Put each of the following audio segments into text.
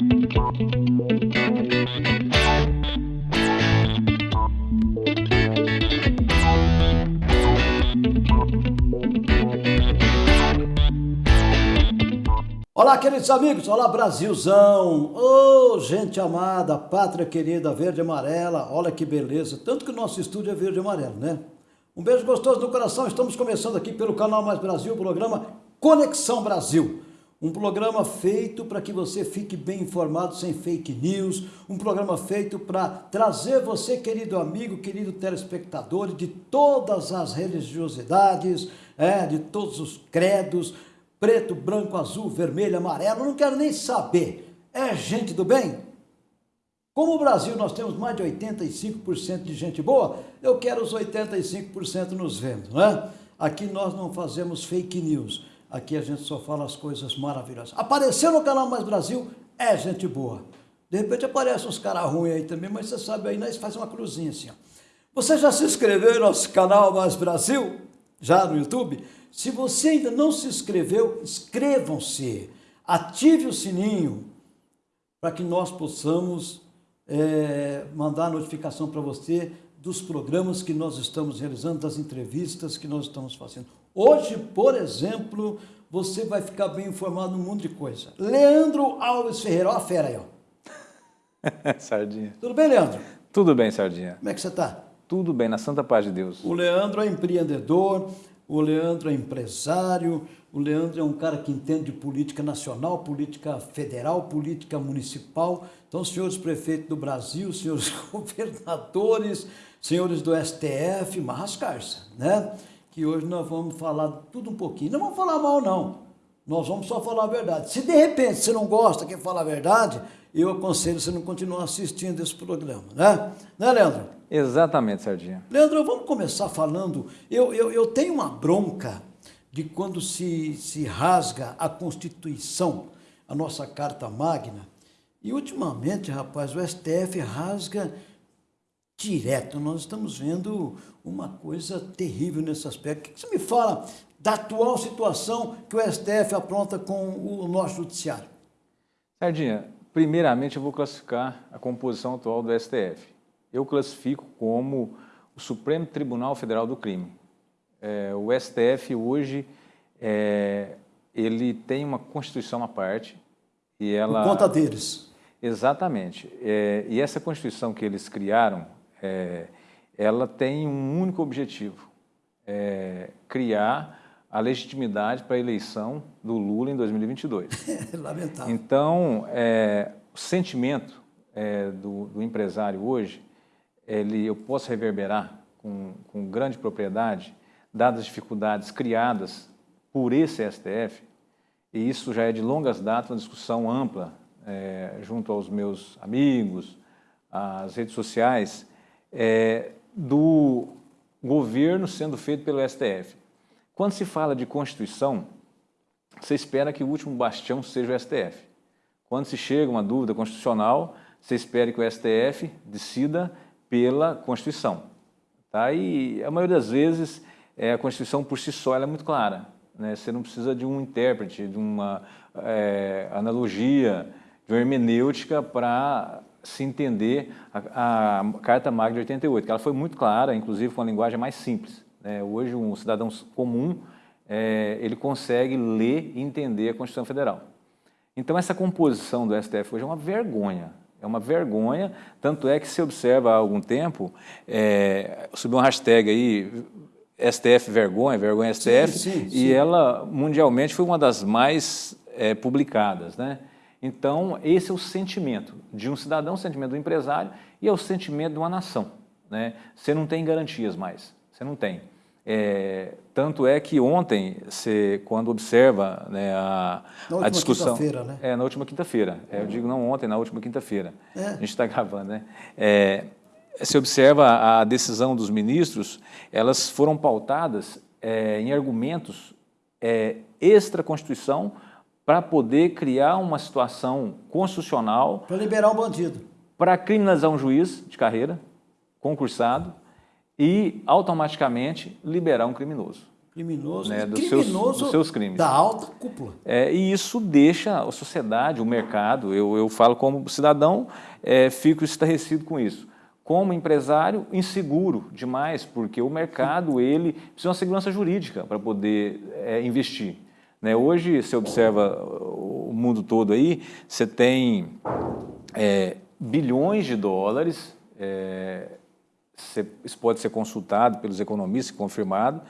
Olá, queridos amigos, olá Brasilzão, ô oh, gente amada, pátria querida, verde e amarela, olha que beleza, tanto que o nosso estúdio é verde e amarelo, né? Um beijo gostoso no coração, estamos começando aqui pelo canal Mais Brasil, o programa Conexão Brasil. Um programa feito para que você fique bem informado, sem fake news, um programa feito para trazer você, querido amigo, querido telespectador, de todas as religiosidades, é, de todos os credos, preto, branco, azul, vermelho, amarelo, não quero nem saber. É gente do bem? Como o Brasil nós temos mais de 85% de gente boa, eu quero os 85% nos vendo, né? Aqui nós não fazemos fake news, aqui a gente só fala as coisas maravilhosas. Apareceu no canal Mais Brasil, é gente boa. De repente aparecem uns caras ruins aí também, mas você sabe aí, nós faz uma cruzinha assim, ó. Você já se inscreveu no nosso canal Mais Brasil? Já no YouTube? Se você ainda não se inscreveu, inscrevam-se, ative o sininho para que nós possamos é, mandar notificação para você dos programas que nós estamos realizando, das entrevistas que nós estamos fazendo. Hoje, por exemplo, você vai ficar bem informado num mundo de coisa. Leandro Alves Ferreira, ó a fera aí, ó. Sardinha. Tudo bem, Leandro? Tudo bem, Sardinha. Como é que você está? Tudo bem, na santa paz de Deus. O Leandro é empreendedor, o Leandro é empresário, o Leandro é um cara que entende de política nacional, política federal, política municipal. Então, senhores prefeitos do Brasil, senhores governadores, senhores do STF, marrascarça, né? Que hoje nós vamos falar tudo um pouquinho. Não vamos falar mal, não. Nós vamos só falar a verdade. Se de repente você não gosta quem fala a verdade, eu aconselho você não continuar assistindo esse programa, né? Né, Leandro? Exatamente, Sardinha. Leandro, vamos começar falando. Eu, eu, eu tenho uma bronca de quando se, se rasga a Constituição, a nossa Carta Magna, e ultimamente, rapaz, o STF rasga direto. Nós estamos vendo uma coisa terrível nesse aspecto. O que você me fala da atual situação que o STF apronta com o nosso judiciário? Sardinha, primeiramente eu vou classificar a composição atual do STF eu classifico como o Supremo Tribunal Federal do Crime. É, o STF hoje, é, ele tem uma Constituição à parte e ela... Por conta deles. Exatamente. É, e essa Constituição que eles criaram, é, ela tem um único objetivo, é, criar a legitimidade para a eleição do Lula em 2022. Lamentável. Então, é, o sentimento do, do empresário hoje ele, eu posso reverberar com, com grande propriedade, dadas as dificuldades criadas por esse STF, e isso já é de longas datas, uma discussão ampla é, junto aos meus amigos, às redes sociais, é, do governo sendo feito pelo STF. Quando se fala de Constituição, você espera que o último bastião seja o STF. Quando se chega uma dúvida constitucional, você espera que o STF decida pela Constituição. Tá? E a maioria das vezes é, a Constituição por si só é muito clara. Né? Você não precisa de um intérprete, de uma é, analogia, de uma hermenêutica para se entender a, a, Carta Magna de 88, que ela foi muito clara, inclusive com uma linguagem mais simples. Né? Hoje um cidadão comum é, ele consegue ler e entender a Constituição Federal. Então essa composição do STF hoje é uma vergonha. É uma vergonha, tanto é que se observa há algum tempo, é, subiu um hashtag aí, STF vergonha, vergonha STF, sim, sim, sim. e ela mundialmente foi uma das mais é, publicadas. Né? Então, esse é o sentimento de um cidadão, o sentimento do empresário e é o sentimento de uma nação. Né? Você não tem garantias mais, você não tem. É, tanto é que ontem, você, quando observa né, a, a discussão... Né? É, na última quinta-feira. É, eu digo não ontem, na última quinta-feira. É. A gente está gravando, né? É, você observa a decisão dos ministros, elas foram pautadas é, em argumentos é, extra-constituição para poder criar uma situação constitucional... Para liberar um bandido. Para criminalizar um juiz de carreira, concursado, e automaticamente liberar um criminoso. Criminoso, né, dos, criminoso seus, dos seus crimes. Da alta cúpula. É, e isso deixa a sociedade, o mercado, eu, eu falo como cidadão, é, fico estarrecido com isso. Como empresário, inseguro demais, porque o mercado ele precisa de uma segurança jurídica para poder é, investir. Né? Hoje, você observa o mundo todo aí, você tem é, bilhões de dólares, é, isso pode ser consultado pelos economistas, confirmado,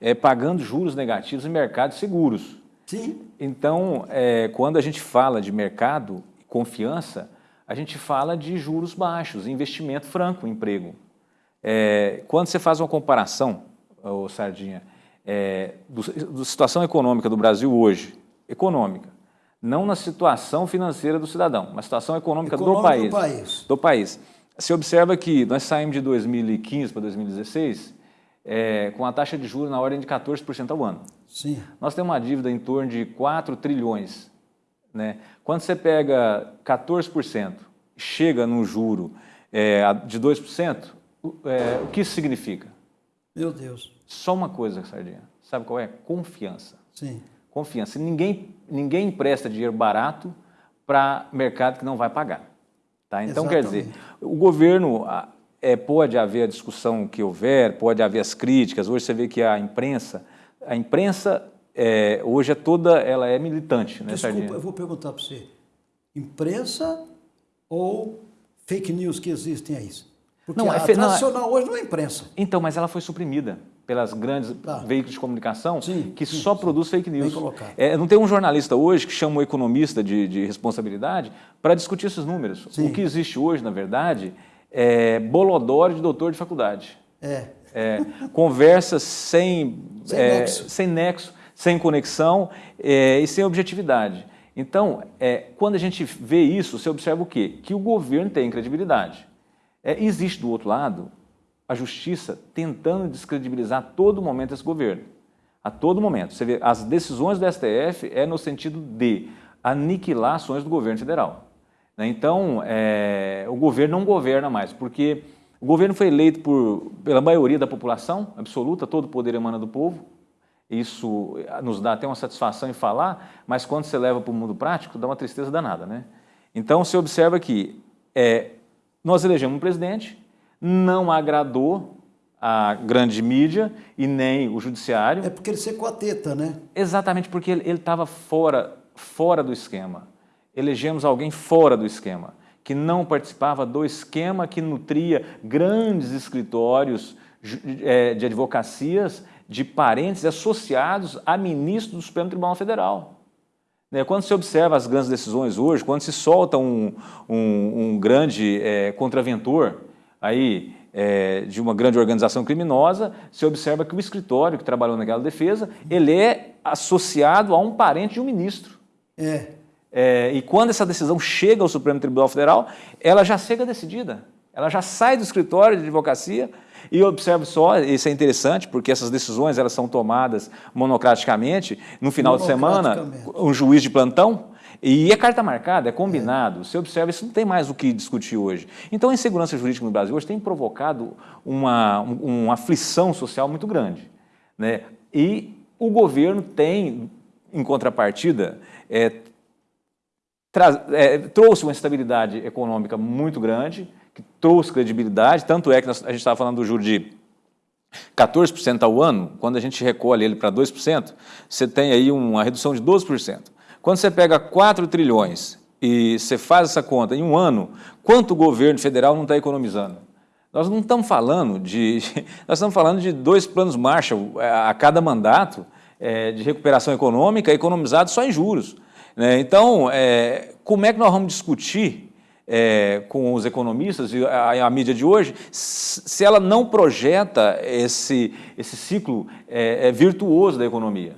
é, pagando juros negativos em mercados seguros. Sim. Então, é, quando a gente fala de mercado e confiança, a gente fala de juros baixos, investimento franco, emprego. É, quando você faz uma comparação, ô Sardinha, é, da situação econômica do Brasil hoje, econômica, não na situação financeira do cidadão, mas situação econômica, econômica do, país, do país. Do país. Você observa que nós saímos de 2015 para 2016 é, com a taxa de juros na ordem de 14% ao ano. Sim. Nós temos uma dívida em torno de 4 trilhões. Né? Quando você pega 14%, chega no juro é, de 2%, é, o que isso significa? Meu Deus. Só uma coisa, Sardinha. Sabe qual é? Confiança. Sim. Confiança. Ninguém, ninguém empresta dinheiro barato para mercado que não vai pagar. Tá? Então, Exatamente. quer dizer, o governo é, pode haver a discussão que houver, pode haver as críticas. Hoje você vê que a imprensa, a imprensa é, hoje é toda, ela é militante, né, Desculpa, Sardinha? eu vou perguntar para você. Imprensa ou fake news que existem aí? Porque não, a é tradicional não, hoje não é imprensa. Então, mas ela foi suprimida pelas grandes tá. veículos de comunicação sim, que sim, só sim. produz fake news. É, não tem um jornalista hoje que chama um economista de, de responsabilidade para discutir esses números. O que existe hoje, na verdade, é, bolodório de doutor de faculdade. É. é conversas sem, sem, é, nexo. sem nexo, sem conexão é, e sem objetividade. Então, é, quando a gente vê isso, você observa o quê? Que o governo tem credibilidade. É, existe do outro lado a justiça tentando descredibilizar a todo momento esse governo. A todo momento. Você vê, as decisões do STF é no sentido de aniquilar ações do governo federal. Né? Então, é, o governo não governa mais, porque o governo foi eleito por, pela maioria da população absoluta, todo o poder emana do povo. Isso nos dá até uma satisfação em falar, mas quando você leva para o mundo prático, dá uma tristeza danada. Né? Então, você observa que é, nós elegemos um presidente, não agradou a grande mídia e nem o judiciário. É porque ele secou a teta, né? Exatamente, porque ele estava fora, fora do esquema elegemos alguém fora do esquema, que não participava do esquema que nutria grandes escritórios é, de advocacias de parentes associados a ministros do Supremo Tribunal Federal. Né, quando se observa as grandes decisões hoje, quando se solta um, um, um grande é, contraventor aí, é, de uma grande organização criminosa, se observa que o escritório que trabalhou naquela defesa, ele é associado a um parente de um ministro. É. É, e quando essa decisão chega ao Supremo Tribunal Federal, ela já chega decidida. Ela já sai do escritório de advocacia e observe só, isso é interessante, porque essas decisões elas são tomadas monocraticamente, no final de semana, um juiz de plantão, e é carta marcada, é combinado. Você observa, isso não tem mais o que discutir hoje. Então, a insegurança jurídica no Brasil hoje tem provocado uma, uma aflição social muito grande. Né? E o governo tem, em contrapartida, é, é, trouxe uma estabilidade econômica muito grande, que trouxe credibilidade, tanto é que nós, a gente estava falando do juro de 14% ao ano, quando a gente recolhe ele para 2%, você tem aí uma redução de 12%. Quando você pega 4 trilhões e você faz essa conta em um ano, quanto o governo federal não está economizando? Nós não estamos falando de, nós estamos falando de dois planos Marshall é, a cada mandato é, de recuperação econômica economizado só em juros. Né? Então, é, como é que nós vamos discutir é, com os economistas e a, a, mídia de hoje se ela não projeta esse, esse ciclo é, é virtuoso da economia?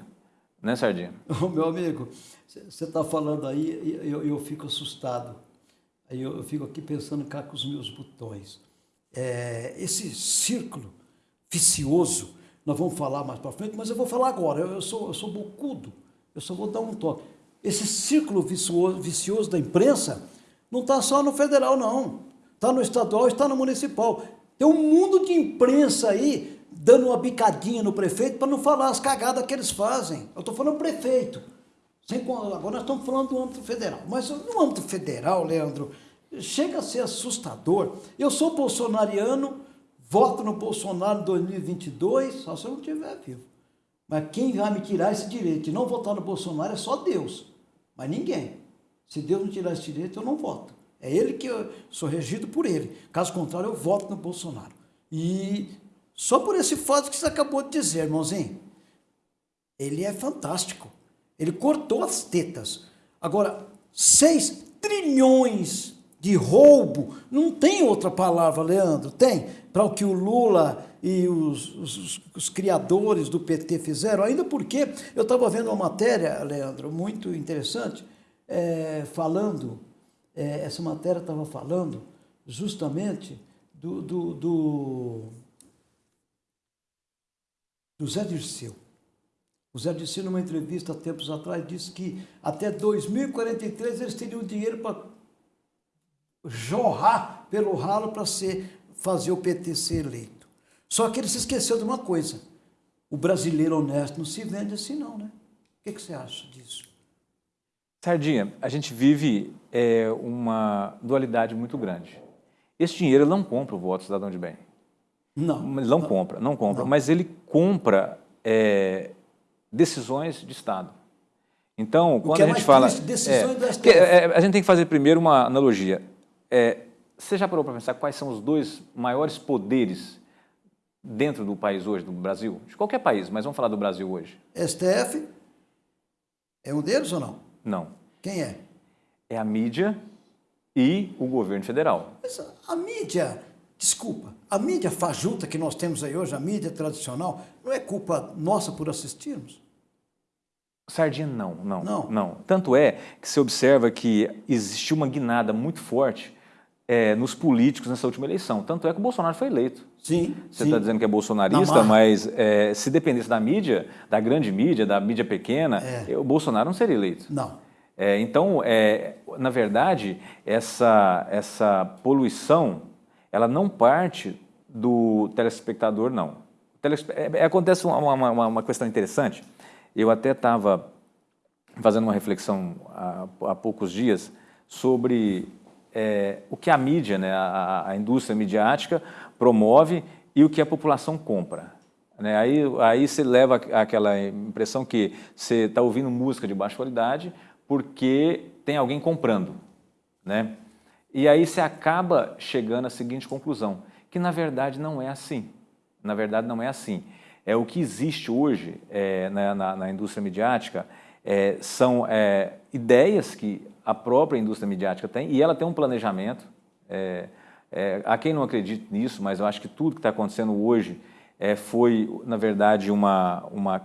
Né, Sardinha? meu amigo, você está falando aí eu, eu, fico assustado. Eu, eu, fico aqui pensando cá com os meus botões. É, esse círculo vicioso, nós vamos falar mais para frente, mas eu vou falar agora. Eu, eu, sou, eu sou bocudo, eu só vou dar um toque. Esse círculo vicioso, vicioso da imprensa não está só no federal, não. Está no estadual, está no municipal. Tem um mundo de imprensa aí dando uma bicadinha no prefeito para não falar as cagadas que eles fazem. Eu estou falando prefeito. Sem, agora nós estamos falando do âmbito federal. Mas no âmbito federal, Leandro, chega a ser assustador. Eu sou bolsonariano, voto no Bolsonaro em 2022, só se eu não estiver vivo. Mas quem vai me tirar esse direito de não votar no Bolsonaro é só Deus, mas ninguém. Se Deus não tirar esse direito, eu não voto. É ele que eu sou regido por ele. Caso contrário, eu voto no Bolsonaro. E só por esse fato que você acabou de dizer, irmãozinho, ele é fantástico. Ele cortou as tetas. Agora, 6 trilhões de roubo, não tem outra palavra, Leandro, tem? Para o que o Lula e os, os, os, criadores do PT fizeram, ainda porque eu estava vendo uma matéria, Leandro, muito interessante, é, falando, é, essa matéria estava falando justamente do, do, do, do Zé Dirceu. O Zé Dirceu, numa entrevista há tempos atrás, disse que até 2043 eles teriam dinheiro para jorrar pelo ralo para fazer o PT ser eleito. Só que ele se esqueceu de uma coisa. O brasileiro honesto não se vende assim não, né? O que, que você acha disso? Sardinha, a gente vive é, uma dualidade muito grande. Esse dinheiro não compra o voto cidadão de bem. Não. Não, não compra, não compra. Não. Mas ele compra é, decisões de Estado. Então, quando é a gente fala... Decisões é, é, a gente tem que fazer primeiro uma analogia. É, você já parou para pensar quais são os dois maiores poderes dentro do país hoje, do Brasil? De qualquer país, mas vamos falar do Brasil hoje. STF é um deles ou não? Não. Quem é? É a mídia e o governo federal. Mas a mídia, desculpa, a mídia fajuta que nós temos aí hoje, a mídia tradicional, não é culpa nossa por assistirmos? Sardinha, não, não, não. não. Tanto é que se observa que existiu uma guinada muito forte é, nos políticos nessa última eleição. Tanto é que o Bolsonaro foi eleito. Sim. Você está dizendo que é bolsonarista, mas é, se dependesse da mídia, da grande mídia, da mídia pequena, é. o Bolsonaro não seria eleito. Não. É, então, é, na verdade, essa, essa poluição, ela não parte do telespectador, não. Telespe é, acontece uma, uma, uma questão interessante. Eu até estava fazendo uma reflexão há, há poucos dias sobre é, o que a mídia, né, a, a, indústria midiática promove e o que a população compra. Né? Aí, aí você leva aquela impressão que você está ouvindo música de baixa qualidade porque tem alguém comprando. Né? E aí você acaba chegando à seguinte conclusão, que na verdade não é assim. Na verdade não é assim. É o que existe hoje é, na, na, na indústria midiática é, são é, ideias que a própria indústria midiática tem, e ela tem um planejamento. É, é, há quem não acredite nisso, mas eu acho que tudo que está acontecendo hoje é, foi, na verdade, uma, uma,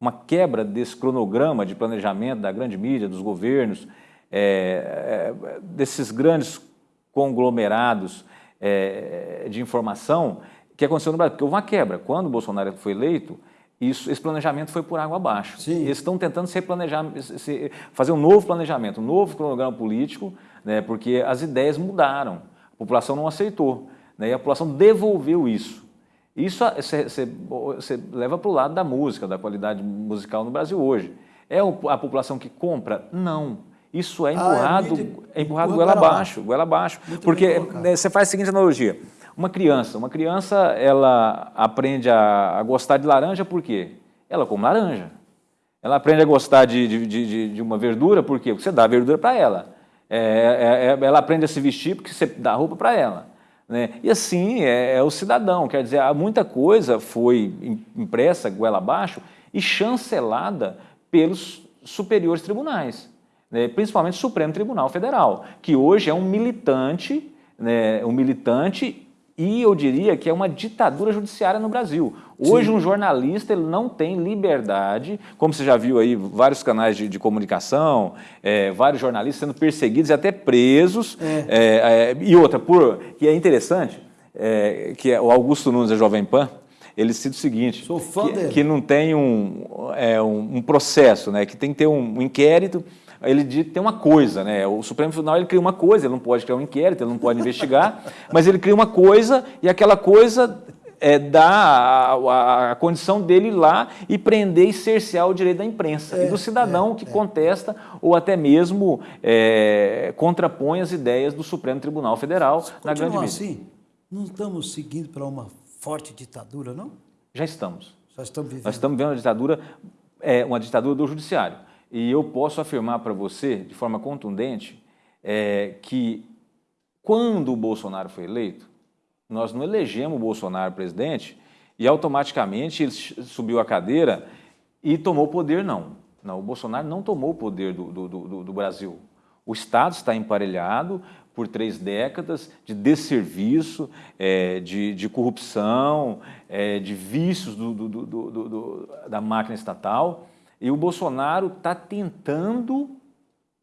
uma quebra desse cronograma de planejamento da grande mídia, dos governos, é, é, desses grandes conglomerados de informação que aconteceu no Brasil. Porque houve uma quebra. Quando o Bolsonaro foi eleito, isso, esse planejamento foi por água abaixo. Sim. Eles estão tentando se replanejar, se, fazer um novo planejamento, um novo cronograma político, né, porque as ideias mudaram, a população não aceitou, né, e a população devolveu isso. Isso você leva para o lado da música, da qualidade musical no Brasil hoje. É a população que compra? Não. Isso é empurrado, ah, é, é empurrado goela abaixo, goela abaixo. Porque né, você faz a seguinte analogia. Uma criança, uma criança, ela aprende a, a gostar de laranja por quê? Ela come laranja. Ela aprende a gostar de, de, de, de uma verdura por quê? Porque você dá a verdura para ela. É, é, é, ela aprende a se vestir porque você dá roupa para ela. Né? E assim é, é, o cidadão, quer dizer, muita coisa foi impressa goela abaixo e chancelada pelos superiores tribunais, né? principalmente o Supremo Tribunal Federal, que hoje é um militante, né? um militante e eu diria que é uma ditadura judiciária no Brasil. Hoje Sim. um jornalista ele não tem liberdade, como você já viu aí vários canais de, de comunicação, é, vários jornalistas sendo perseguidos e até presos. É. É, é e outra, por, que é interessante, é, que é o Augusto Nunes da Jovem Pan, ele cita o seguinte, que, que, não tem um, um, um, processo, né, que tem que ter um inquérito ele tem uma coisa, né? O Supremo Tribunal ele cria uma coisa, ele não pode criar um inquérito, ele não pode investigar, mas ele cria uma coisa e aquela coisa é, dar a, a, a, condição dele ir lá e prender e cercear o direito da imprensa é, e do cidadão é, que é. contesta ou até mesmo é, contrapõe as ideias do Supremo Tribunal Federal Se na grande mídia. assim, não estamos seguindo para uma forte ditadura, não? Já estamos. Já estamos vivendo. Nós estamos vendo uma ditadura, é, uma ditadura do judiciário. E eu posso afirmar para você, de forma contundente, é, que quando o Bolsonaro foi eleito, nós não elegemos o Bolsonaro presidente e automaticamente ele subiu a cadeira e tomou o poder, não. Não, o Bolsonaro não tomou o poder do, do, do, do Brasil. O Estado está emparelhado por três décadas de desserviço, é, de, de, corrupção, é, de vícios da máquina estatal. E o Bolsonaro está tentando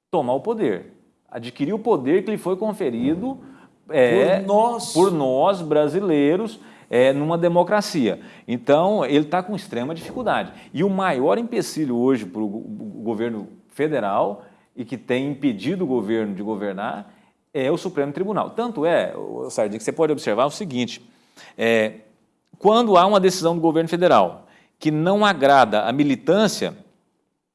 tomar o poder, adquirir o poder que lhe foi conferido é, por, nós. por nós, brasileiros, é, numa democracia. Então, ele está com extrema dificuldade. E o maior empecilho hoje para o governo federal e que tem impedido o governo de governar é o Supremo Tribunal. Tanto é, Sardinha, que você pode observar o seguinte, é, quando há uma decisão do governo federal que não agrada a militância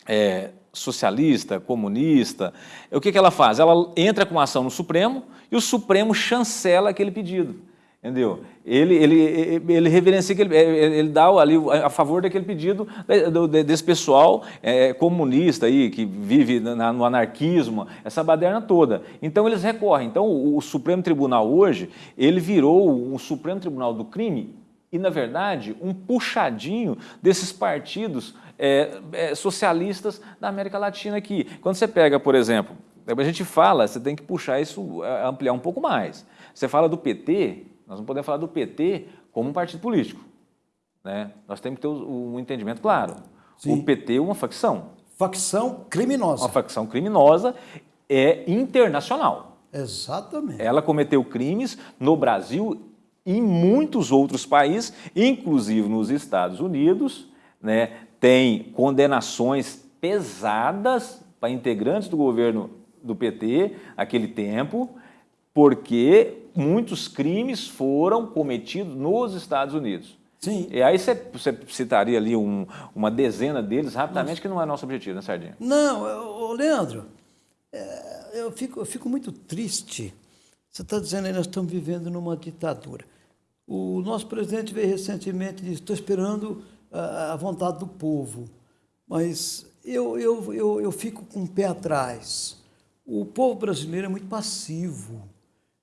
é, socialista, comunista, o que, que ela faz? Ela entra com ação no Supremo e o Supremo chancela aquele pedido. Entendeu? Ele, ele, ele reverencia, ele, ele dá ali a favor daquele pedido desse pessoal é, comunista aí, que vive na, no anarquismo, essa baderna toda. Então eles recorrem. Então o, o Supremo Tribunal hoje, ele virou o Supremo Tribunal do Crime e, na verdade, um puxadinho desses partidos é, é, socialistas da América Latina aqui. Quando você pega, por exemplo, a gente fala, você tem que puxar isso, é, ampliar um pouco mais. Você fala do PT, nós não podemos falar do PT como um partido político. Né? Nós temos que ter um entendimento claro. Sim. O PT é uma facção. Facção criminosa. Uma facção criminosa é internacional. Exatamente. Ela cometeu crimes no Brasil e em muitos outros países, inclusive nos Estados Unidos, né, tem condenações pesadas para integrantes do governo do PT, aquele tempo, porque muitos crimes foram cometidos nos Estados Unidos. Sim. E aí você, você citaria ali um, uma dezena deles rapidamente, que não é nosso objetivo, né, Sardinha? Não, eu, Leandro, é, eu, fico, eu fico muito triste. Você está dizendo aí, nós estamos vivendo numa ditadura. O nosso presidente veio recentemente e disse, estou esperando a, vontade do povo. Mas eu, eu, eu, eu fico com o pé atrás. O povo brasileiro é muito passivo.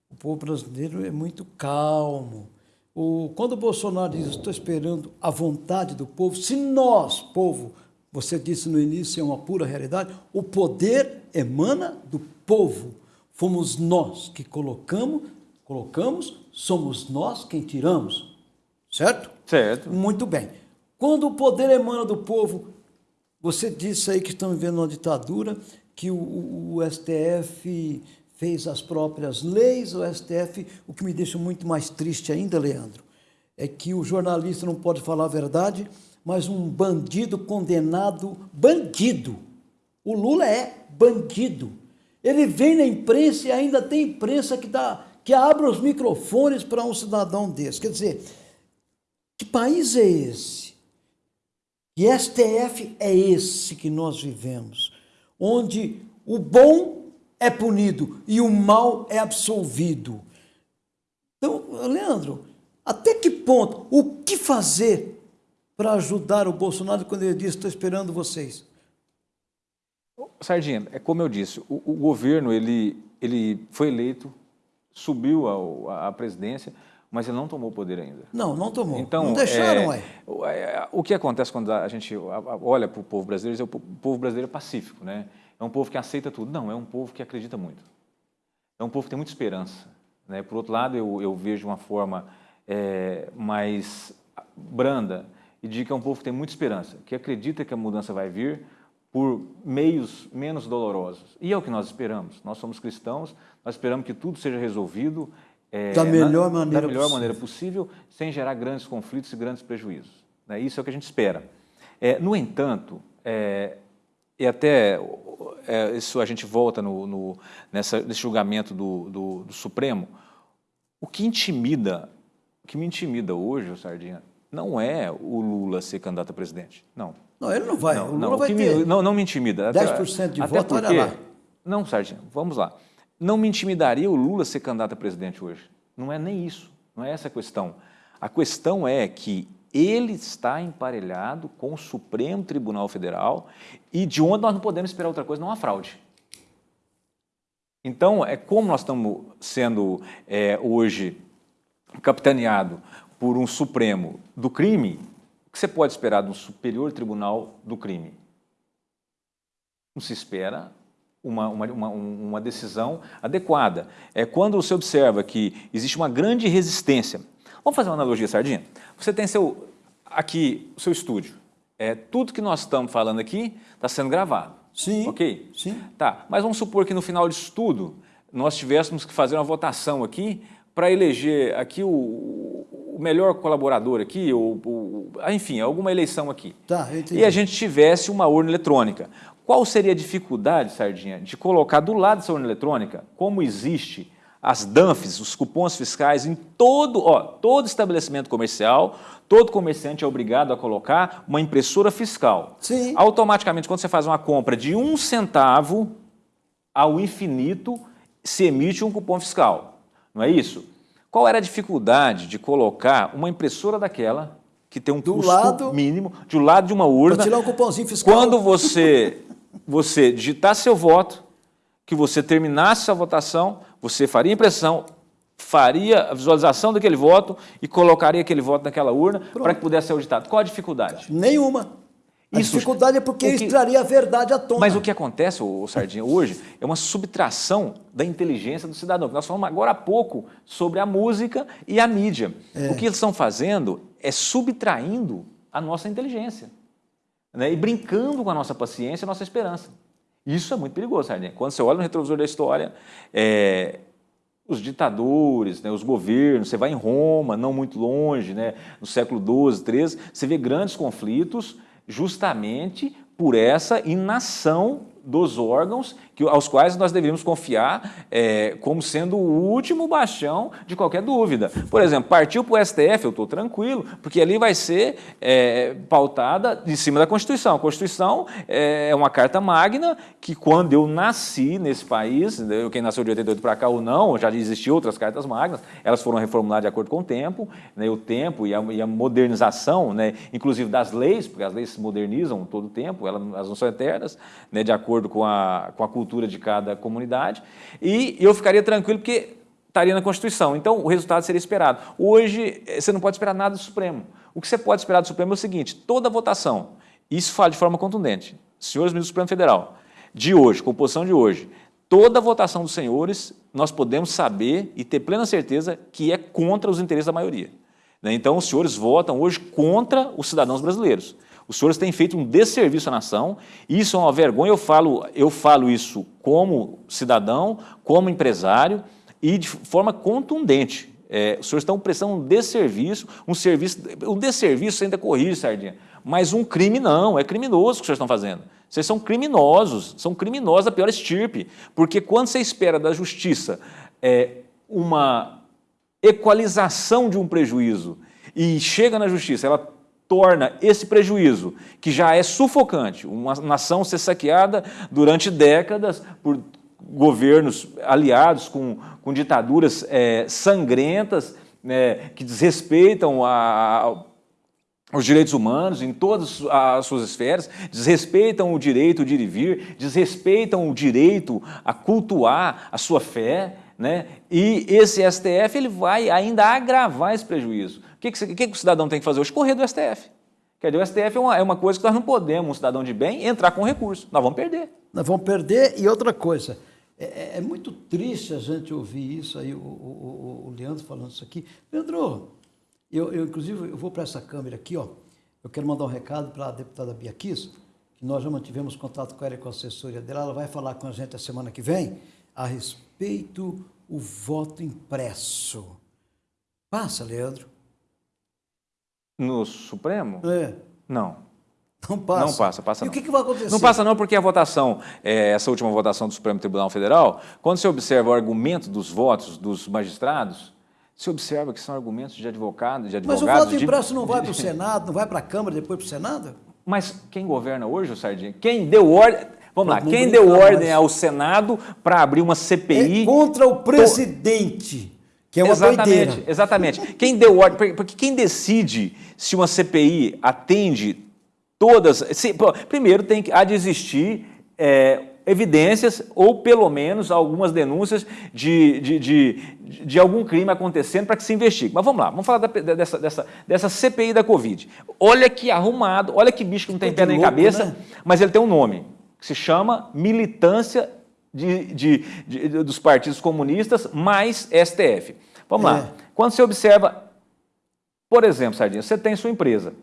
O povo brasileiro é muito calmo. O, quando o Bolsonaro diz, estou esperando a vontade do povo, se nós, povo, você disse no início, é uma pura realidade, o poder emana do povo. Fomos nós que colocamos, colocamos, somos nós quem tiramos. Certo? Certo. Muito bem. Quando o poder emana do povo, você disse aí que estamos vivendo uma ditadura, que o, o, o STF fez as próprias leis, o STF, o que me deixa muito mais triste ainda, Leandro, é que o jornalista não pode falar a verdade, mas um bandido condenado, bandido, o Lula é bandido. Ele vem na imprensa e ainda tem imprensa que, dá, que abre os microfones para um cidadão desse. Quer dizer, que país é esse? E STF é esse que nós vivemos, onde o bom é punido e o mal é absolvido. Então, Leandro, até que ponto, o que fazer para ajudar o Bolsonaro quando ele diz, estou esperando vocês? Sardinha, é como eu disse, o, o governo ele, ele foi eleito, subiu à presidência, mas ele não tomou o poder ainda. Não, não tomou. Então, não deixaram, é, é, O que acontece quando a gente olha para o povo brasileiro, é o povo brasileiro é pacífico, né? É um povo que aceita tudo. Não, é um povo que acredita muito. É um povo que tem muita esperança. Né? Por outro lado, eu, eu vejo uma forma é, mais branda e digo que é um povo que tem muita esperança, que acredita que a mudança vai vir por meios menos dolorosos. E é o que nós esperamos. Nós somos cristãos, nós esperamos que tudo seja resolvido é, da melhor, na, maneira, da melhor possível. maneira possível, sem gerar grandes conflitos e grandes prejuízos. Né? Isso é o que a gente espera. É, no entanto, é, e até é, isso a gente volta no, no, nessa, nesse julgamento do, do, do, Supremo, o que intimida, o que me intimida hoje, Sardinha, não é o Lula ser candidato a presidente. Não. Não, ele não vai. Não, o Lula não, vai me, ter não, não me intimida. 10% de voto, porque, olha lá. Não, Sardinha, vamos lá. Não me intimidaria o Lula ser candidato a presidente hoje. Não é nem isso. Não é essa a questão. A questão é que ele está emparelhado com o Supremo Tribunal Federal e de onde nós não podemos esperar outra coisa, não há fraude. Então, é como nós estamos sendo é, hoje capitaneado por um Supremo do crime, o que você pode esperar de um Superior Tribunal do crime? Não se espera uma, uma, uma, uma decisão adequada. É quando você observa que existe uma grande resistência. Vamos fazer uma analogia, Sardinha? Você tem seu, aqui o seu estúdio. É, tudo que nós estamos falando aqui está sendo gravado. Sim. Ok? Sim. Tá, mas vamos supor que no final disso tudo nós tivéssemos que fazer uma votação aqui para eleger aqui o, o, melhor colaborador aqui, ou, enfim, alguma eleição aqui. Tá, entendi. E a gente tivesse uma urna eletrônica. Qual seria a dificuldade, Sardinha, de colocar do lado dessa urna eletrônica, como existe as DANFs, os cupons fiscais, em todo, ó, todo estabelecimento comercial, todo comerciante é obrigado a colocar uma impressora fiscal. Sim. Automaticamente, quando você faz uma compra de um centavo ao infinito, se emite um cupom fiscal. Não é isso? Qual era a dificuldade de colocar uma impressora daquela, que tem um do custo lado, mínimo, de um lado de uma urna, para tirar um cupomzinho fiscal. quando você, você digitar seu voto, que você terminasse a votação, você faria impressão, faria a visualização daquele voto e colocaria aquele voto naquela urna para que pudesse ser auditado. Qual a dificuldade? Nenhuma. A Isso- dificuldade é porque o isso que- traria a verdade à tona. Mas o que acontece, ô, Sardinha, hoje é uma subtração da inteligência do cidadão. Nós falamos agora há pouco sobre a música e a mídia. O que eles estão fazendo é subtraindo a nossa inteligência né? e brincando com a nossa paciência e a nossa esperança. Isso é muito perigoso, Sardinha. Quando você olha no retrovisor da história, é, os ditadores, né, os governos, você vai em Roma, não muito longe, né, no século XII, XIII, você vê grandes conflitos justamente por essa inação dos órgãos que, aos quais nós deveríamos confiar é, como sendo o último bastião de qualquer dúvida. Por exemplo, partiu para o STF, eu estou tranquilo, porque ali vai ser é, pautada em cima da Constituição. A Constituição é uma carta magna que quando eu nasci nesse país, quem nasceu de 88 para cá ou não, já existiam outras cartas magnas, elas foram reformuladas de acordo com o tempo, né, o tempo e a, e a modernização, né, inclusive das leis, porque as leis se modernizam todo o tempo, elas não são eternas, né, de acordo com a, com a cultura de cada comunidade, e eu ficaria tranquilo porque estaria na Constituição. Então, o resultado seria esperado. Hoje, eh, você não pode esperar nada do Supremo. O que você pode esperar do Supremo é o seguinte, toda votação, isso fala de forma contundente, senhores ministros do Supremo Federal, de hoje, composição de hoje, toda votação dos senhores, nós podemos saber e ter plena certeza que é contra os interesses da maioria. né? Então, os senhores votam hoje contra os cidadãos brasileiros. Os senhores têm feito um desserviço à nação, isso é uma vergonha, eu falo, eu falo isso como cidadão, como empresário e de forma contundente. É, os senhores estão prestando um desserviço, um serviço, um desserviço ainda corrige, Sardinha, mas um crime não, é criminoso o que os senhores estão fazendo. Vocês são criminosos, são criminosos da pior estirpe, porque quando você espera da justiça é, uma equalização de um prejuízo e chega na justiça, ela torna esse prejuízo, que já é sufocante, uma nação ser saqueada durante décadas por governos aliados com, com ditaduras é, sangrentas, né, que desrespeitam a, os direitos humanos em todas as suas esferas, desrespeitam o direito de ir e vir, desrespeitam o direito a cultuar a sua fé, né? e esse STF ele vai ainda agravar esse prejuízo. O que, que, que, o cidadão tem que fazer hoje? Do STF. Quer dizer, o STF é uma, é uma coisa que nós não podemos, um cidadão de bem, entrar com recurso. Nós vamos perder. Nós vamos perder. E outra coisa, é, é- é muito triste a gente ouvir isso aí, o, o- o- o Leandro falando isso aqui. Leandro, eu, eu, inclusive eu vou para essa câmera aqui, ó. Eu quero mandar um recado para a deputada Bia Kiss, que nós já mantivemos contato com ela e com a assessoria dela. Ela vai falar com a gente a semana que vem a respeito o voto impresso. Passa, Leandro. No Supremo? É, Não. não passa. Não passa, passa E não. o que, que vai acontecer? Não passa não porque a votação, é, essa última votação do Supremo Tribunal Federal, quando você observa o argumento dos votos dos magistrados, Você observa que são argumentos de advogado, de advogados... Mas o voto impresso de... não vai para o Senado, não vai para a Câmara, depois para o Senado? Mas quem governa hoje, o Sardinha? Quem deu ordem... Vamos lá, quem deu ordem ao Senado para abrir uma CPI... É contra o presidente, que é uma exatamente, doideira. Exatamente. Quem deu ordem... Porque quem decide se uma CPI atende todas... Se, primeiro tem que há de existir... É, evidências ou pelo menos algumas denúncias de, de, de, de algum crime acontecendo para que se investigue. Mas vamos lá, vamos falar da, dessa, dessa, dessa CPI da Covid. Olha que arrumado, olha que bicho que não tem pé nem cabeça, né? mas ele tem um nome, que se chama militância de, de, de, dos partidos comunistas mais STF. Vamos é. lá, quando você observa, por exemplo, Sardinha, você tem sua empresa.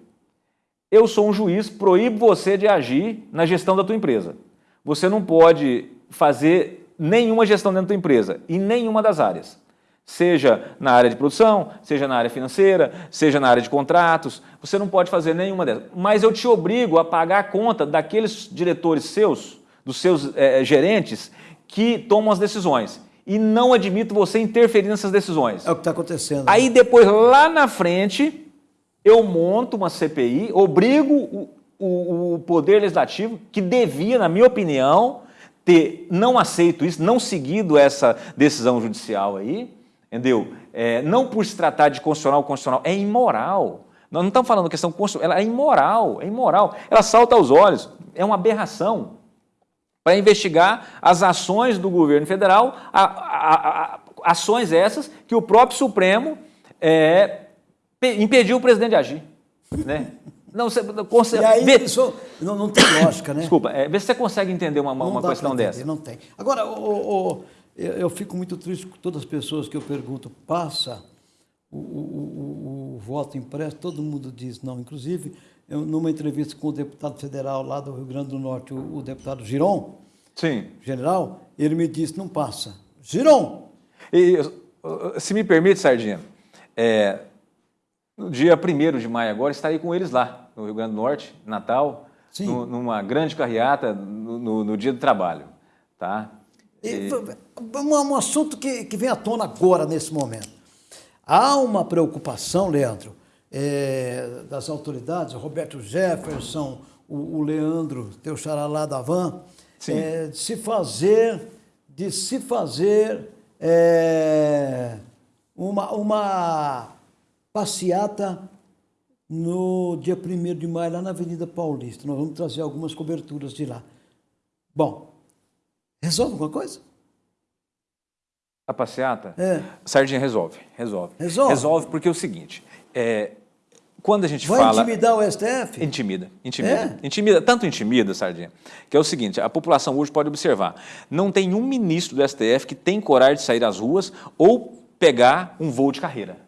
Eu sou um juiz, proíbo você de agir na gestão da tua empresa você não pode fazer nenhuma gestão dentro da empresa, em nenhuma das áreas. Seja na área de produção, seja na área financeira, seja na área de contratos, você não pode fazer nenhuma dessas. Mas eu te obrigo a pagar a conta daqueles diretores seus, dos seus é, gerentes, que tomam as decisões. E não admito você interferir nessas decisões. É o que está acontecendo. Aí depois, lá na frente, eu monto uma CPI, obrigo o, o, o Poder Legislativo, que devia, na minha opinião, ter não aceito isso, não seguido essa decisão judicial aí, entendeu? É, não por se tratar de constitucional ou constitucional, é imoral. Nós não estamos falando questão constitucional, ela é imoral, é imoral. Ela salta aos olhos, é uma aberração para investigar as ações do governo federal, a, a, a, ações essas que o próprio Supremo é, impediu o presidente de agir. Né? Não, você consegue. E aí, vê, isso não, não tem lógica, né? Desculpa, é, vê se você consegue entender uma, uma questão entender, dessa. Não tem. Agora, o, o, eu, eu, fico muito triste com todas as pessoas que eu pergunto, passa o, o, o voto impresso, todo mundo diz não. Inclusive, eu, numa entrevista com o deputado federal lá do Rio Grande do Norte, o, deputado Giron, Sim. general, ele me disse, não passa. Giron! E, se me permite, Sardinha, é, no dia 1 de maio agora, estarei com eles lá no Rio Grande do Norte, Natal, no, numa grande carreata no, no, no, dia do trabalho. Tá? E... Um, um assunto que, que vem à tona agora, nesse momento. Há uma preocupação, Leandro, é, das autoridades, Roberto Jefferson, o, o Leandro, teu xaralá da van, é, de se fazer, de se fazer é, uma, uma passeata no dia 1 de maio, lá na Avenida Paulista. Nós vamos trazer algumas coberturas de lá. Bom, resolve alguma coisa? A passeata? É. Sardinha resolve, resolve. Resolve? Resolve porque é o seguinte, é, quando a gente Vai fala... Vai intimidar o STF? Intimida, intimida. É? Intimida, tanto intimida, Sardinha, que é o seguinte, a população hoje pode observar, não tem um ministro do STF que tem coragem de sair às ruas ou pegar um voo de carreira.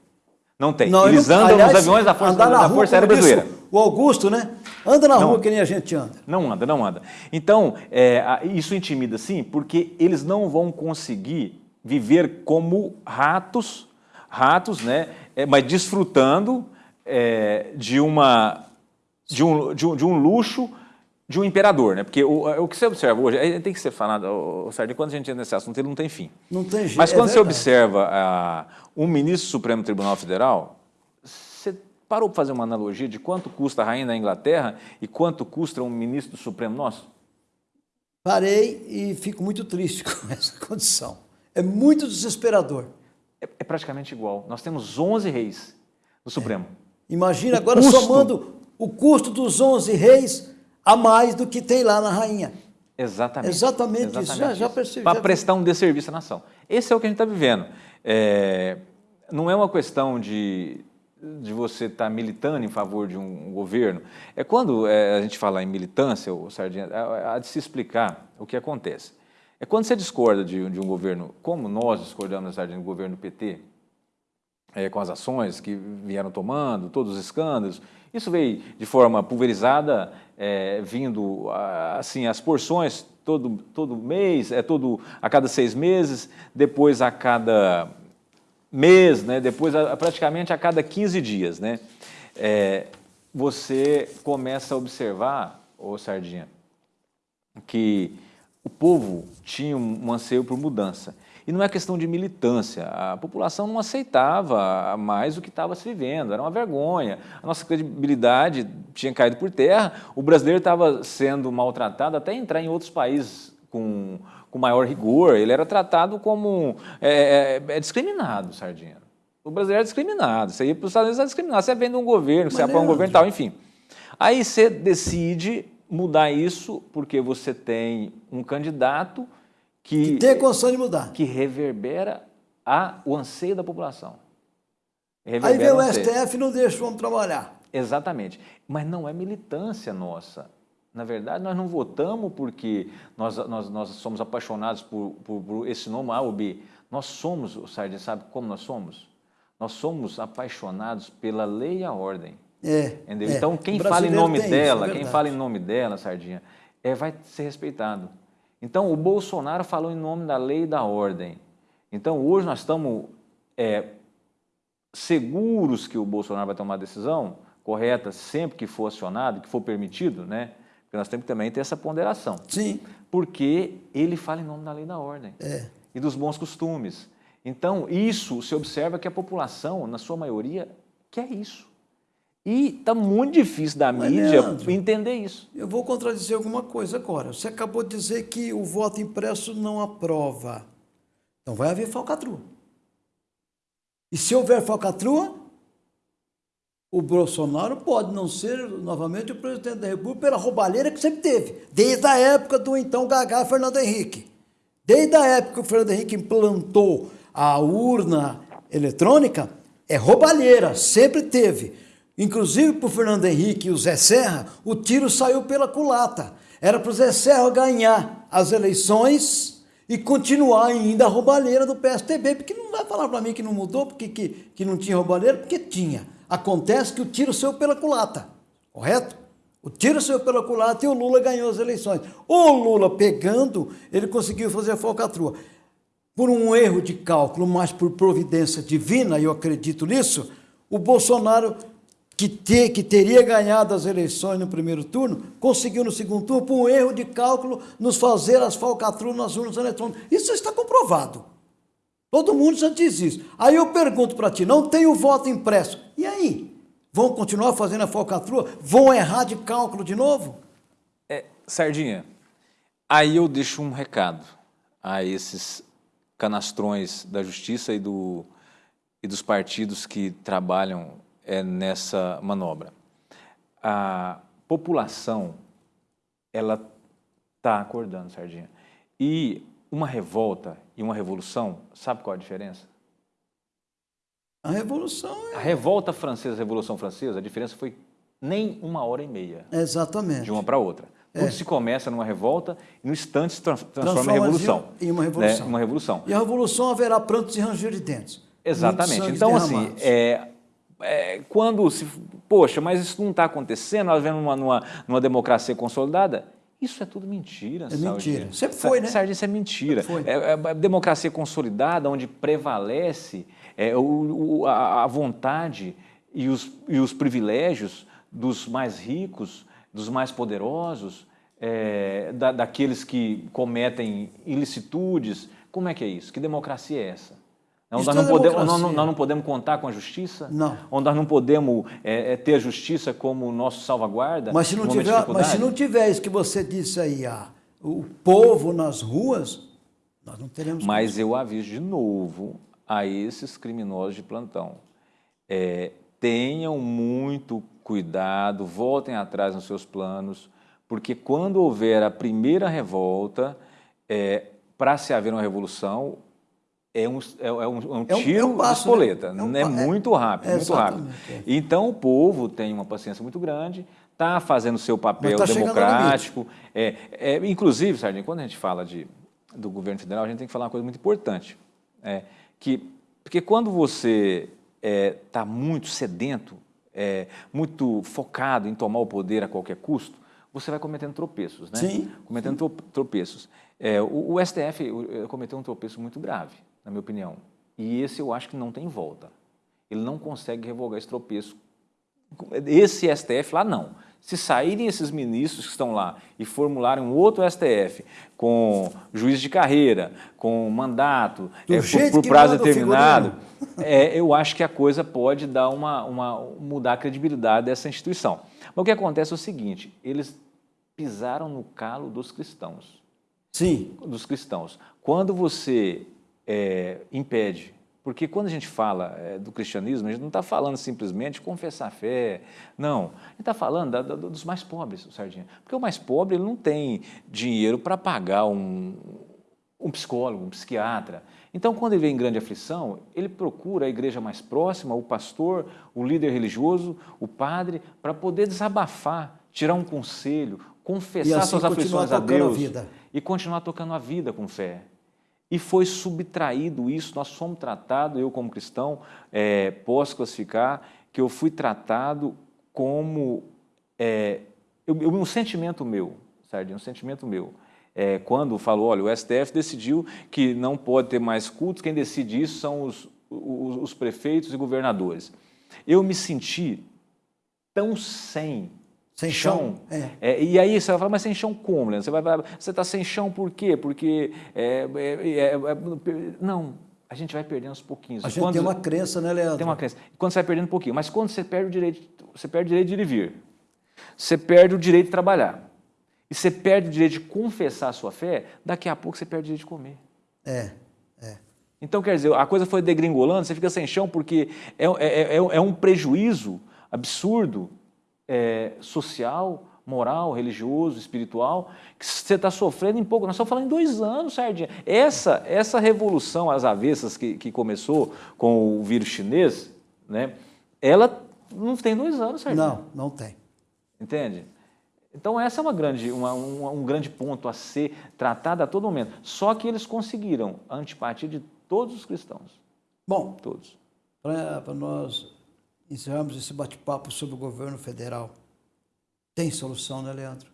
Não tem. Não, Eles andam aliás, nos aviões da Força, da Força Aérea Brasileira. O Augusto, né? Anda na não, rua que nem a gente anda. Não anda, não anda. Então, é, isso intimida sim, porque eles não vão conseguir viver como ratos, ratos, né? É, mas desfrutando é, de, uma, de, um, de, um, de um luxo de um imperador, né? Porque o, o que você observa hoje, tem que ser falado, o, Sardinha, quando a gente entra nesse assunto, ele não tem fim. Não tem jeito. Mas quando é você observa a, um ministro do Supremo Tribunal Federal, você parou para fazer uma analogia de quanto custa a rainha da Inglaterra e quanto custa um ministro do Supremo nosso? Parei e fico muito triste com essa condição. É muito desesperador. É, é praticamente igual. Nós temos 11 reis no Supremo. É. Imagina o agora custo... somando o custo dos 11 reis a mais do que tem lá na rainha. Exatamente. Exatamente, Exatamente isso. Já, já percebi. Para prestar um desserviço à nação. Esse é o que a gente está vivendo. É, não é uma questão de, de você estar tá militando em favor de um governo. É quando é, a gente fala em militância, o Sardinha, há de se explicar o que acontece. É quando você discorda de, de um governo, como nós discordamos, Sardinha, do governo PT, é, com as ações que vieram tomando, todos os escândalos, isso veio de forma pulverizada, é, vindo assim as porções todo, todo mês, é todo a cada seis meses, depois a cada mês, né, depois a, praticamente a cada 15 dias. Né, é, você começa a observar, ô Sardinha, que o povo tinha um anseio por mudança. E não é questão de militância, a população não aceitava mais o que estava se vivendo, era uma vergonha. A nossa credibilidade tinha caído por terra, o brasileiro estava sendo maltratado até entrar em outros países com, com maior rigor, ele era tratado como é, é, é discriminado, Sardinha. O brasileiro é discriminado, você ia para os Estados Unidos é discriminado, você vem de um governo, você apoia um governo e tal, enfim. Aí você decide mudar isso porque você tem um candidato que, que tem condição de mudar. Que reverbera a, o anseio da população. Reverbera Aí vem o, STF e não deixa o homem trabalhar. Exatamente. Mas não é militância nossa. Na verdade, nós não votamos porque nós, nós, nós somos apaixonados por, por, por esse nome A ou B. Nós somos, o Sardinha sabe como nós somos? Nós somos apaixonados pela lei e a ordem. É, é. Então, quem fala em nome dela, isso, é quem fala em nome dela, Sardinha, é, vai ser respeitado. Então, o Bolsonaro falou em nome da lei e da ordem. Então, hoje nós estamos é, seguros que o Bolsonaro vai tomar a decisão correta sempre que for acionado, que for permitido, né? Porque nós temos que também ter essa ponderação. Sim. Porque ele fala em nome da lei e da ordem. É. E dos bons costumes. Então, isso se observa que a população, na sua maioria, quer isso. E está muito difícil da Mas, mídia Leandro, entender isso. Eu vou contradizer alguma coisa agora. Você acabou de dizer que o voto impresso não aprova. Então vai haver falcatrua. E se houver falcatrua, o Bolsonaro pode não ser novamente o presidente da República pela roubalheira que sempre teve, desde a época do então Gagá Fernando Henrique. Desde a época que o Fernando Henrique implantou a urna eletrônica, é roubalheira, sempre teve. Inclusive para o Fernando Henrique e o Zé Serra, o tiro saiu pela culata. Era para o Zé Serra ganhar as eleições e continuar ainda a roubalheira do PSTB, porque não vai falar para mim que não mudou, porque que, que não tinha roubalheira, porque tinha. Acontece que o tiro saiu pela culata, correto? O tiro saiu pela culata e o Lula ganhou as eleições. O Lula pegando, ele conseguiu fazer a falcatrua. Por um erro de cálculo, mas por providência divina, eu acredito nisso, o Bolsonaro que, ter, que teria ganhado as eleições no primeiro turno, conseguiu no segundo turno, por um erro de cálculo, nos fazer as falcatruas nas urnas eletrônicas. Isso está comprovado. Todo mundo já diz isso. Aí eu pergunto para ti, não tem o voto impresso. E aí? Vão continuar fazendo a falcatrua? Vão errar de cálculo de novo? É, Sardinha, aí eu deixo um recado a esses canastrões da justiça e, do, e dos partidos que trabalham é, nessa manobra. A população, ela está acordando, Sardinha. E uma revolta e uma revolução, sabe qual a diferença? A revolução é... A revolta francesa, a revolução francesa, a diferença foi nem uma hora e meia. Exatamente. De uma para outra. Tudo é. se começa numa revolta e no instante se transforma, transforma em revolução. Em uma revolução. Né? Uma revolução. E a revolução haverá prantos e ranger de dentes. Exatamente. Então, assim, é, é, quando se. Poxa, mas isso não está acontecendo, nós vemos numa, numa, numa, democracia consolidada. Isso é tudo mentira, É mentira. Sempre foi, né? Sardinha, isso é mentira. É, é, é, democracia consolidada, onde prevalece é, o, o, a, a, vontade e os, e os privilégios dos mais ricos, dos mais poderosos, é, da, daqueles que cometem ilicitudes. Como é que é isso? Que democracia é essa? Onde nós, não podemos, nós, nós não podemos contar com a justiça? Não. Onde nós não podemos é, é, ter a justiça como nosso salvaguarda? Mas se não, tiver, mas se não tiver isso que você disse aí, ah, o povo nas ruas, nós não teremos... Mas eu aviso de novo a esses criminosos de plantão. É, tenham muito cuidado, voltem atrás nos seus planos, porque quando houver a primeira revolta, é, para se haver uma revolução, é um, é, é um, é um tiro é um, é um passo, de espoleta, né? é, é, muito rápido, muito rápido. Então o povo tem uma paciência muito grande, está fazendo o seu papel tá democrático. É, é, inclusive, Sardinha, quando a gente fala de, do governo federal, a gente tem que falar uma coisa muito importante. É, que, porque quando você está muito sedento, muito focado em tomar o poder a qualquer custo, você vai cometendo tropeços, né? Sim. Cometendo sim. tropeços. o, o STF cometeu um tropeço muito grave na minha opinião. E esse eu acho que não tem volta. Ele não consegue revogar esse tropeço. Esse STF lá não. Se saírem esses ministros que estão lá e formularem um outro STF com juiz de carreira, com mandato, é, por, por prazo determinado, é, eu acho que a coisa pode dar uma, uma, mudar a credibilidade dessa instituição. Mas o que acontece é o seguinte, eles pisaram no calo dos cristãos. Sim. Dos cristãos. Quando você é, impede porque quando a gente fala é, do cristianismo, a gente não está falando simplesmente de confessar a fé, não. A gente está falando da, da, dos mais pobres, o Sardinha. Porque o mais pobre ele não tem dinheiro para pagar um, um psicólogo, um psiquiatra. Então, quando ele vem em grande aflição, ele procura a igreja mais próxima, o pastor, o líder religioso, o padre, para poder desabafar, tirar um conselho, confessar assim, suas aflições a Deus a e continuar tocando a vida com fé e foi subtraído isso, nós fomos tratados, eu como cristão, é, posso classificar, que eu fui tratado como é, eu, um sentimento meu, Sardinha, um sentimento meu. É, quando falou, olha, o STF decidiu que não pode ter mais cultos, quem decide isso são os, os, os prefeitos e governadores. Eu me senti tão sem sem chão? É. É, e aí você vai falar, mas sem chão como, Leandro? Você vai falar, você está sem chão por quê? Porque, é, é, é, é não, a gente vai perdendo aos pouquinhos. A gente quando, tem uma crença, né, Leandro? Tem uma crença. Quando você vai perdendo um pouquinho, mas quando você perde o direito, você perde o direito de ir e vir, você perde o direito de trabalhar, e você perde o direito de confessar a sua fé, daqui a pouco você perde o direito de comer. É, é. Então, quer dizer, a coisa foi degringolando, você fica sem chão porque é, é, é um prejuízo absurdo é, social, moral, religioso, espiritual, que você está sofrendo em pouco. Nós estamos falando em dois anos, Sardinha. Essa, essa revolução às avessas que, que começou com o vírus chinês, né, ela não tem dois anos, Sardinha. Não, não tem. Entende? Então, essa é uma grande, uma, um, um grande ponto a ser tratado a todo momento. Só que eles conseguiram a antipatia de todos os cristãos. Bom, todos. Para nós encerramos esse bate-papo sobre o governo federal. Tem solução, né, Leandro?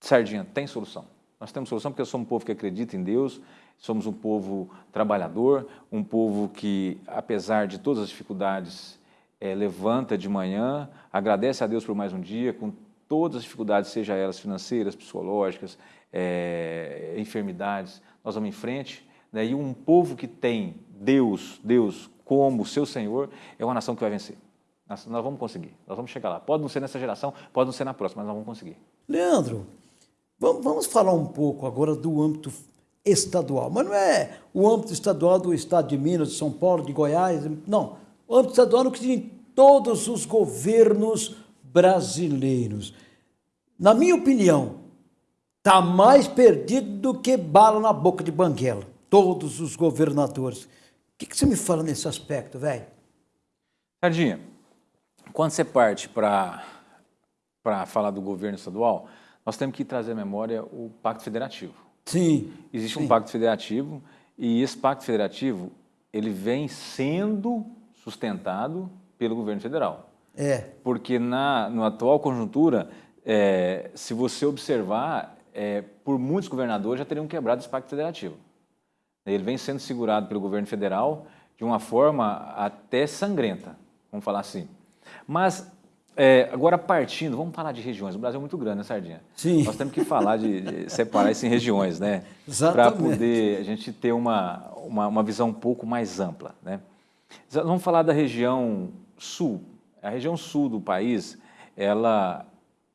Sardinha, tem solução. Nós temos solução porque somos um povo que acredita em Deus, somos um povo trabalhador, um povo que, apesar de todas as dificuldades, é, levanta de manhã, agradece a Deus por mais um dia, com todas as dificuldades, seja elas financeiras, psicológicas, é, enfermidades, nós vamos em frente. Né? E um povo que tem Deus, Deus como seu Senhor, é uma nação que vai vencer. Nós, nós, vamos conseguir, nós vamos chegar lá. Pode não ser nessa geração, pode não ser na próxima, mas nós vamos conseguir. Leandro, vamos falar um pouco agora do âmbito estadual, mas não é o âmbito estadual do estado de Minas, de São Paulo, de Goiás, não. O âmbito estadual no que diz todos os governos brasileiros. Na minha opinião, está mais perdido do que bala na boca de banguela. Todos os governadores que, que você me fala nesse aspecto, velho? Sardinha, quando você parte para falar do governo estadual, nós temos que trazer à memória o Pacto Federativo. Sim. Existe sim. um Pacto Federativo e esse Pacto Federativo ele vem sendo sustentado pelo governo federal. É. Porque na, na atual conjuntura, é, se você observar, é, por muitos governadores já teriam quebrado esse Pacto Federativo. Ele vem sendo segurado pelo governo federal de uma forma até sangrenta, vamos falar assim. Mas, é, agora partindo, vamos falar de regiões. O Brasil é muito grande, né, Sardinha? Sim. Nós temos que falar de, de separar isso em regiões, né? Para poder a gente ter uma, uma, uma, visão um pouco mais ampla, né? Vamos falar da região sul. A região sul do país, ela,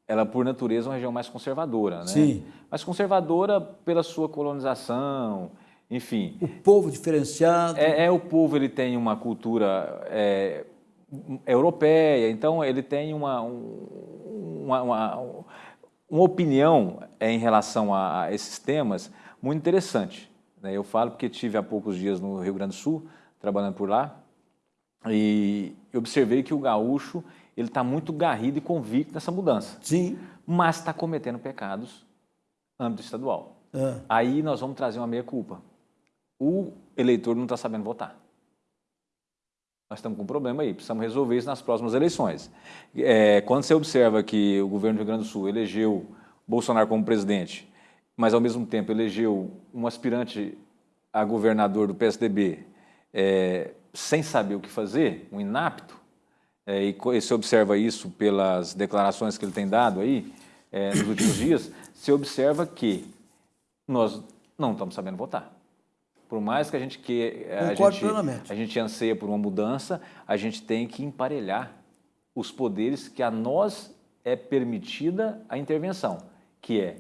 ela por natureza é uma região mais conservadora, né? Sim. Mais conservadora pela sua colonização, enfim. O povo diferenciado. É, é o povo, ele tem uma cultura é, europeia, então ele tem uma, uma, uma, uma opinião é, em relação a, a, esses temas muito interessante. Né? Eu falo porque tive há poucos dias no Rio Grande do Sul, trabalhando por lá, e observei que o gaúcho ele está muito garrido e convicto nessa mudança. Sim. Mas está cometendo pecados âmbito estadual. Ah. Aí nós vamos trazer uma meia-culpa o eleitor não está sabendo votar. Nós estamos com um problema aí, precisamos resolver isso nas próximas eleições. É, quando você observa que o governo do Rio Grande do Sul elegeu Bolsonaro como presidente, mas ao mesmo tempo elegeu um aspirante a governador do PSDB é, sem saber o que fazer, um inapto, é, e, e se observa isso pelas declarações que ele tem dado aí é, nos últimos dias, se observa que nós não estamos sabendo votar. Por mais que a gente que a gente, a gente anseia por uma mudança, a gente tem que emparelhar os poderes que a nós é permitida a intervenção, que é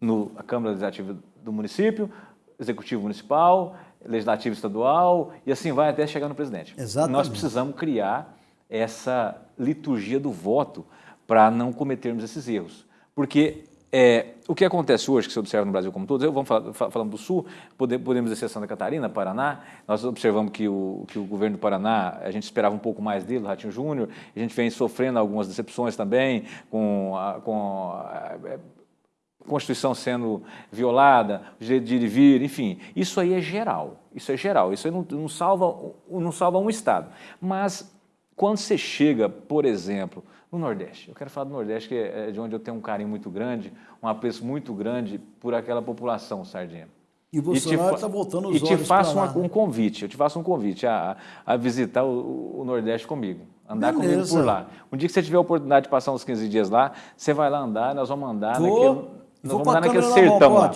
no a Câmara Legislativa do município, Executivo Municipal, Legislativo Estadual e assim vai até chegar no presidente. Exatamente. Nós precisamos criar essa liturgia do voto para não cometermos esses erros. Porque é, o que acontece hoje, que se observa no Brasil como todo, eu vamos falar, falando do Sul, podemos dizer Santa Catarina, Paraná, nós observamos que o, que o governo do Paraná, a gente esperava um pouco mais dele, o Ratinho Júnior, a gente vem sofrendo algumas decepções também, com, a, com a, a Constituição sendo violada, o direito de ir e vir, enfim, isso aí é geral, isso é geral, isso aí não, não, salva, não salva um Estado. Mas quando você chega, por exemplo, no Nordeste. Eu quero falar do Nordeste, que é de onde eu tenho um carinho muito grande, um apreço muito grande por aquela população, Sardinha. E o Bolsonaro está voltando os E te faço uma, né? um convite, eu te faço um convite a, a visitar o, o, Nordeste comigo, andar Beleza. comigo por lá. Um dia que você tiver a oportunidade de passar uns 15 dias lá, você vai lá andar, nós vamos andar Tô. naquele, nós Vou vamos andar naquele sertão lá.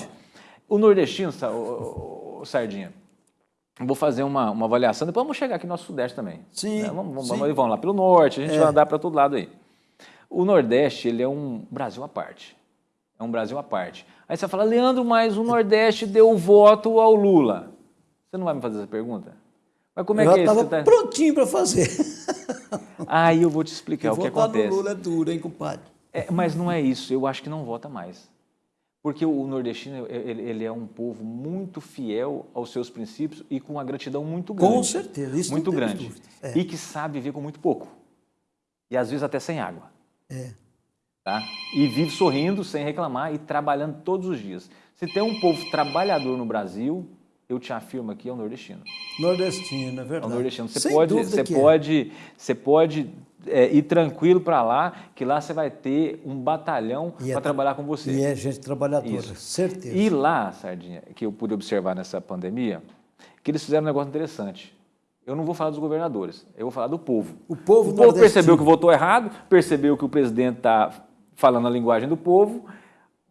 O nordestino, o, o, o Sardinha, vou fazer uma, uma avaliação, depois vamos chegar aqui no nosso Sudeste também. Sim. Né? Vamos, vamos, sim. vamos lá pelo Norte, a gente é. vai andar para todo lado aí. O Nordeste, ele é um Brasil à parte. É um Brasil à parte. Aí você fala, Leandro, mas o Nordeste deu voto ao Lula. Você não vai me fazer essa pergunta? Mas como é eu que é isso? Eu estava tá... prontinho para fazer. Aí eu vou te explicar o que acontece. no Lula é duro, hein, compadre? É, mas não é isso. Eu acho que não vota mais. Porque o nordestino ele, ele, é um povo muito fiel aos seus princípios e com uma gratidão muito grande. Com certeza, isso muito grande. É. E que sabe viver com muito pouco. E às vezes até sem água. É. Tá? E vive sorrindo, sem reclamar e trabalhando todos os dias. Se tem um povo trabalhador no Brasil, eu te afirmo aqui, é o nordestino. Nordestino, é verdade. É o nordestino. Você sem pode, você pode, é. você pode é, ir tranquilo para lá, que lá você vai ter um batalhão para é, trabalhar com você. E é gente trabalhadora, Isso. certeza. E lá, Sardinha, que eu pude observar nessa pandemia, que eles fizeram um negócio interessante. Eu não vou falar dos governadores, eu vou falar do povo. O povo, o povo percebeu que votou errado, percebeu que o presidente está falando a linguagem do povo,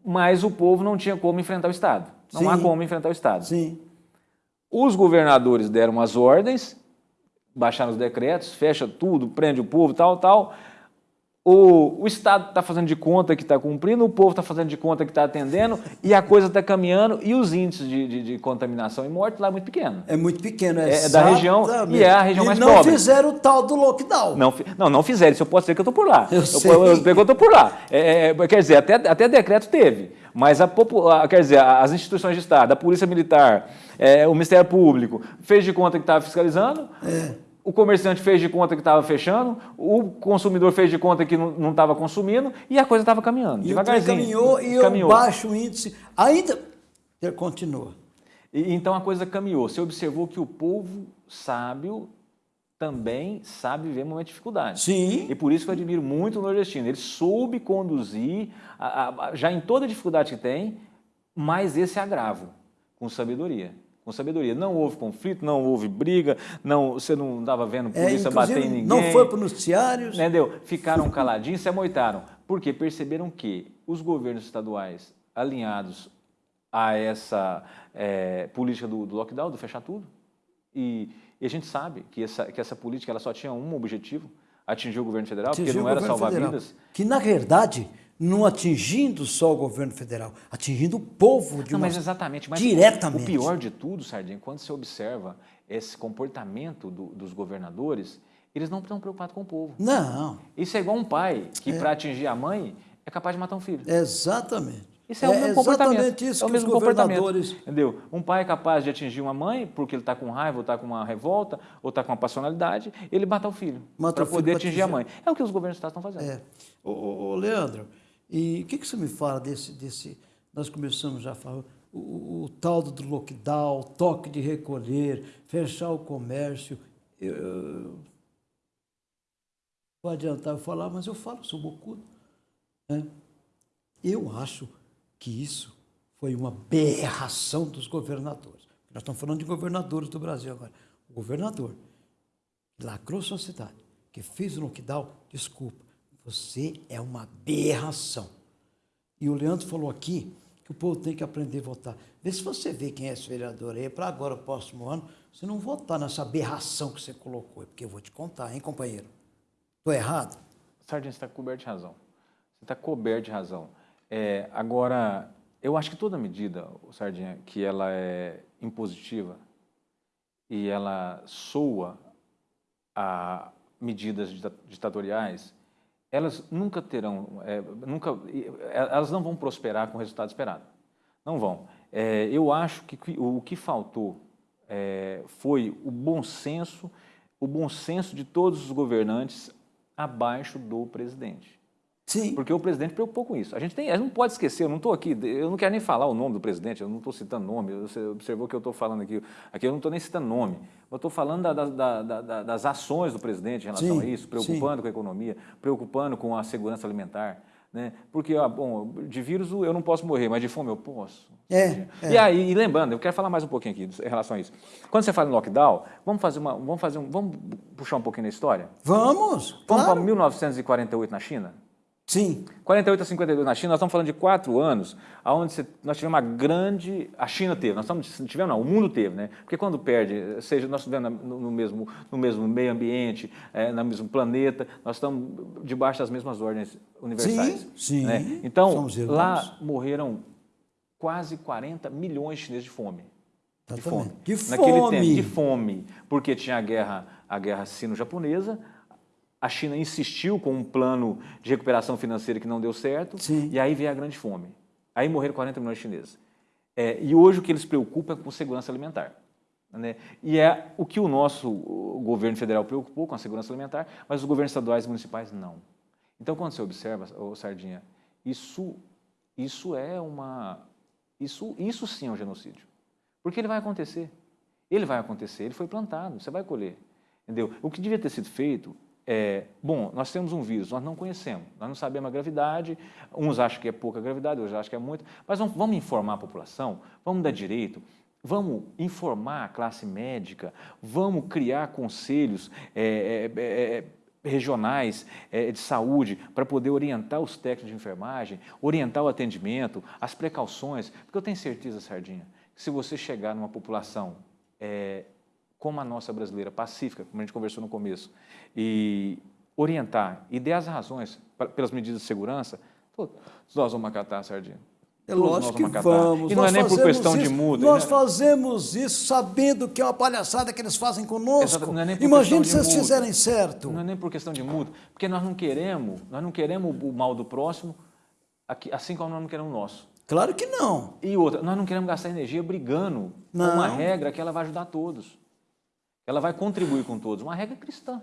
mas o povo não tinha como enfrentar o Estado. Não Sim. há como enfrentar o Estado. Sim. Os governadores deram as ordens, baixaram os decretos, fecha tudo, prende o povo, tal, tal. O, o Estado está fazendo de conta que está cumprindo, o povo está fazendo de conta que está atendendo e a coisa está caminhando e os índices de, de, de, contaminação e morte lá é muito pequeno. É muito pequeno, é, é, é da região e é a região e mais não pobre. não fizeram o tal do lockdown. Não, não, não fizeram, isso eu posso dizer que eu estou por lá. Eu, eu sei. Eu, eu, eu estou por lá. É, é, quer dizer, até, até decreto teve, mas a, a, quer dizer, as instituições de Estado, a Polícia Militar, é, o Ministério Público, fez de conta que estava fiscalizando, é o comerciante fez de conta que estava fechando, o consumidor fez de conta que não estava consumindo e a coisa estava caminhando, e devagarzinho. caminhou e caminhou. o baixo índice ainda continua. E, então a coisa caminhou. Você observou que o povo sábio também sabe viver momentos de dificuldade. Sim. E por isso que eu admiro muito o nordestino. Ele soube conduzir, a, a, já em toda dificuldade que tem, mas esse agravo, com sabedoria com sabedoria. Não houve conflito, não houve briga, não, você não estava vendo é, polícia é, bater em ninguém. Não foi para os noticiários. Entendeu? Ficaram caladinhos, se amoitaram. Porque perceberam que os governos estaduais alinhados a essa é, política do, do, lockdown, do fechar tudo, e, e, a gente sabe que essa, que essa política ela só tinha um objetivo, atingir o governo federal, atingir porque não era salvar federal. vidas. Que, na verdade, não atingindo só o governo federal, atingindo o povo de não, uma... mas exatamente, mas diretamente. O pior de tudo, Sardinha, quando você observa esse comportamento do, dos governadores, eles não estão preocupados com o povo. Não. Isso é igual um pai que, é. para atingir a mãe, é capaz de matar um filho. Exatamente. Isso é, o mesmo é comportamento. Isso é o mesmo governadores... Entendeu? Um pai é capaz de atingir uma mãe porque ele está com raiva, ou está com uma revolta, ou está com uma passionalidade, ele mata o filho para poder atingir a mãe. É o que os governos estão fazendo. É. Ô, ô, ô Leandro, e o que, que você me fala desse, desse. Nós começamos já a falar, o, o, o tal do lockdown, toque de recolher, fechar o comércio. Eu, vou adiantar eu falar, mas eu falo, sou bocudo. Né? Eu acho que isso foi uma berração dos governadores. Nós estamos falando de governadores do Brasil agora. O governador lacrou sua cidade, que fez o lockdown, desculpa, você é uma aberração. E o Leandro falou aqui que o povo tem que aprender a votar. Vê se você vê quem é esse vereador aí, para agora, o próximo ano, você não votar nessa aberração que você colocou, porque eu vou te contar, hein, companheiro? Estou errado? Sargento, você está coberto de razão. Você está coberto de razão. É, agora, eu acho que toda medida, Sardinha, que ela é impositiva e ela soa a medidas ditatoriais, elas nunca terão, é, nunca, é, elas não vão prosperar com o resultado esperado. Não vão. É, eu acho que o que faltou é, foi o bom senso, o bom senso de todos os governantes abaixo do presidente. Sim. Porque o presidente preocupou com isso. A gente, tem, a gente não pode esquecer, eu não estou aqui, eu não quero nem falar o nome do presidente, eu não estou citando nome, você observou que eu estou falando aqui, aqui eu não estou nem citando nome, eu estou falando da, da, da, das ações do presidente em relação sim, a isso, preocupando sim. com a economia, preocupando com a segurança alimentar. Né? Porque, ah, bom, de vírus eu não posso morrer, mas de fome eu posso. É, é. E aí, e lembrando, eu quero falar mais um pouquinho aqui em relação a isso. Quando você fala em lockdown, vamos fazer uma, vamos fazer um, vamos puxar um pouquinho na história? Vamos. Vamos claro. para 1948 na China? Sim. 48 a 52 na China, nós estamos falando de quatro anos, onde nós tivemos uma grande. A China teve, nós estamos, tivemos, não, o mundo teve, né? Porque quando perde, seja nós estivemos no mesmo, no mesmo meio ambiente, é, no mesmo planeta, nós estamos debaixo das mesmas ordens universais. Sim, sim. Né? Então, lá morreram quase 40 milhões de chineses de fome. De fome. De fome. Naquele tempo, de fome. Porque tinha a guerra, a guerra sino-japonesa, a China insistiu com um plano de recuperação financeira que não deu certo, Sim. e aí veio a grande fome. Aí morreram 40 milhões de chineses. É, e hoje o que eles preocupam é com segurança alimentar. Né? E é o que o nosso governo federal preocupou com a segurança alimentar, mas os governos estaduais e municipais não. Então, quando você observa, ô, Sardinha, isso, isso é uma. Isso, isso sim é um genocídio. Porque ele vai acontecer. Ele vai acontecer, ele foi plantado, você vai colher. Entendeu? O que devia ter sido feito é, bom, nós temos um vírus, nós não conhecemos, nós não sabemos a gravidade, uns acham que é pouca gravidade, outros acham que é muito, mas vamos, vamos informar a população, vamos dar direito, vamos informar a classe médica, vamos criar conselhos é, é, é, é regionais é, de saúde para poder orientar os técnicos de enfermagem, orientar o atendimento, as precauções, porque eu tenho certeza, Sardinha, que se você chegar numa população como a nossa brasileira, pacífica, como a gente conversou no começo, e orientar e dar as razões pelas medidas de segurança, todos nós vamos acatar, Sardinha. É lógico que vamos. E não nós é nem por questão isso, de muda. Nós né? fazemos isso sabendo que é uma palhaçada que eles fazem conosco. Não é Imagine se eles fizerem certo. Não é nem por questão de muda, porque nós não queremos, nós não queremos o mal do próximo, assim como nós não queremos o nosso. Claro que não. E outra, nós não queremos gastar energia brigando não. com uma regra que ela vai ajudar todos. Ela vai contribuir com todos, uma regra cristã.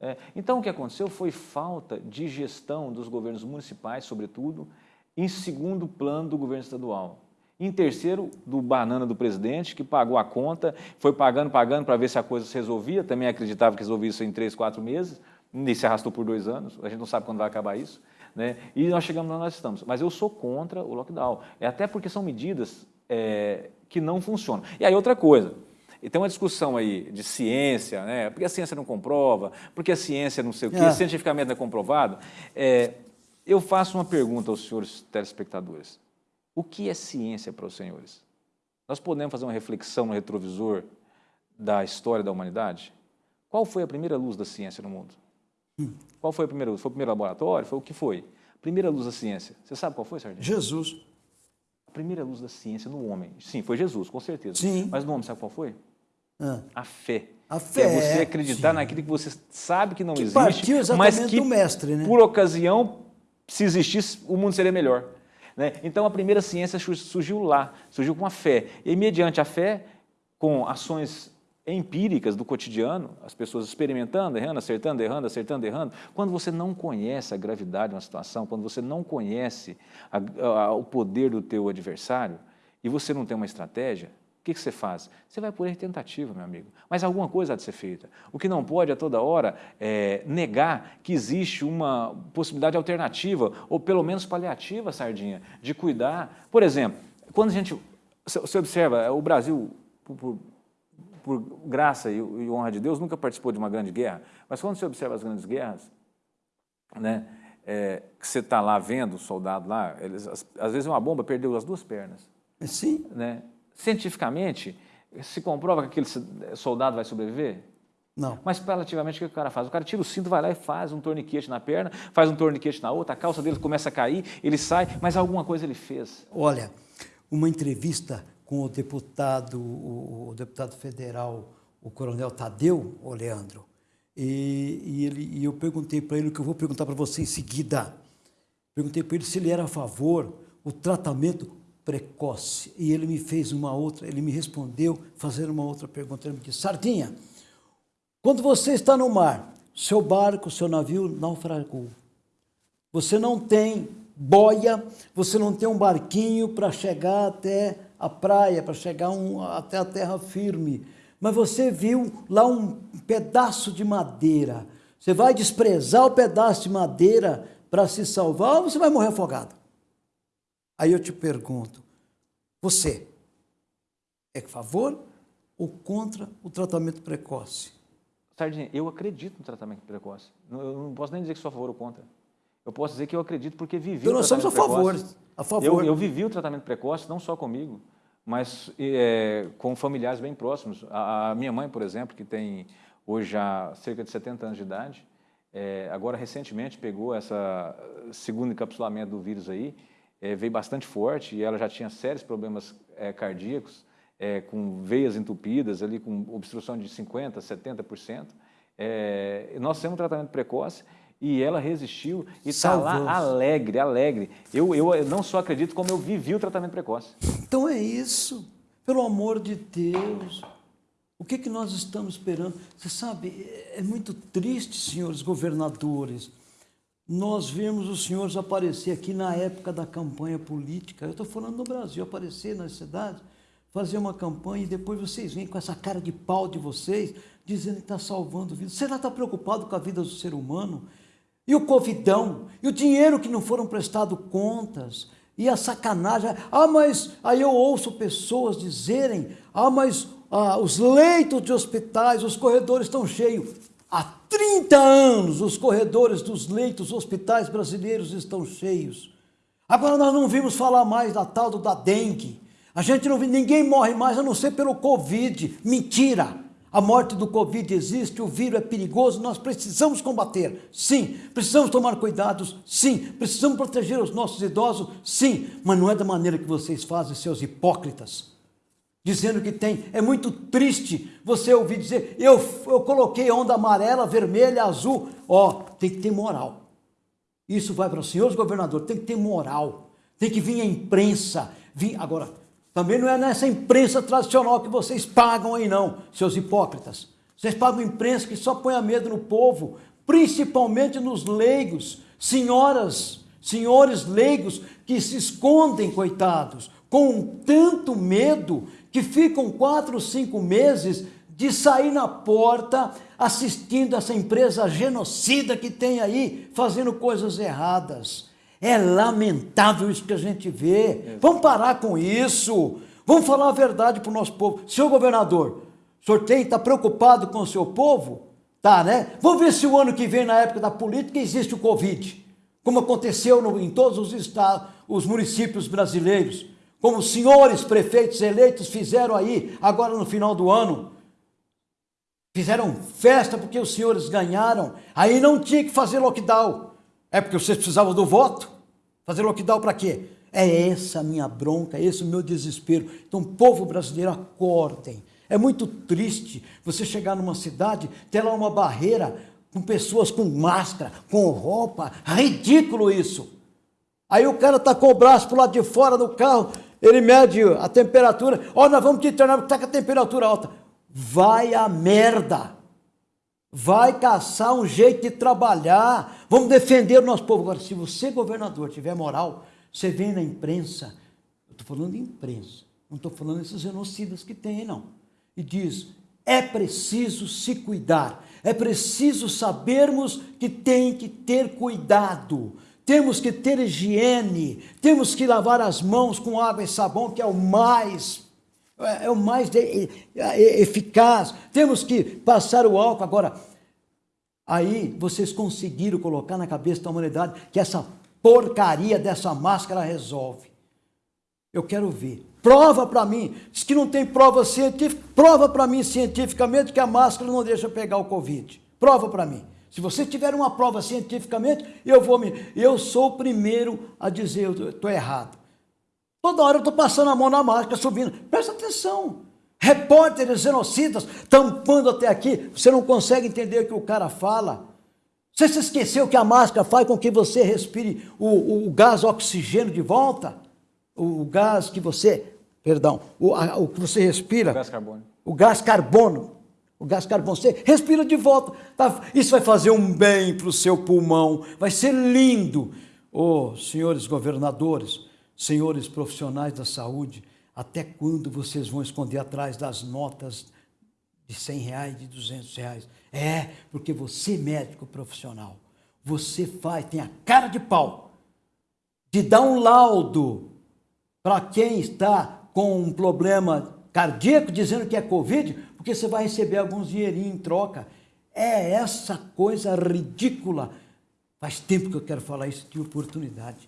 É, então, o que aconteceu foi falta de gestão dos governos municipais, sobretudo, em segundo plano do governo estadual. Em terceiro, do banana do presidente, que pagou a conta, foi pagando, pagando para ver se a coisa se resolvia, também acreditava que resolvia isso em três, quatro meses, e se arrastou por dois anos, a gente não sabe quando vai acabar isso. Né? E nós chegamos onde nós estamos. Mas eu sou contra o lockdown, é até porque são medidas é, que não funcionam. E aí outra coisa, e tem uma discussão aí de ciência, né? porque a ciência não comprova, porque a ciência não sei o quê, é. cientificamente não é comprovado. É, eu faço uma pergunta aos senhores telespectadores. O que é ciência para os senhores? Nós podemos fazer uma reflexão no retrovisor da história da humanidade? Qual foi a primeira luz da ciência no mundo? Hum. Qual foi a primeira luz? Foi o primeiro laboratório? Foi o que foi? Primeira luz da ciência. Você sabe qual foi, Sardinha? Jesus. A primeira luz da ciência no homem. Sim, foi Jesus, com certeza. Sim. Mas no homem, sabe qual foi? Ah. A fé. A fé. É você acreditar sim. naquilo que você sabe que não que existe, mas que, do mestre, né? por ocasião, se existisse, o mundo seria melhor. Né? Então, a primeira ciência surgiu lá, surgiu com a fé. E, mediante a fé, com ações empíricas do cotidiano, as pessoas experimentando, errando, acertando, errando, acertando, errando. Quando você não conhece a gravidade de uma situação, quando você não conhece a, a, o poder do teu adversário e você não tem uma estratégia, o que, que, você faz? Você vai por tentativa, meu amigo. Mas alguma coisa há de ser feita. O que não pode a toda hora é negar que existe uma possibilidade alternativa, ou pelo menos paliativa, Sardinha, de cuidar. Por exemplo, quando a gente. Você observa, o Brasil, por, por graça e, honra de Deus, nunca participou de uma grande guerra, mas quando você observa as grandes guerras, né, é, que você está lá vendo o soldado lá, eles, às vezes uma bomba perdeu as duas pernas. Sim. Né? Cientificamente, se comprova que aquele soldado vai sobreviver? Não. Mas, relativamente, o que o cara faz? O cara tira o cinto, vai lá e faz um torniquete na perna, faz um torniquete na outra, a calça dele começa a cair, ele sai, mas alguma coisa ele fez. Olha, uma entrevista com o deputado, o, o deputado federal, o coronel Tadeu, o Leandro, e, e, ele, e eu perguntei para ele o que eu vou perguntar para você em seguida. Perguntei para ele se ele era a favor o tratamento precoce. E ele me fez uma outra, ele me respondeu fazendo uma outra pergunta. Ele me disse, Sardinha, quando você está no mar, seu barco, seu navio naufragou. Você não tem boia, você não tem um barquinho para chegar até a praia, para chegar um, até a terra firme. Mas você viu lá um pedaço de madeira. Você vai desprezar o pedaço de madeira para se salvar ou você vai morrer afogado? Aí eu te pergunto, você é a favor ou contra o tratamento precoce? Sardinha, eu acredito no tratamento precoce. Eu não posso nem dizer que sou a favor ou contra. Eu posso dizer que eu acredito porque vivi então, nós somos a favor. A favor. Eu, eu, vivi o tratamento precoce, não só comigo, mas é, com familiares bem próximos. A, a, minha mãe, por exemplo, que tem hoje já cerca de 70 anos de idade, é, agora recentemente pegou essa segundo encapsulamento do vírus aí, é, veio bastante forte e ela já tinha sérios problemas é, cardíacos, é, com veias entupidas, ali com obstrução de 50%, 70%. É, nós temos um tratamento precoce e ela resistiu e está lá alegre, alegre. Eu, eu não só acredito, como eu vivi o tratamento precoce. Então é isso. Pelo amor de Deus. O que, que nós estamos esperando? Você sabe, é muito triste, senhores governadores, nós vemos os senhores aparecer aqui na época da campanha política. Eu estou falando no Brasil, aparecer nas cidades, fazer uma campanha e depois vocês vêm com essa cara de pau de vocês, dizendo que está salvando vidas. Será que está preocupado com a vida do ser humano? E o covidão? E o dinheiro que não foram prestado contas? E a sacanagem? Ah, mas aí eu ouço pessoas dizerem, ah, mas ah, os leitos de hospitais, os corredores estão cheios. Há 30 anos os corredores dos leitos hospitais brasileiros estão cheios. Agora nós não vimos falar mais da tal da dengue. A gente não vê, ninguém morre mais a não ser pelo Covid. Mentira! A morte do Covid existe, o vírus é perigoso, nós precisamos combater, sim. Precisamos tomar cuidados, sim. Precisamos proteger os nossos idosos, sim. Mas não é da maneira que vocês fazem, seus hipócritas dizendo que tem. É muito triste você ouvir dizer, eu, eu coloquei onda amarela, vermelha, azul. Ó, tem que ter moral. Isso vai para os senhores governadores, tem que ter moral. Tem que vir a imprensa. Vir, agora, também não é nessa imprensa tradicional que vocês pagam aí não, seus hipócritas. Vocês pagam imprensa que só põe a medo no povo, principalmente nos leigos, senhoras, senhores leigos que se escondem, coitados, com tanto medo que ficam quatro, cinco meses de sair na porta assistindo essa empresa genocida que tem aí, fazendo coisas erradas. É lamentável isso que a gente vê. Vamos parar com isso. Vamos falar a verdade para o nosso povo. Senhor governador, o senhor está preocupado com o seu povo? Tá, né? Vamos ver se o ano que vem, na época da política, existe o Covid. Como aconteceu no, em todos os estados, os municípios brasileiros como os senhores prefeitos eleitos fizeram aí, agora no final do ano. Fizeram festa porque os senhores ganharam, aí não tinha que fazer lockdown. É porque vocês precisavam do voto? Fazer lockdown para quê? É essa a minha bronca, é esse o meu desespero. Então, povo brasileiro, acordem. É muito triste você chegar numa cidade, ter lá uma barreira com pessoas com máscara, com roupa. Ridículo isso. Aí o cara está com o braço para lado de fora do carro, ele mede a temperatura, ó, oh, nós vamos te internar porque está com a temperatura alta. Vai a merda! Vai caçar um jeito de trabalhar, vamos defender o nosso povo. Agora, se você, governador, tiver moral, você vem na imprensa, eu estou falando de imprensa, não estou falando desses genocidas que tem, não. E diz, é preciso se cuidar, é preciso sabermos que tem que ter cuidado temos que ter higiene, temos que lavar as mãos com água e sabão, que é o mais, é, o mais eficaz. Temos que passar o álcool. Agora, aí vocês conseguiram colocar na cabeça da humanidade que essa porcaria dessa máscara resolve. Eu quero ver. Prova para mim. Diz que não tem prova científica. Prova para mim cientificamente que a máscara não deixa pegar o Covid. Prova para mim. Se você tiver uma prova cientificamente, eu vou me. Eu sou o primeiro a dizer eu estou errado. Toda hora eu estou passando a mão na máscara, subindo. Presta atenção. Repórteres genocidas tampando até aqui. Você não consegue entender o que o cara fala. Você se esqueceu que a máscara faz com que você respire o, o gás oxigênio de volta? O, o, gás que você, perdão, o, a, o que você respira. O gás carbono. O gás carbono o gás carbono, você respira de volta. Tá? Isso vai fazer um bem para o seu pulmão, vai ser lindo. Oh, senhores governadores, senhores profissionais da saúde, até quando vocês vão esconder atrás das notas de 100 reais, de 200 reais? É, porque você, médico profissional, você faz, tem a cara de pau de dar um laudo para quem está com um problema cardíaco, dizendo que é Covid, porque você vai receber alguns dinheirinhos em troca. É essa coisa ridícula. Faz tempo que eu quero falar isso de oportunidade.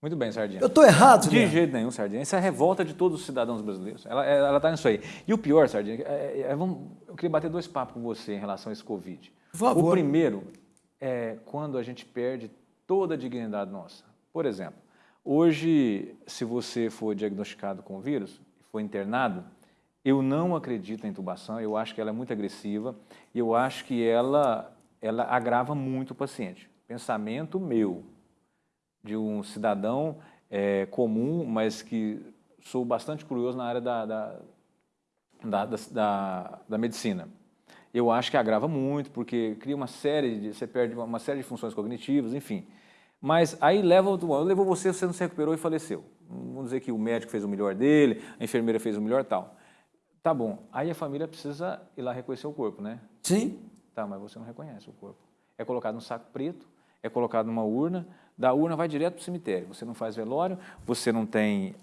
Muito bem, Sardinha. Eu estou errado, De jeito nenhum, Sardinha. Isso é a revolta de todos os cidadãos brasileiros. Ela está nisso aí. E o pior, Sardinha, é, é, vamos, eu queria bater dois papos com você em relação a esse Covid. Por favor. O primeiro é quando a gente perde toda a dignidade nossa. Por exemplo, hoje, se você for diagnosticado com o vírus, foi internado, eu não acredito na intubação, eu acho que ela é muito agressiva e eu acho que ela, ela agrava muito o paciente. Pensamento meu, de um cidadão é, comum, mas que sou bastante curioso na área da, da, da, da, da medicina. Eu acho que agrava muito, porque cria uma série de, você perde uma série de funções cognitivas, enfim. Mas aí leva, levou você, você não se recuperou e faleceu. Vamos dizer que o médico fez o melhor dele, a enfermeira fez o melhor tal. Tá bom, aí a família precisa ir lá reconhecer o corpo, né? Sim. Tá, mas você não reconhece o corpo. É colocado num saco preto, é colocado numa urna, da urna vai direto para o cemitério. Você não faz velório, você não tem...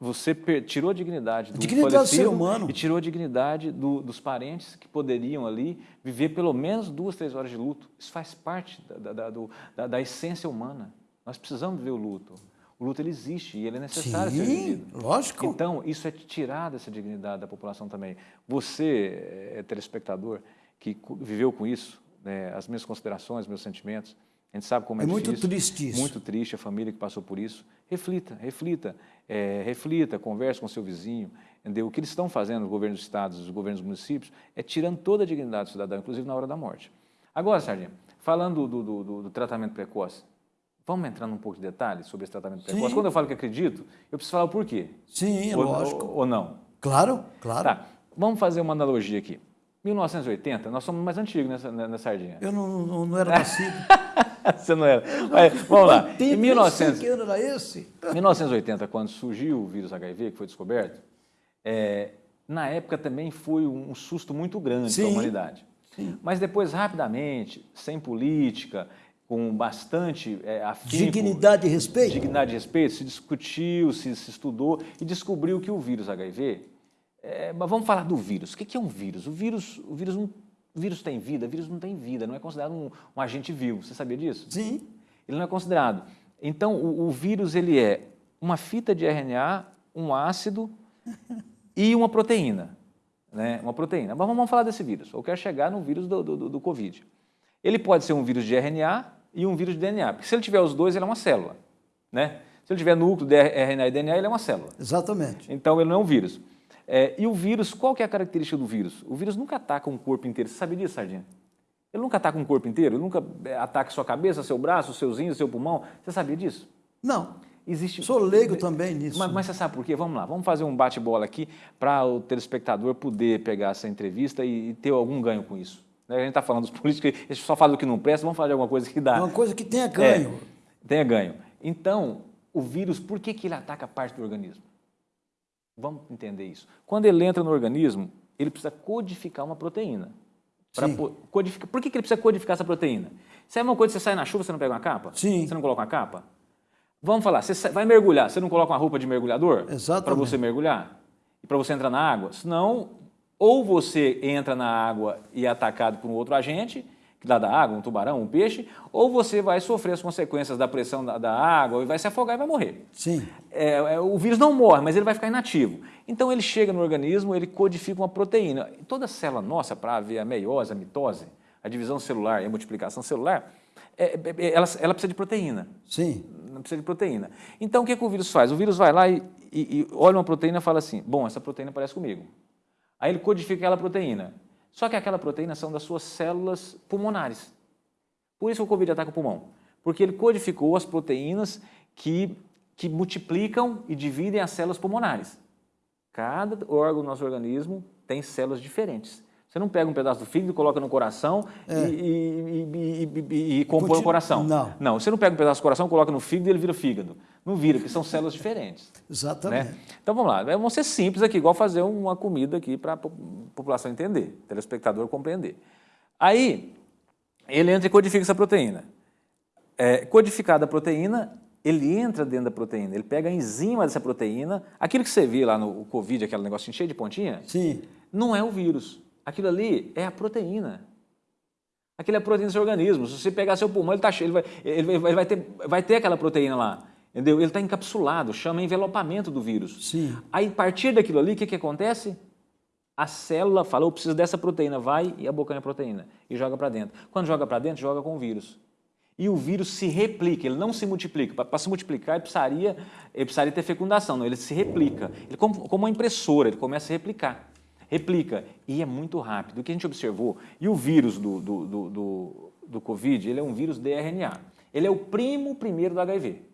Você tirou a dignidade do dignidade do ser humano. e tirou a dignidade do, dos parentes que poderiam ali viver pelo menos duas, três horas de luto. Isso faz parte da, da, da, da essência humana. Nós precisamos viver o luto. O luto ele existe e ele é necessário Sim, ser vivido. lógico. Então, isso é tirar dessa dignidade da população também. Você, é, telespectador, que viveu com isso, né, as minhas considerações, meus sentimentos, a gente sabe como é, é difícil. muito triste isso. Muito triste a família que passou por isso. Reflita, reflita, é, reflita, converse com seu vizinho, entendeu? O que eles estão fazendo, os governos dos estados, os governos dos municípios, é tirando toda a dignidade do cidadão, inclusive na hora da morte. Agora, Sardinha, falando do, do, do, do tratamento precoce, vamos entrar num pouco de detalhes sobre esse tratamento precoce? Quando eu falo que acredito, eu preciso falar o porquê. Sim, ou, lógico. Ou, ou não? Claro, claro. Tá, vamos fazer uma analogia aqui. 1980, nós somos mais antigos nessa, nessa sardinha. Eu não, não, não era nascido. Você não era. Mas, vamos lá. Em 1900, que ano era esse? 1980, quando surgiu o vírus HIV, que foi descoberto, é, na época também foi um susto muito grande para a humanidade. Sim. Mas depois, rapidamente, sem política, com bastante é, Dignidade e respeito? Dignidade e respeito, se discutiu, se, se estudou e descobriu que o vírus HIV é, mas vamos falar do vírus. O que é um vírus? O vírus, o vírus, não, o vírus tem vida? O vírus não tem vida, não é considerado um, um, agente vivo. Você sabia disso? Sim. Ele não é considerado. Então, o, o vírus ele é uma fita de RNA, um ácido e uma proteína. Né? Uma proteína. Mas vamos falar desse vírus. Eu quero chegar no vírus do, do, do Covid. Ele pode ser um vírus de RNA e um vírus de DNA. Porque se ele tiver os dois, ele é uma célula. Né? Se ele tiver núcleo de RNA e DNA, ele é uma célula. Exatamente. Então, ele não é um vírus. É, e o vírus, qual que é a característica do vírus? O vírus nunca ataca um corpo inteiro. Você sabia disso, Sardinha? Ele nunca ataca um corpo inteiro, ele nunca é, ataca sua cabeça, seu braço, seus rins, seu pulmão. Você sabia disso? Não. Existe... Sou leigo também nisso. Mas, mas, você sabe por quê? Vamos lá, vamos fazer um bate-bola aqui para o telespectador poder pegar essa entrevista e, e ter algum ganho com isso. Né? A gente está falando dos políticos, gente só fala do que não presta, vamos falar de alguma coisa que dá. Uma coisa que tenha ganho. É, tenha ganho. Então, o vírus, por que, que ele ataca parte do organismo? Vamos entender isso. Quando ele entra no organismo, ele precisa codificar uma proteína. Codificar. Por que, que ele precisa codificar essa proteína? Se é uma coisa que você sai na chuva, você não pega uma capa? Sim. Você não coloca uma capa? Vamos falar, você vai mergulhar, você não coloca uma roupa de mergulhador? Exatamente. Para você mergulhar? para você entrar na água. Senão, ou você entra na água e é atacado por um outro agente, que dá da água, um tubarão, um peixe, ou você vai sofrer as consequências da pressão da, da água e vai se afogar e vai morrer. Sim. É, é, o vírus não morre, mas ele vai ficar inativo. Então ele chega no organismo, ele codifica uma proteína. Toda célula nossa, para ver a meiose, a mitose, a divisão celular e a multiplicação celular, é, é, é ela, ela, precisa de proteína. Sim. Não precisa de proteína. Então o que, que o vírus faz? O vírus vai lá e, e, e olha uma proteína e fala assim, bom, essa proteína parece comigo. Aí ele codifica aquela proteína. Só que aquela proteína são das suas células pulmonares. Por isso o Covid ataca o pulmão. Porque ele codificou as proteínas que, que multiplicam e dividem as células pulmonares. Cada órgão do nosso organismo tem células diferentes. Você não pega um pedaço do fígado, coloca no coração é. e, e, e, e, compõe o coração. Não. Não, você não pega um pedaço do coração, coloca no fígado e ele vira fígado. Não vira, porque são células diferentes. Exatamente. Né? Então vamos lá, vamos ser simples aqui, igual fazer uma comida aqui para a população entender, telespectador compreender. Aí, ele entra e codifica essa proteína. É, codificada a proteína, ele entra dentro da proteína, ele pega a enzima dessa proteína, aquilo que você vê lá no Covid, aquele negocinho cheio de pontinha, Sim. não é o vírus. Aquilo ali é a proteína. Aquilo é a proteína do seu organismo. Se você pegar seu pulmão, ele, tá cheio, ele, vai, ele vai, ter, vai ter aquela proteína lá. Entendeu? Ele está encapsulado, chama envelopamento do vírus. Sim. Aí, a partir daquilo ali, o que, que acontece? A célula fala, eu preciso dessa proteína, vai e abocanha a proteína e joga para dentro. Quando joga para dentro, joga com o vírus. E o vírus se replica, ele não se multiplica. Para se multiplicar, ele precisaria, ele precisaria ter fecundação, não, ele se replica. Ele, como, como uma impressora, ele começa a replicar replica. E é muito rápido. O que a gente observou, e o vírus do, do, do, do, do Covid, ele é um vírus de RNA. Ele é o primo primeiro do HIV.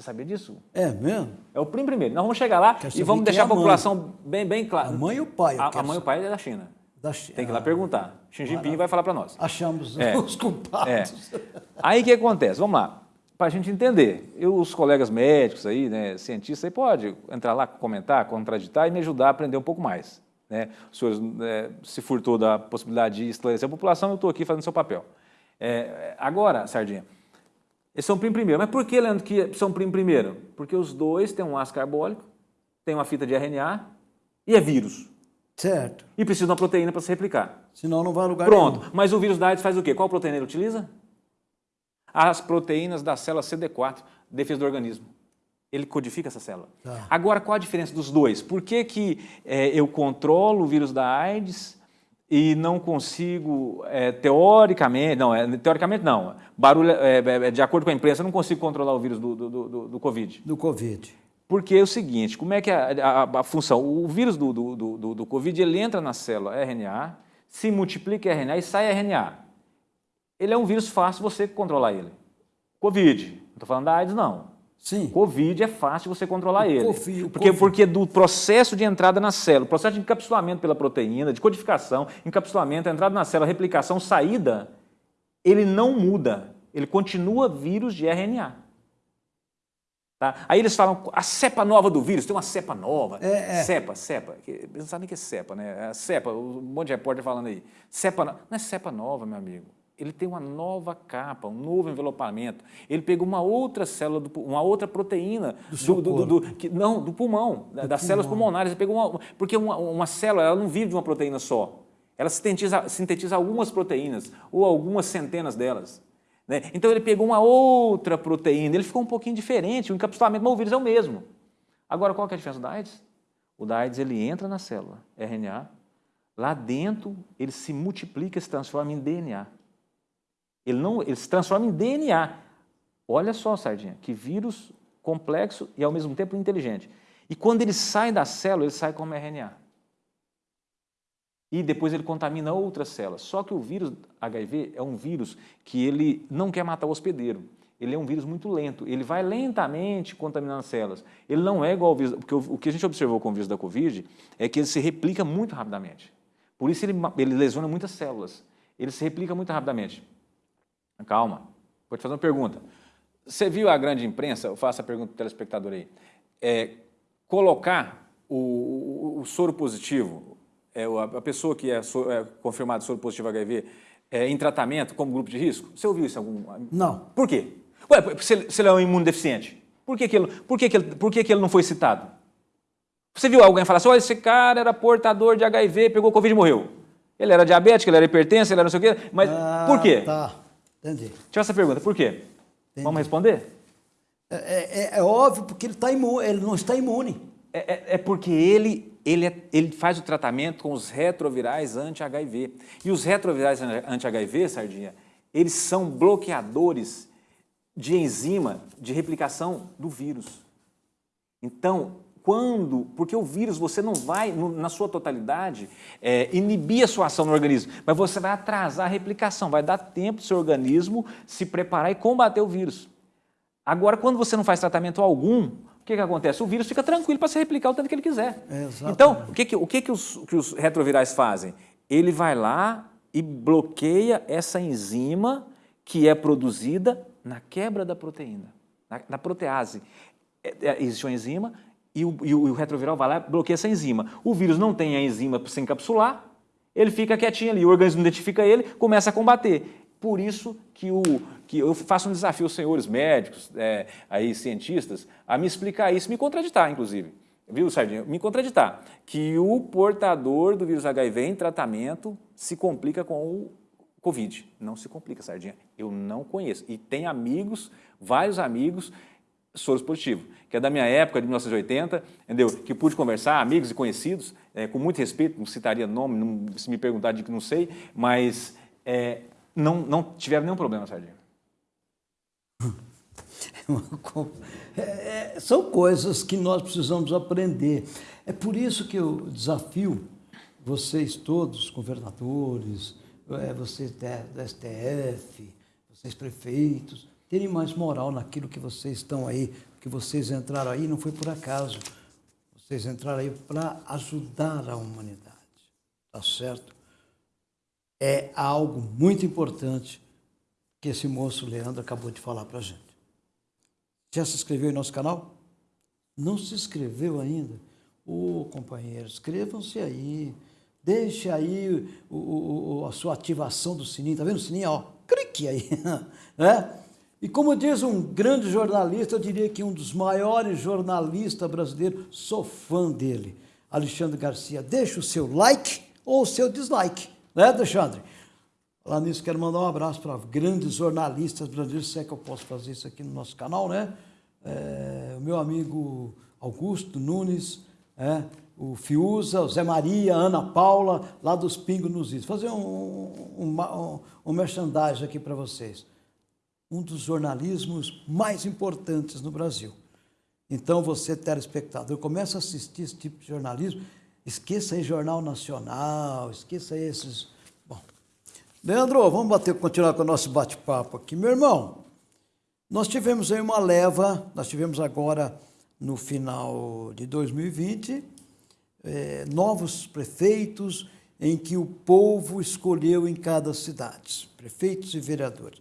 Você sabia disso? É mesmo? É o primo primeiro. Nós vamos chegar lá e vamos deixar é a, população bem, bem clara. A mãe e o pai. A, a mãe e o pai é da China. Da China. Tem que ir lá perguntar. Xi Jinping vai falar para nós. Achamos é. os culpados. É. Aí o que acontece? Vamos lá. Para a gente entender, eu, os colegas médicos aí, né, cientistas, aí pode entrar lá, comentar, contraditar e me ajudar a aprender um pouco mais. Né? O senhor é, se furtou da possibilidade de esclarecer a população, eu estou aqui fazendo seu papel. É, agora, Sardinha, eles são primo primeiro. Mas por que, Leandro, que são primo primeiro? Porque os dois têm um ácido carbólico, têm uma fita de RNA e é vírus. Certo. E precisa de uma proteína para se replicar. Senão não vai a lugar Pronto. Nenhum. Mas o vírus da AIDS faz o quê? Qual proteína ele utiliza? As proteínas da célula CD4, defesa do organismo ele codifica essa célula. Tá. Agora, qual a diferença dos dois? Por que, que é, eu controlo o vírus da AIDS e não consigo, é, teoricamente, não, é, teoricamente não, barulho, é, é, é, de acordo com a imprensa, eu não consigo controlar o vírus do, do, do, do Covid. Do Covid. Porque é o seguinte, como é que a, a, a função? O vírus do, do, do, do Covid, ele entra na célula RNA, se multiplica RNA e sai RNA. Ele é um vírus fácil você controlar ele. Covid, não estou falando da AIDS, não. Sim. Covid é fácil você controlar o ele. COVID, porque, COVID. porque do processo de entrada na célula, processo de encapsulamento pela proteína, de codificação, encapsulamento, entrada na célula, replicação, saída, ele não muda. Ele continua vírus de RNA. Tá? Aí eles falam, a cepa nova do vírus, tem uma cepa nova. É, é. Cepa, cepa. Não sabem o que é cepa, né? É cepa, um monte de repórter falando aí. Cepa, não é cepa nova, meu amigo ele tem uma nova capa, um novo envelopamento. Ele pegou uma outra célula, do, uma outra proteína do, do, do, do que, não, do pulmão, das pulmão. células pulmonares. Ele pegou uma, porque uma, uma célula ela não vive de uma proteína só. Ela sintetiza, sintetiza algumas proteínas, ou algumas centenas delas. Né? Então ele pegou uma outra proteína, ele ficou um pouquinho diferente, o encapsulamento, mas o vírus é o mesmo. Agora, qual que é a diferença do AIDS? O da AIDS ele entra na célula, RNA, lá dentro ele se multiplica se transforma em DNA. Ele, não, ele se transforma em DNA. Olha só, Sardinha, que vírus complexo e ao mesmo tempo inteligente. E quando ele sai da célula, ele sai como RNA. E depois ele contamina outras células. Só que o vírus HIV é um vírus que ele não quer matar o hospedeiro. Ele é um vírus muito lento. Ele vai lentamente contaminando as células. Ele não é igual ao vírus... Porque o que a gente observou com o vírus da Covid é que ele se replica muito rapidamente. Por isso ele, ele lesiona muitas células. Ele se replica muito rapidamente. Calma, vou te fazer uma pergunta. Você viu a grande imprensa, eu faço a pergunta para o telespectador aí, é, colocar o, o, o, soro positivo, é, a pessoa que é, so, é confirmada soro positivo HIV, é, em tratamento como grupo de risco? Você ouviu isso algum? Não. Por quê? Ué, se, se ele é um imunodeficiente, por que, que, ele, por que, que, ele, por que, que ele não foi citado? Você viu alguém falar assim, olha, esse cara era portador de HIV, pegou Covid e morreu. Ele era diabético, ele era hipertenso, ele era não sei o quê, mas Ah, por quê? Tá, entendi. Deixa eu essa pergunta, por quê? Vamos responder? É, é- é óbvio porque ele, tá imune, ele não está imune. É, é- é porque ele, ele, é- ele faz o tratamento com os retrovirais anti-HIV. E os retrovirais anti-HIV, Sardinha, eles são bloqueadores de enzima de replicação do vírus. Então, quando, porque o vírus você não vai, no- na sua totalidade, é, inibir a sua ação no organismo, mas você vai atrasar a replicação, vai dar tempo do seu organismo se preparar e combater o vírus. Agora, quando você não faz tratamento algum, o que, que acontece? O vírus fica tranquilo para se replicar o tanto que ele quiser. Exatamente. Então, o que, que, o que, que, os, que os retrovirais fazem? Ele vai lá e bloqueia essa enzima que é produzida na quebra da proteína, na, na protease. É, é, existe uma enzima e o, e o- retroviral vai lá e bloqueia essa enzima. O vírus não tem a enzima para se encapsular, ele fica quietinho ali, o organismo identifica ele, começa a combater. Por isso que, o, que eu faço um desafio aos senhores médicos, é, aí, cientistas, a me explicar isso, me contraditar, inclusive. Viu, Sardinha? Me contraditar. Que o portador do vírus HIV em tratamento se complica com o Covid. Não se complica, Sardinha. Eu não conheço. E tem amigos, vários amigos, soros positivos, que é da minha época, de 1980, entendeu? Que pude conversar, amigos e conhecidos, é, com muito respeito, não citaria nome, não- se me perguntar de que não sei, mas é, não, não tiveram nenhum problema, Sardinha. É, é, são coisas que nós precisamos aprender. É por isso que eu desafio vocês todos, governadores, é, vocês da- STF, vocês prefeitos, terem mais moral naquilo que vocês estão aí, que vocês entraram aí, não foi por acaso. Vocês entraram aí para ajudar a humanidade. Tá certo? É algo muito importante que esse moço Leandro acabou de falar para a gente. Já se inscreveu em nosso canal? Não se inscreveu ainda? Ô, companheiro, inscrevam-se aí. Deixe aí o- o- a sua ativação do sininho. Tá vendo o sininho? Ó, clique aí. né? E como diz um grande jornalista, eu diria que um dos maiores jornalistas brasileiros, sou fã dele, Alexandre Garcia. Deixa o seu like ou o seu dislike, né, Alexandre? Falar nisso, quero mandar um abraço para grandes jornalistas brasileiros, se é que eu posso fazer isso aqui no nosso canal, né? É, o meu amigo Augusto Nunes, é, o Fiuza, o Zé Maria, Ana Paula, lá dos Pingos nos Is. Fazer um, um, um, um merchandising aqui para vocês. Um dos jornalismos mais importantes no Brasil. Então, você, telespectador, começa a assistir esse tipo de jornalismo, esqueça aí Jornal Nacional, esqueça esses... Bom, Leandro, vamos bater, continuar com o nosso bate-papo aqui. Meu irmão, nós tivemos aí uma leva, nós tivemos agora, no final de 2020, eh, novos prefeitos em que o povo escolheu em cada cidade, prefeitos e vereadores.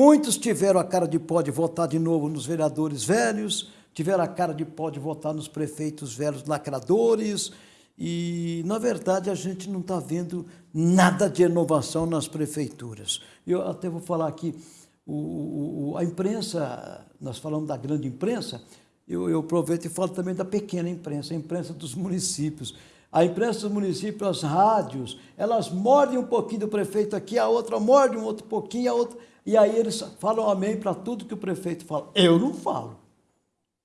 Muitos tiveram a cara de pó de votar de novo nos vereadores velhos, tiveram a cara de pó de votar nos prefeitos velhos lacradores, e, na verdade, a gente não está vendo nada de inovação nas prefeituras. Eu até vou falar aqui, o, o- a imprensa, nós falamos da grande imprensa, eu, eu aproveito e falo também da pequena imprensa, a imprensa dos municípios. A imprensa dos municípios, as rádios, elas mordem um pouquinho do prefeito aqui, a outra morde um outro pouquinho, a outra. E aí eles falam amém para tudo que o prefeito fala. Eu não falo.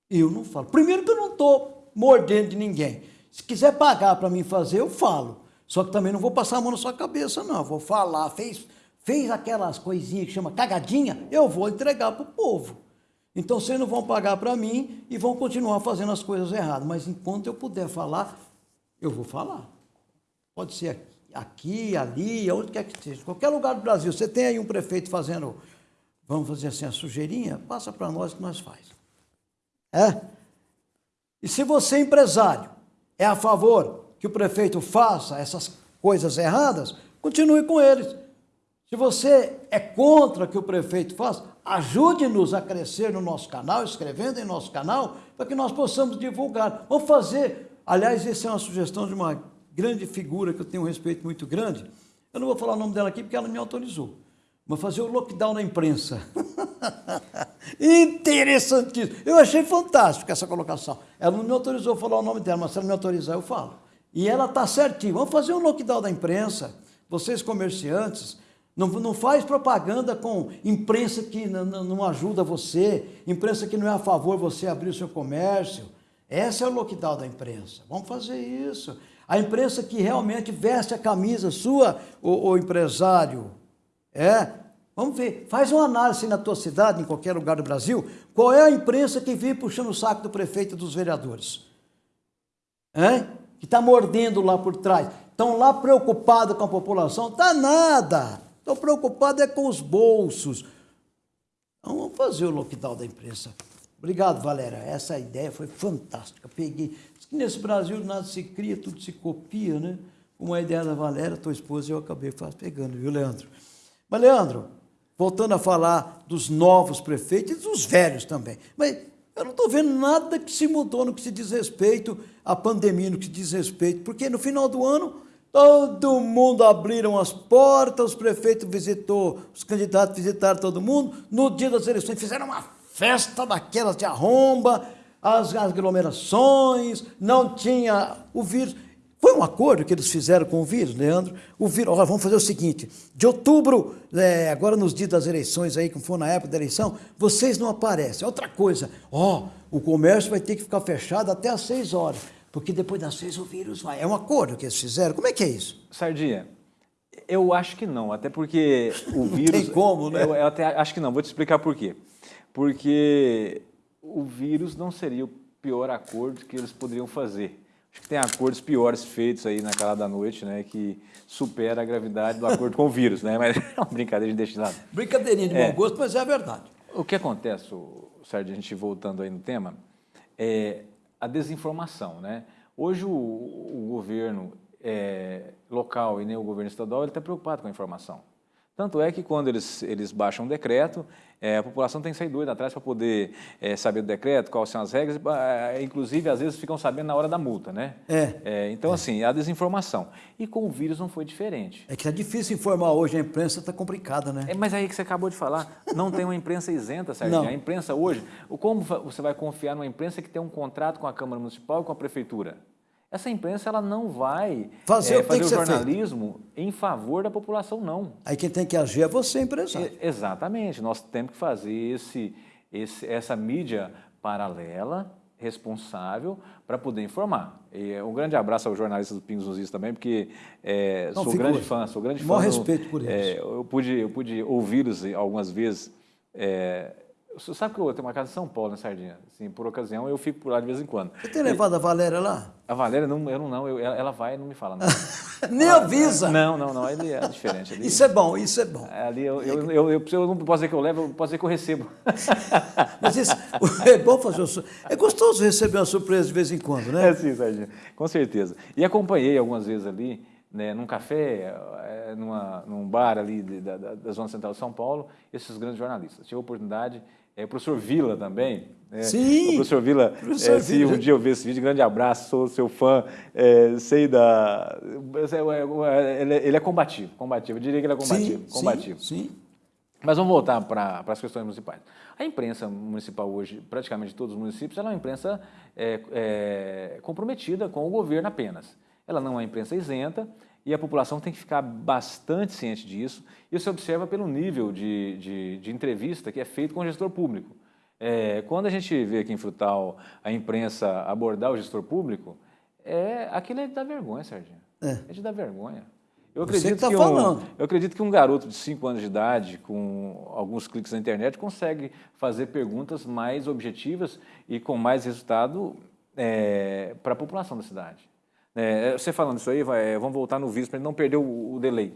Eu não falo. Primeiro que eu não estou mordendo de ninguém. Se quiser pagar para mim fazer, eu falo. Só que também não vou passar a mão na sua cabeça, não. Vou falar, fez, fez aquelas coisinhas que chama cagadinha, eu vou entregar para o povo. Então vocês não vão pagar para mim e vão continuar fazendo as coisas erradas. Mas enquanto eu puder falar, eu vou falar. Pode ser aqui, ali, onde quer que seja. Qualquer lugar do Brasil, você tem aí um prefeito fazendo, vamos fazer assim, a sujeirinha, passa para nós que nós faz. É? E se você, empresário, é a favor que o prefeito faça essas coisas erradas, continue com eles. Se você é contra que o prefeito faça, ajude-nos a crescer no nosso canal, escrevendo em nosso canal, para que nós possamos divulgar. Vamos fazer. Aliás, essa é uma sugestão de uma grande figura que eu tenho um respeito muito grande. Eu não vou falar o nome dela aqui porque ela me autorizou. Vamos fazer o lockdown na imprensa. Interessantíssimo. Eu achei fantástico essa colocação. Ela não me autorizou a falar o nome dela, mas se ela me autorizar, eu falo. E ela está certinho. Vamos fazer um lockdown da imprensa. Vocês comerciantes, não, não faz propaganda com imprensa que não, ajuda você, imprensa que não é a favor você abrir o seu comércio. Esse é o lockdown da imprensa. Vamos fazer isso. A imprensa que realmente veste a camisa sua, o, o empresário. É. Vamos ver. Faz uma análise na tua cidade, em qualquer lugar do Brasil. Qual é a imprensa que vive puxando o saco do prefeito e dos vereadores? É? Que está mordendo lá por trás. Estão lá preocupados com a população. Está nada. Estão preocupados é com os bolsos. Então, vamos fazer o lockdown da imprensa. Obrigado, Valéria. Essa ideia foi fantástica. Peguei. Nesse Brasil nada se cria, tudo se copia, né? Uma ideia da Valéria, tua esposa, eu acabei pegando, viu, Leandro? Mas, Leandro, voltando a falar dos novos prefeitos e dos velhos também. Mas eu não estou vendo nada que se mudou no que se diz respeito à pandemia, no que se diz respeito, porque no final do ano todo mundo abriram as portas, os prefeitos visitou, os candidatos visitaram todo mundo, no dia das eleições fizeram uma festa daquelas de arromba, as aglomerações, não tinha o vírus. Foi um acordo que eles fizeram com o vírus, Leandro. O vírus, olha, vamos fazer o seguinte: de outubro, é, agora nos dias das eleições, aí, como for na época da eleição, vocês não aparecem. Outra coisa, ó, o comércio vai ter que ficar fechado até às seis horas, porque depois das seis o vírus vai. É um acordo que eles fizeram. Como é que é isso? Sardinha, eu acho que não, até porque o vírus. Tem como, né? Eu, eu até acho que não, vou te explicar por quê porque o vírus não seria o pior acordo que eles poderiam fazer. Acho que tem acordos piores feitos aí na calada da noite, né, que supera a gravidade do acordo com o vírus, né, mas é uma brincadeira de deixar de lado. Brincadeirinha de é. gosto, mas é a verdade. O que acontece, Sérgio, a gente voltando aí no tema, é a desinformação, né? Hoje o, o governo é, local e nem o governo estadual está preocupado com a informação. Tanto é que quando eles, eles baixam um decreto, é, a população tem que sair doida atrás para poder é, saber do decreto, quais são as regras, é, inclusive às vezes ficam sabendo na hora da multa, né? É. é então, assim, a desinformação. E com o vírus não foi diferente. É que é difícil informar hoje, a imprensa está complicada, né? É, mas aí que você acabou de falar, não tem uma imprensa isenta, Sérgio. A imprensa hoje, como você vai confiar numa imprensa que tem um contrato com a Câmara Municipal e com a Prefeitura? Essa imprensa ela não vai fazer, é, fazer o jornalismo em favor da população, não. Aí quem tem que agir é você, empresário. É, exatamente. Nós temos que fazer esse, esse, essa mídia paralela, responsável, para poder informar. E um grande abraço aos jornalistas do Pingos nos Is também, porque é, não, sou grande fã, sou grande fã. Maior respeito por eles. É, eu pude, eu pude ouvi-los algumas vezes é, você sabe que eu tenho uma casa em São Paulo, né, Sardinha? Assim, por ocasião, eu fico por lá de vez em quando. Você tem levado a Valéria lá? A Valéria, não, eu não, não eu, ela vai e não me fala nada. Nem avisa? Não, não, não, ali é diferente. Ali, isso é bom, isso é bom. Ali eu, eu, eu, eu, eu não posso dizer que eu levo, eu posso dizer que eu recebo. Mas isso, é bom fazer um, É gostoso receber uma surpresa de vez em quando, né? É sim, Sardinha, com certeza. E acompanhei algumas vezes ali, né, num café, é, numa, num bar ali da, da, da Zona Central de São Paulo, esses grandes jornalistas. Tive a oportunidade é, o professor Vila também. Né? Sim! O professor Vila, professor é, se Vila. um dia eu ver esse vídeo, grande abraço, sou seu fã, é, sei da... Ele é, ele é combativo, combativo, eu diria que ele é combativo. Sim, combativo. sim, sim. Mas vamos voltar para as questões municipais. A imprensa municipal hoje, praticamente todos os municípios, ela é uma imprensa é, é, comprometida com o governo apenas. Ela não é uma imprensa isenta, e a população tem que ficar bastante ciente disso. Isso se observa pelo nível de, de, de, entrevista que é feito com o gestor público. É, quando a gente vê aqui em Frutal a imprensa abordar o gestor público, é, aquilo é de dar vergonha, Serginho. É, é de dar vergonha. Eu acredito, tá que um, eu acredito que um garoto de 5 anos de idade, com alguns cliques na internet, consegue fazer perguntas mais objetivas e com mais resultado é, para a população da cidade. É, você falando isso aí, vai, vamos voltar no vídeo para não perder o, o delay.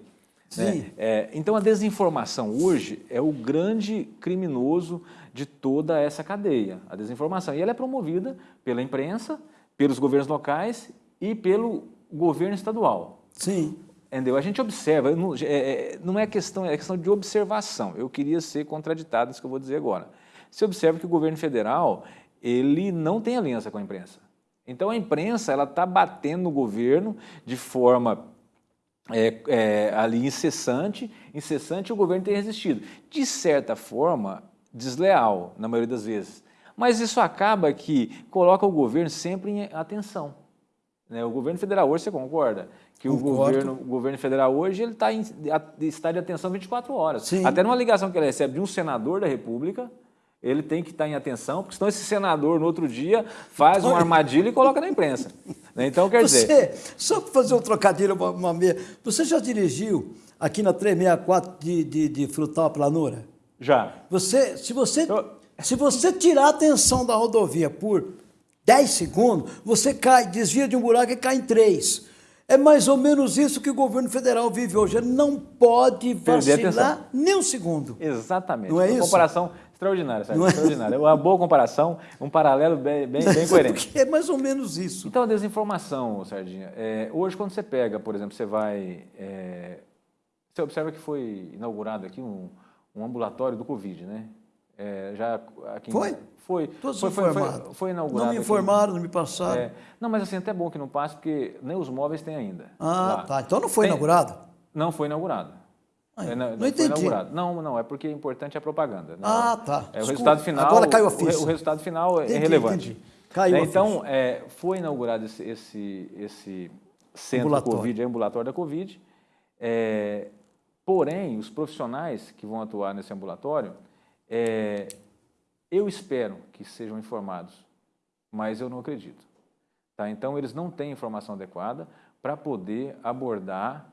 Né? É, então, a desinformação hoje é o grande criminoso de toda essa cadeia, a desinformação. E ela é promovida pela imprensa, pelos governos locais e pelo governo estadual. Sim. Entendeu? A gente observa, não é, é, não é questão, é questão de observação. Eu queria ser contraditado isso que eu vou dizer agora. Você observa que o governo federal, ele não tem aliança com a imprensa. Então a imprensa ela está batendo no governo de forma é, é, ali incessante, incessante, o governo tem resistido. De certa forma, desleal, na maioria das vezes. Mas isso acaba que coloca o governo sempre em atenção. Né? O governo federal hoje, você concorda? Que o governo, o governo federal hoje ele tá em, está de atenção 24 horas. Sim. Até numa ligação que ele recebe de um senador da República, ele tem que estar em atenção, porque senão esse senador, no outro dia, faz uma armadilha e coloca na imprensa. Né? Então, quer você, dizer... Só para fazer um trocadilho, uma, uma meia, você já dirigiu aqui na 364 de, de, de Frutal Planura? Já. Você, se, você, se você tirar a atenção da rodovia por 10 segundos, você cai, desvia de um buraco e cai em 3. É mais ou menos isso que o governo federal vive hoje. Ele não pode vacilar nem um segundo. Exatamente. Não é Uma isso? comparação extraordinária, Sérgio, é? extraordinária. Uma boa comparação, um paralelo bem, bem, bem coerente. Porque é mais ou menos isso. Então, a desinformação, Sardinha. É, hoje, quando você pega, por exemplo, você vai... é, você observa que foi inaugurado aqui um, um ambulatório do Covid, né? É, já aqui Foi? Foi. Todos foi, foi, foi, foi inaugurado Não me aqui. informaram, não me passaram. É, não, mas assim, até bom que não passe, porque nem os móveis tem ainda. ah, lá. tá. Então não foi Tem- inaugurado? Não foi inaugurado. É, não foi entendi. Não, não, é porque é importante a propaganda. né? Ah, tá. É, o resultado final. Agora caiu a o ficha. O, resultado final é Entendi, relevante. entendi. Caiu a Então, é, foi inaugurado esse, esse, esse centro Ambulatório. Covid, ambulatório da Covid. É, porém, os profissionais que vão atuar nesse ambulatório, é, eu espero que sejam informados, mas eu não acredito. Tá? Então, eles não têm informação adequada para poder abordar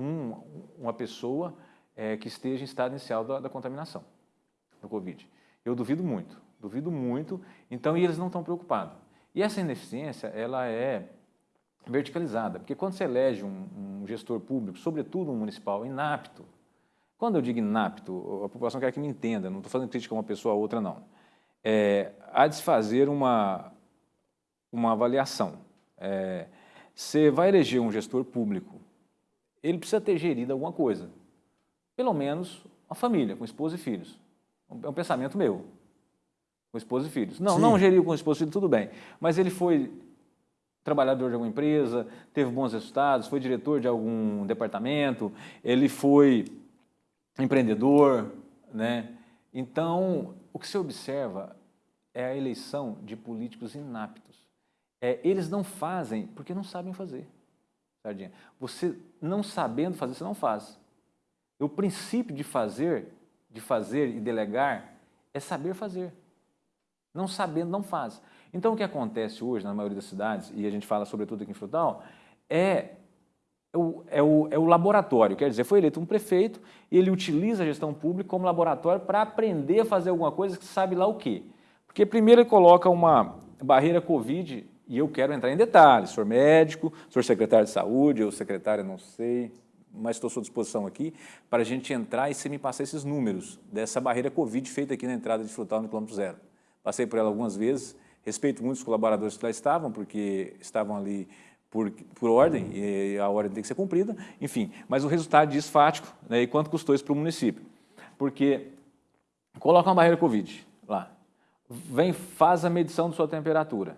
um- uma pessoa eh, que esteja em estado inicial da, da contaminação do Covid. Eu duvido muito, duvido muito, então, e eles não estão preocupados. E essa ineficiência, ela é verticalizada, porque quando você elege um, um gestor público, sobretudo um municipal, inapto, quando eu digo inapto, a população quer que me entenda, não estou fazendo crítica a uma pessoa ou outra, não. É, há de se fazer uma, uma avaliação. É, você vai eleger um gestor público, ele precisa ter gerido alguma coisa. Pelo menos uma família, com esposa e filhos. É um pensamento meu. Com esposa e filhos. Não, Sim. não geriu com esposa e filhos, tudo bem. Mas ele foi trabalhador de alguma empresa, teve bons resultados, foi diretor de algum departamento, ele foi empreendedor, né? Então, o que se observa é a eleição de políticos inaptos. É, eles não fazem porque não sabem fazer. Sardinha. Você não sabendo fazer, você não faz. O princípio de fazer, de fazer e delegar é saber fazer. Não sabendo, não faz. Então, o que acontece hoje na maioria das cidades, e a gente fala sobretudo aqui em Frutal, é é o, é, o, é o laboratório, quer dizer, foi eleito um prefeito e ele utiliza a gestão pública como laboratório para aprender a fazer alguma coisa que sabe lá o quê. Porque primeiro ele coloca uma barreira Covid, e eu quero entrar em detalhes, sou médico, sou secretário de saúde, ou secretário, não sei, mas estou à sua disposição aqui, para a gente entrar e você me passar esses números dessa barreira Covid feita aqui na entrada de Frutal no quilômetro zero. Passei por ela algumas vezes, respeito muitos colaboradores que lá estavam, porque estavam ali por, por ordem, e a ordem tem que ser cumprida, enfim. Mas o resultado disso fático, né, e quanto custou isso para o município? Porque coloca uma barreira Covid lá, vem, faz a medição de sua temperatura,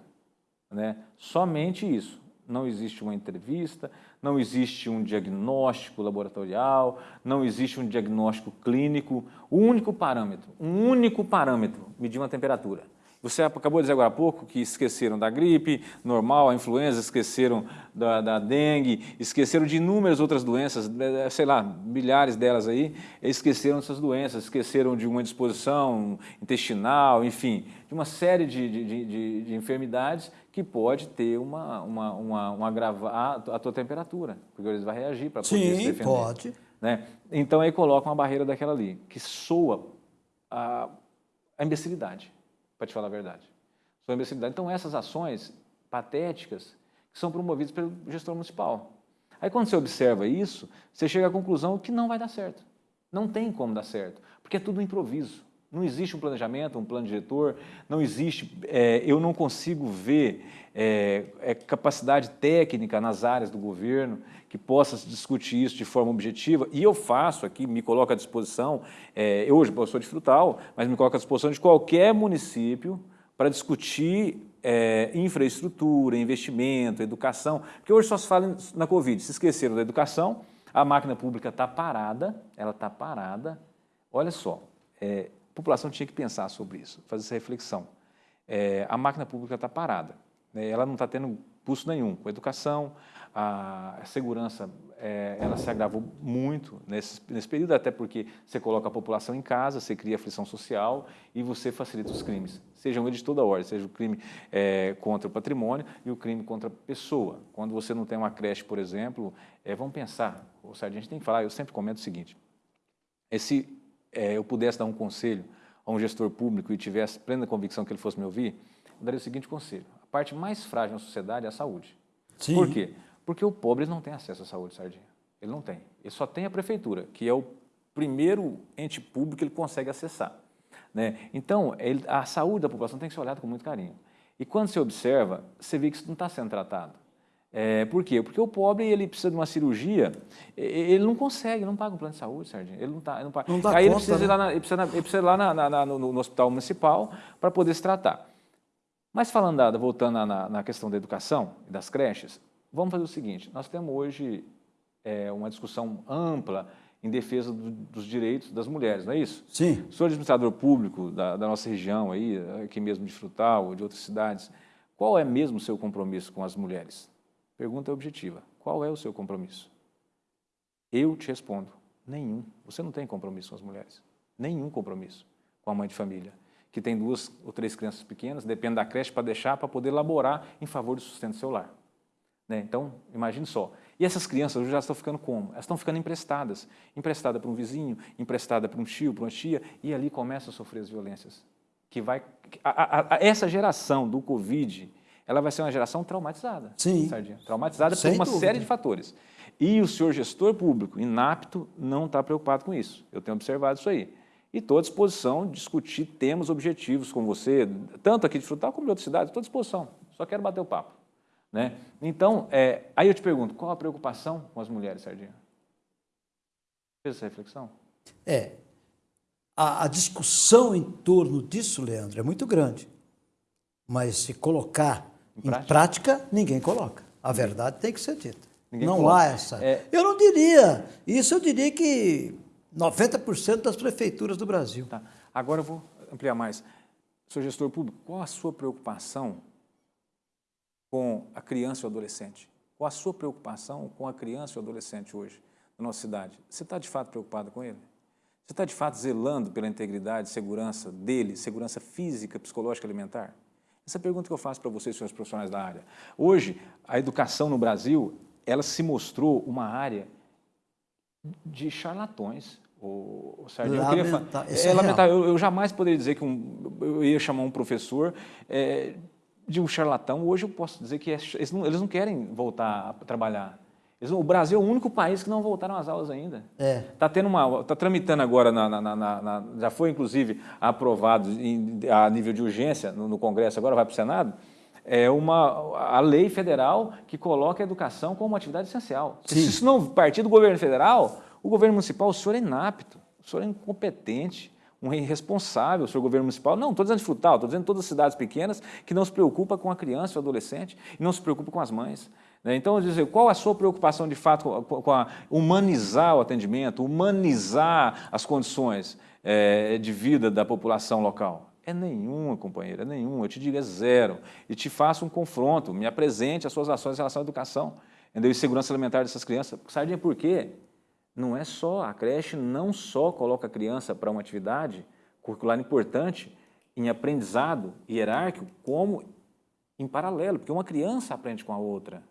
né? somente isso. Não existe uma entrevista, não existe um diagnóstico laboratorial, não existe um diagnóstico clínico. O único parâmetro, um único parâmetro, medir uma temperatura. Você acabou de dizer agora há pouco que esqueceram da gripe normal, a influenza, esqueceram da, da dengue, esqueceram de inúmeras outras doenças, sei lá, milhares delas aí, esqueceram dessas doenças, esqueceram de uma disposição intestinal, enfim, de uma série de, de, de- de enfermidades que pode ter uma, uma, uma, um agravar a tua temperatura, porque eles vai reagir para poder se Sim, defender. pode. Né? Então aí coloca uma barreira daquela ali, que soa a, a imbecilidade, para te falar a verdade. Soa a imbecilidade. Então essas ações patéticas que são promovidas pelo gestor municipal. Aí quando você observa isso, você chega à conclusão que não vai dar certo. Não tem como dar certo, porque é tudo improviso. Não existe um planejamento, um plano diretor, não existe, é, eu não consigo ver é, é, capacidade técnica nas áreas do governo que possa discutir isso de forma objetiva, e eu faço aqui, me coloco à disposição, é, eu hoje sou de Frutal, mas me coloco à disposição de qualquer município para discutir é, infraestrutura, investimento, educação, porque hoje só se fala na Covid, se esqueceram da educação, A máquina pública está parada, ela está parada. Olha só, é, a população tinha que pensar sobre isso, fazer essa reflexão. É, a máquina pública está parada, né? ela não está tendo custo nenhum com a educação, a segurança é, ela se agravou muito nesse, nesse período, até porque você coloca a população em casa, você cria aflição social e você facilita os crimes, sejam eles de toda ordem, seja o crime é, contra o patrimônio e o crime contra a pessoa. Quando você não tem uma creche, por exemplo, é, vamos pensar, o gente tem que falar, eu sempre comento o seguinte, é, se é, eu pudesse dar um conselho a um gestor público e tivesse plena convicção que ele fosse me ouvir, eu daria o seguinte conselho, a parte mais frágil da sociedade é a saúde. Sim. Por quê? Porque o pobre não tem acesso à saúde, Sardinha. Ele não tem. Ele só tem a prefeitura, que é o primeiro ente público que ele consegue acessar. Né? Então, ele, a saúde da população tem que ser olhada com muito carinho. E quando você observa, você vê que isso não está sendo tratado. É, por quê? Porque o pobre ele precisa de uma cirurgia, ele não consegue, não paga um plano de saúde, Sardinha. Ele não, tá, ele não paga. Não dá Aí conta, ele, precisa né? ir lá na, ele, precisa, ele precisa ir lá na, na, no, no, hospital municipal para poder se tratar. Mas falando, da, voltando na, questão da educação e das creches, Vamos fazer o seguinte, nós temos hoje é, uma discussão ampla em defesa do, dos direitos das mulheres, não é isso? Sim. O senhor administrador público da, da, nossa região, aí, aqui mesmo de Frutal, ou de outras cidades, qual é mesmo o seu compromisso com as mulheres? Pergunta objetiva. Qual é o seu compromisso? Eu te respondo, nenhum. Você não tem compromisso com as mulheres. Nenhum compromisso com a mãe de família, que tem duas ou três crianças pequenas, depende da creche para deixar, para poder laborar em favor do sustento do seu lar. Né? Então, imagine só. E essas crianças já estão ficando como? Elas estão ficando emprestadas. Emprestada para um vizinho, emprestada para um tio, para uma tia, e ali começam a sofrer as violências. Que vai, a, a, a, essa geração do Covid, ela vai ser uma geração traumatizada. Sim. Sardinha, traumatizada Sem por uma dúvida. série de fatores. E o senhor gestor público, inapto, não está preocupado com isso. Eu tenho observado isso aí. E estou à disposição de discutir temas objetivos com você, tanto aqui de Frutal como de outras cidades, estou à disposição. Só quero bater o papo. Né? Então, é, aí eu te pergunto, qual a preocupação com as mulheres, Sardinha? Fez essa reflexão? É, a, a, discussão em torno disso, Leandro, é muito grande. Mas se colocar em prática, em prática ninguém coloca. A verdade tem que ser dita. Ninguém não coloca. há essa. É... Eu não diria. Isso eu diria que 90% das prefeituras do Brasil. Tá. Agora eu vou ampliar mais. Sou gestor público, qual a sua preocupação com a criança e o adolescente? Qual a sua preocupação com a criança e o adolescente hoje na nossa cidade? Você está de fato preocupado com ele? Você está de fato zelando pela integridade, segurança dele, segurança física, psicológica, alimentar? Essa é a pergunta que eu faço para vocês, senhores profissionais da área. Hoje, a educação no Brasil, ela se mostrou uma área de charlatões. O, o Lamenta, eu, é, é lamentável. Eu, eu, jamais poderia dizer que um, eu ia chamar um professor é, de um charlatão, hoje eu posso dizer que é, eles, não, eles, não, querem voltar a trabalhar. O Brasil é o único país que não voltaram às aulas ainda. Está é. Tá tendo uma, está tramitando agora, na, na, na, já foi inclusive aprovado em, a nível de urgência no, no Congresso, agora vai para o Senado, é uma, a lei federal que coloca a educação como uma atividade essencial. Sim. Se isso não partir do governo federal, o governo municipal, o senhor é inapto, o senhor é incompetente um irresponsável, o senhor governo municipal. Não, estou dizendo de Frutal, estou dizendo todas as cidades pequenas que não se preocupa com a criança e o adolescente e não se preocupa com as mães. Né? Então, dizer, qual a sua preocupação de fato com a humanizar o atendimento, humanizar as condições é, de vida da população local? É nenhuma, companheira, é nenhuma. Eu te digo, é zero. E te faço um confronto, me apresente as suas ações em relação à educação entendeu? e segurança alimentar dessas crianças. Sardinha, por quê? não é só, a creche não só coloca a criança para uma atividade curricular importante em aprendizado hierárquico, como em paralelo, porque uma criança aprende com a outra.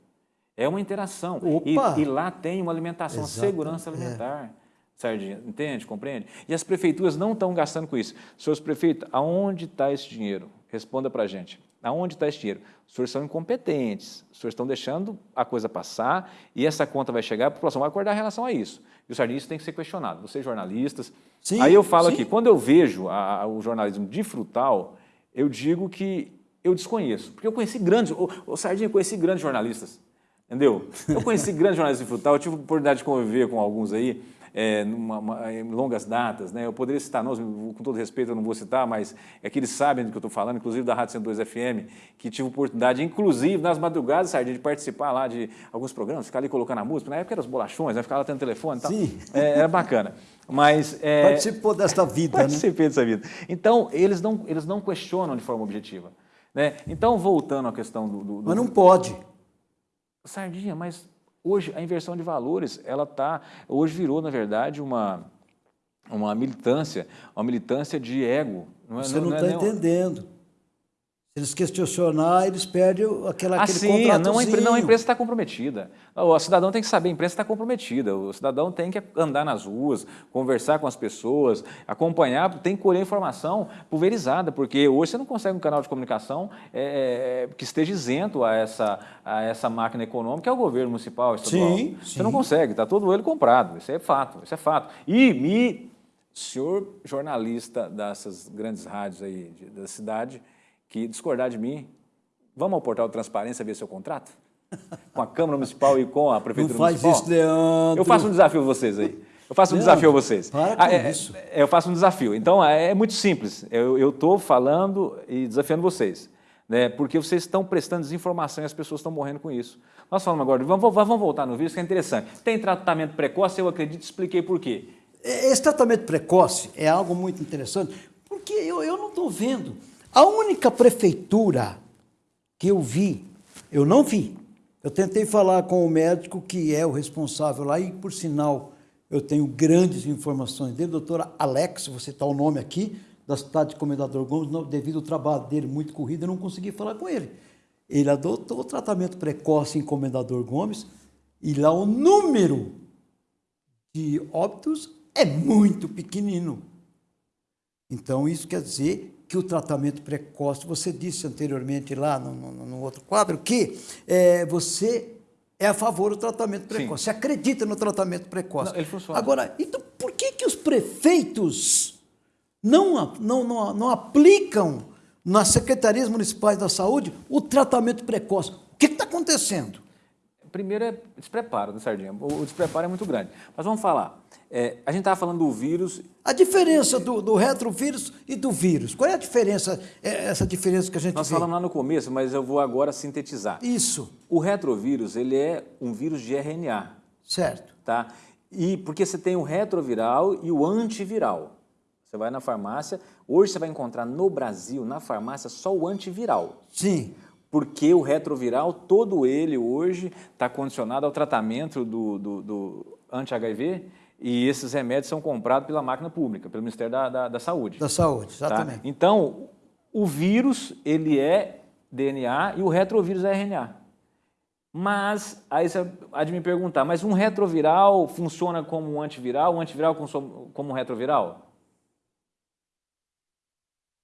É uma interação. E, e, lá tem uma alimentação, Exato. segurança é. alimentar. É. Sardinha, entende? Compreende? E as prefeituras não estão gastando com isso. Senhores prefeitos, aonde está esse dinheiro? Responda para a gente. Aonde está esse dinheiro? Os senhores são incompetentes, os senhores estão deixando a coisa passar e essa conta vai chegar, a população vai acordar em relação a isso. E o Sardinha, isso tem que ser questionado. Vocês jornalistas... Sim, Aí eu falo sim. aqui, quando eu vejo a, a, o jornalismo de frutal, eu digo que eu desconheço. Porque eu conheci grandes... O, o Sardinha, eu conheci grandes jornalistas, entendeu? Eu conheci grandes jornalistas de frutal, eu tive a oportunidade de conviver com alguns aí, é, numa, uma, em longas datas, né? eu poderia citar nomes, com todo respeito eu não vou citar, mas é que eles sabem do que eu estou falando, inclusive da Rádio 102 FM, que tive oportunidade, inclusive nas madrugadas, Sardinha, de participar lá de alguns programas, ficar ali colocando a música, na época eram os bolachões, né? ficar lá tendo telefone e tal. Sim. É, era bacana. Mas, é, Participou dessa vida, né? Participei né? dessa vida. Então, eles não, eles não questionam de forma objetiva. Né? Então, voltando à questão do, do, do... Mas não pode. Sardinha, mas hoje a inversão de valores, ela tá, hoje virou, na verdade, uma, uma militância, uma militância de ego. Não é, Você não está é, é entendendo. Se eles questionar, eles perdem aquela, aquele assim, não, a não, a imprensa está comprometida. O cidadão tem que saber, a imprensa está comprometida. O cidadão tem que andar nas ruas, conversar com as pessoas, acompanhar, tem que colher informação pulverizada, porque hoje você não consegue um canal de comunicação é, é, que esteja isento a essa, a essa máquina econômica, que é o governo municipal, estadual. Sim, você sim. não consegue, está todo ele comprado. Isso é fato, isso é fato. E me, senhor jornalista dessas grandes rádios aí da cidade, que discordar de mim, vamos ao portal de transparência ver seu contrato? Com a Câmara Municipal e com a Prefeitura Não faz Municipal? isso, Leandro. Eu faço um desafio a vocês aí. Eu faço um Leandro, desafio a vocês. Para com ah, é, isso. É, eu faço um desafio. Então, é, é muito simples. Eu estou falando e desafiando vocês. Né, porque vocês estão prestando desinformação e as pessoas estão morrendo com isso. Nós falamos agora, vamos, vamos voltar no vídeo, que é interessante. Tem tratamento precoce, eu acredito, expliquei por quê. Esse tratamento precoce é algo muito interessante, porque eu, eu não estou vendo a única prefeitura que eu vi, eu não vi. Eu tentei falar com o médico que é o responsável lá e, por sinal, eu tenho grandes informações dele, doutora Alex, você está o nome aqui, da cidade de Comendador Gomes, devido ao trabalho dele muito corrido, eu não consegui falar com ele. Ele adotou o tratamento precoce em Comendador Gomes e lá o número de óbitos é muito pequenino. Então, isso quer dizer que o tratamento precoce, você disse anteriormente lá no, no, no outro quadro, que é, você é a favor do tratamento precoce, Sim. você acredita no tratamento precoce. Não, ele funciona. Agora, então por que, que os prefeitos não, não, não, não aplicam nas secretarias municipais da saúde o tratamento precoce? O que está acontecendo? Primeiro é despreparo, né, Sardinha? O despreparo é muito grande. Mas vamos falar. É, a gente estava falando do vírus. A diferença do, do, retrovírus e do vírus. Qual é a diferença, é, essa diferença que a gente Nós vê? falamos lá no começo, mas eu vou agora sintetizar. Isso. O retrovírus, ele é um vírus de RNA. Certo. Tá? E porque você tem o retroviral e o antiviral. Você vai na farmácia, hoje você vai encontrar no Brasil, na farmácia, só o antiviral. Sim porque o retroviral, todo ele hoje está condicionado ao tratamento do, do, do anti-HIV e esses remédios são comprados pela máquina pública, pelo Ministério da, da, da Saúde. Da Saúde, tá? exatamente. Tá? Então, o vírus, ele é DNA e o retrovírus é RNA. Mas, aí você há de me perguntar, mas um retroviral funciona como um antiviral, um antiviral como um retroviral?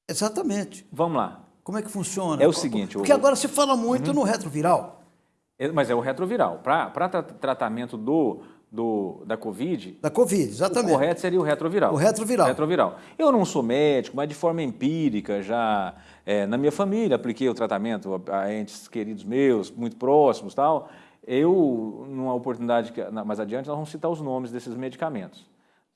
Exatamente. Vamos lá. Como é que funciona? É o seguinte... Porque agora se fala muito uhum. no retroviral. É, mas é o retroviral. Para tra tratamento do, do, da Covid... Da Covid, exatamente. O correto seria o retroviral. O retroviral. retroviral. Eu não sou médico, mas de forma empírica, já é, na minha família, apliquei o tratamento a entes queridos meus, muito próximos tal. Eu, numa oportunidade que, mais adiante, nós vamos citar os nomes desses medicamentos.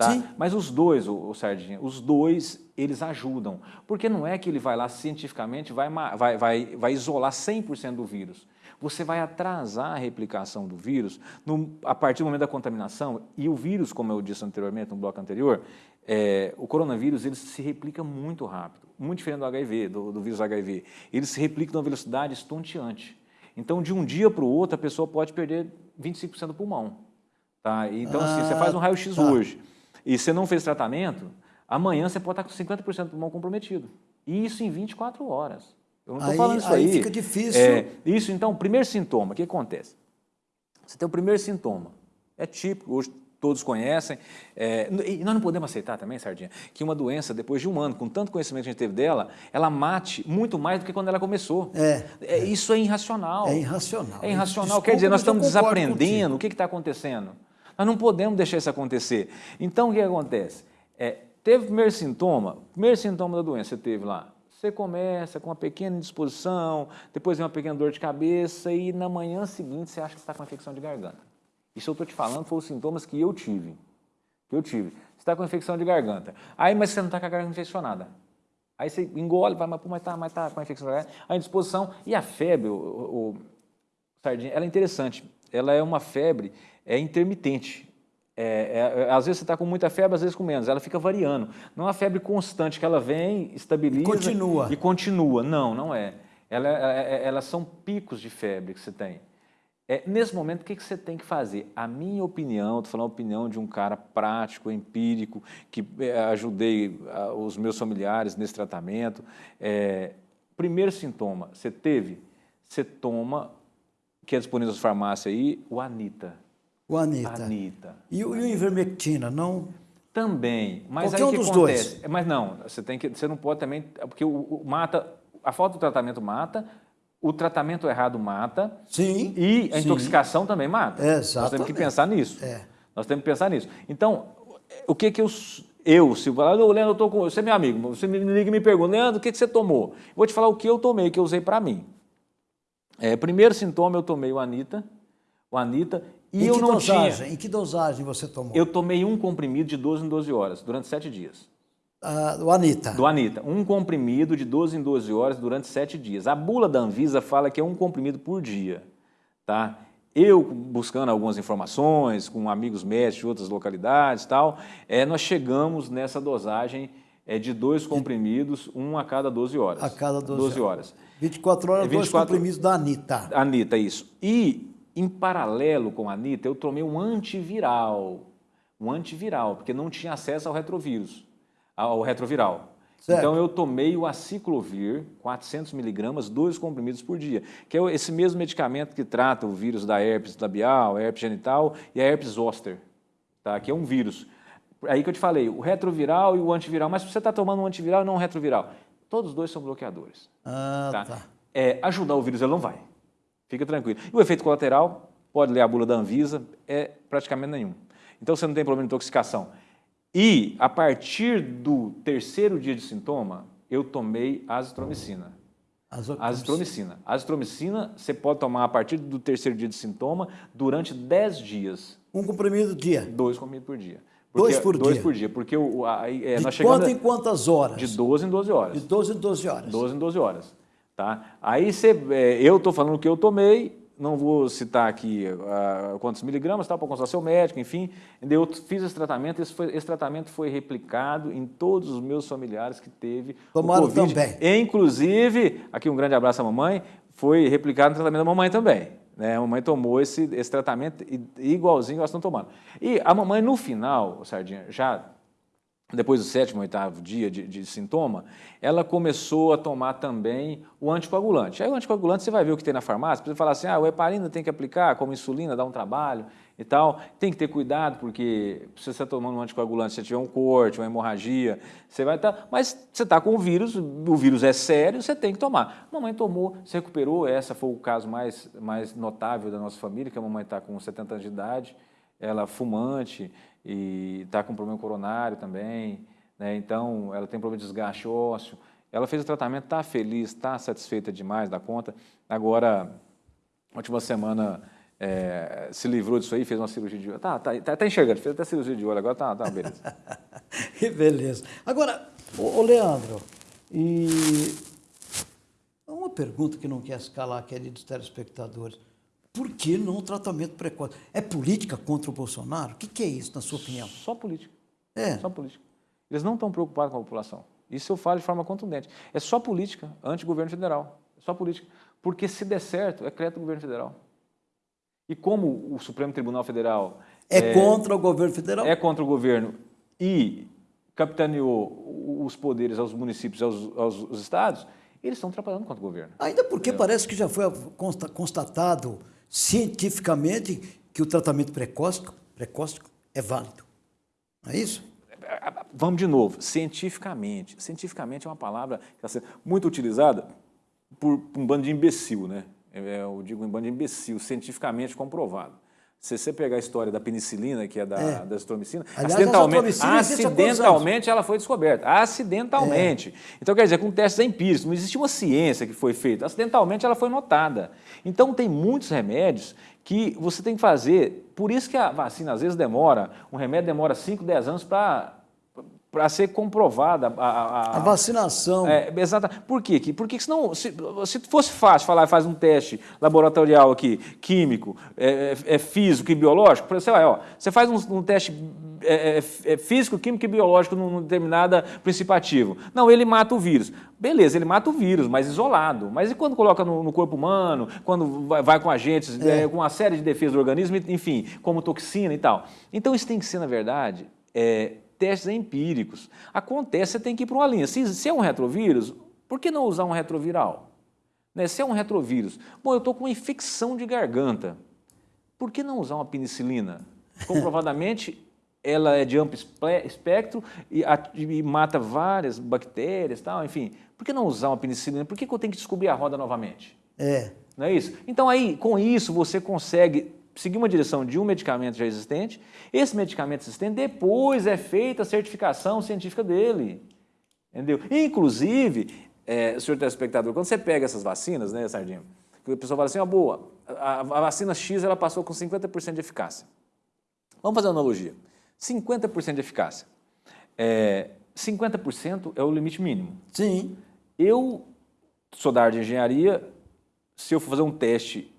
Tá? Sim. Mas os dois, o, o Sardinha, os dois, eles ajudam. Porque não é que ele vai lá cientificamente, vai, vai, vai, vai isolar 100% do vírus. Você vai atrasar a replicação do vírus no, a partir do momento da contaminação. E o vírus, como eu disse anteriormente, no bloco anterior, é, o coronavírus ele se replica muito rápido, muito diferente do HIV, do, do vírus HIV. Ele se replica numa velocidade estonteante. Então, de um dia para o outro, a pessoa pode perder 25% do pulmão. Tá? Então, ah, assim, você faz um ah, raio-x tá. hoje, e você não fez tratamento, amanhã você pode estar com 50% do pulmão comprometido. E isso em 24 horas. Eu não estou falando isso aí. Aí fica difícil. É, isso, então, primeiro sintoma, o que acontece? Você tem o primeiro sintoma, é típico, hoje todos conhecem, é, e nós não podemos aceitar também, Sardinha, que uma doença, depois de um ano, com tanto conhecimento que a gente teve dela, ela mate muito mais do que quando ela começou. É. é isso é irracional. É irracional. É irracional, Desculpa, quer dizer, nós estamos desaprendendo, contigo. o que está acontecendo? Nós não podemos deixar isso acontecer. Então, o que acontece? É, teve o primeiro sintoma, primeiro sintoma da doença, você teve lá. Você começa com uma pequena indisposição, depois vem uma pequena dor de cabeça e na manhã seguinte você acha que está com infecção de garganta. Isso eu estou te falando foram os sintomas que eu tive. que eu tive. Você está com infecção de garganta. Aí, mas você não está com a garganta infeccionada. Aí você engole, vai, mas, pô, mas tá, mas tá com a infecção de garganta. A indisposição. E a febre, o, o, o sardinha, ela é interessante. Ela é uma febre é intermitente. É, é, é, às vezes você está com muita febre, às vezes com menos. Ela fica variando. Não é uma febre constante que ela vem, estabiliza... E continua. E continua. Não, não é. Ela, é, é, elas são picos de febre que você tem. É, nesse momento, o que, que você tem que fazer? A minha opinião, estou falando a opinião de um cara prático, empírico, que ajudei os meus familiares nesse tratamento. É, primeiro sintoma, você teve, você toma, que é disponível nas farmácias aí, o Anita. O Anita. Anita. E, o, e o Ivermectina, não? Também, mas Qualquer aí um acontece? Dois. Mas não, você tem que, você não pode também, porque o, o mata, a falta do tratamento mata, o tratamento errado mata. Sim. E a sim. intoxicação também mata. É, exatamente. Nós temos que pensar nisso. É. Nós temos que pensar nisso. Então, o que que eu, eu se falar, oh, Leandro, eu tô com, você é meu amigo, você me liga e me pergunta, Leandro, o que, que você tomou? Vou te falar o que eu tomei, que eu usei para mim. É, primeiro sintoma, eu tomei o Anita, o Anita, e em eu não dosagem? tinha... Em que dosagem você tomou? Eu tomei um comprimido de 12 em 12 horas, durante 7 dias. Ah, do Anitta. Do Anitta. Um comprimido de 12 em 12 horas durante 7 dias. A bula da Anvisa fala que é um comprimido por dia. Tá? Eu, buscando algumas informações com amigos médicos de outras localidades tal, é, nós chegamos nessa dosagem é, de dois comprimidos, um a cada 12 horas. A cada 12, 12 horas. 24 horas, 24, dois comprimidos da Anitta. Anitta, isso. E, em paralelo com a Anitta, eu tomei um antiviral. Um antiviral, porque não tinha acesso ao retrovírus ao retroviral. Certo. Então eu tomei o aciclovir, 400 miligramas, dois comprimidos por dia, que é esse mesmo medicamento que trata o vírus da herpes labial, herpes genital e a herpes zoster, tá? que é um vírus. Aí que eu te falei, o retroviral e o antiviral, mas se você está tomando um antiviral e não um retroviral, todos os dois são bloqueadores. Ah, tá? tá. É, ajudar o vírus ele não vai, fica tranquilo. E o efeito colateral, pode ler a bula da Anvisa, é praticamente nenhum. Então você não tem problema de intoxicação. E, a partir do terceiro dia de sintoma, eu tomei azitromicina. Azitromicina. Azitromicina você pode tomar a partir do terceiro dia de sintoma durante 10 dias. Um comprimido dia? Dois comprimidos por dia. Porque, dois por dois dia? por dia, porque o, a, é, de nós quanto em quantas horas? De 12 em 12 horas. De 12 em 12 horas. 12 em 12 horas. Tá? Aí você, é, eu estou falando que eu tomei, não vou citar aqui uh, quantos miligramas, para consultar seu médico, enfim. Eu fiz esse tratamento, esse, foi, esse, tratamento foi replicado em todos os meus familiares que teve Tomaram o Covid. também. Inclusive, aqui um grande abraço à mamãe, foi replicado no tratamento da mamãe também. Né? A mamãe tomou esse, esse tratamento igualzinho que elas estão tomando. E a mamãe, no final, Sardinha, já depois do sétimo, oitavo dia de, de, sintoma, ela começou a tomar também o anticoagulante. Aí o anticoagulante você vai ver o que tem na farmácia, você fala assim, ah, o heparina tem que aplicar como insulina, dá um trabalho e tal. Tem que ter cuidado, porque se você está tomando um anticoagulante, se tiver um corte, uma hemorragia, você vai estar... Tá, mas você está com o vírus, o vírus é sério, você tem que tomar. A mamãe tomou, se recuperou, essa foi o caso mais, mais notável da nossa família, que a mamãe está com 70 anos de idade, ela fumante, e está com problema coronário também, né? então ela tem problema de desgaste ósseo. Ela fez o tratamento, está feliz, está satisfeita demais da conta. Agora, última semana, é, se livrou disso aí, fez uma cirurgia de olho. Tá, tá, tá, tá enxergando, fez até cirurgia de olho, agora tá, tá beleza. beleza. Agora, ô, Leandro, e uma pergunta que não quer escalar, queridos telespectadores. Por que não o tratamento precoce? É política contra o Bolsonaro? O que, que é isso, na sua opinião? Só política. É. Só política. Eles não estão preocupados com a população. Isso eu falo de forma contundente. É só política anti-governo federal. É só política. Porque se der certo, é crédito do governo federal. E como o Supremo Tribunal Federal... É, é contra o governo federal? É contra o governo e capitaneou os poderes aos municípios, aos, aos, aos estados, eles estão trabalhando contra o governo. Ainda porque Entendeu? parece que já foi constatado cientificamente que o tratamento precoce, é válido. Não é isso? Vamos de novo, cientificamente. Cientificamente é uma palavra que está sendo muito utilizada por um bando de imbecil, né? É, eu digo um bando de imbecil, cientificamente comprovado. Se você pegar a história da penicilina, que é da, é. da azitromicina, Aliás, acidentalmente, acidentalmente ela foi descoberta. Acidentalmente. É. Então, quer dizer, com testes empíricos, não existe uma ciência que foi feita. Acidentalmente ela foi notada. Então, tem muitos remédios que você tem que fazer. Por isso que a vacina às vezes demora, um remédio demora 5, 10 anos para para ser comprovada a, a, a vacinação. É, exata. Por quê? Porque senão, se, se fosse fácil falar, faz um teste laboratorial aqui, químico, é, é, é físico e biológico, você, vai, ó, você faz um, um teste é, é, é, físico, químico e biológico num determinado princípio ativo. Não, ele mata o vírus. Beleza, ele mata o vírus, mas isolado. Mas e quando coloca no, no corpo humano, quando vai, vai com agentes, com uma série de defesas do organismo, enfim, como toxina e tal. Então isso tem que ser, na verdade, é, testes empíricos. Acontece, você tem que ir para uma linha. Se, se é um retrovírus, por que não usar um retroviral? Né? Se é um retrovírus, bom, eu estou com uma infecção de garganta, por que não usar uma penicilina? Comprovadamente, ela é de amplo espectro e, e, mata várias bactérias, tal, enfim. Por que não usar uma penicilina? Por que, que eu tenho que descobrir a roda novamente? É. Não é isso? Então aí, com isso, você consegue seguir uma direção de um medicamento já existente, esse medicamento existente, depois é feita a certificação científica dele. Entendeu? Inclusive, é, senhor telespectador, quando você pega essas vacinas, né, Sardinha, a pessoa fala assim, ó, boa, a, a, vacina X ela passou com 50% de eficácia. Vamos fazer uma analogia. 50% de eficácia. É, 50% é o limite mínimo. Sim. Eu sou da área de engenharia, se eu for fazer um teste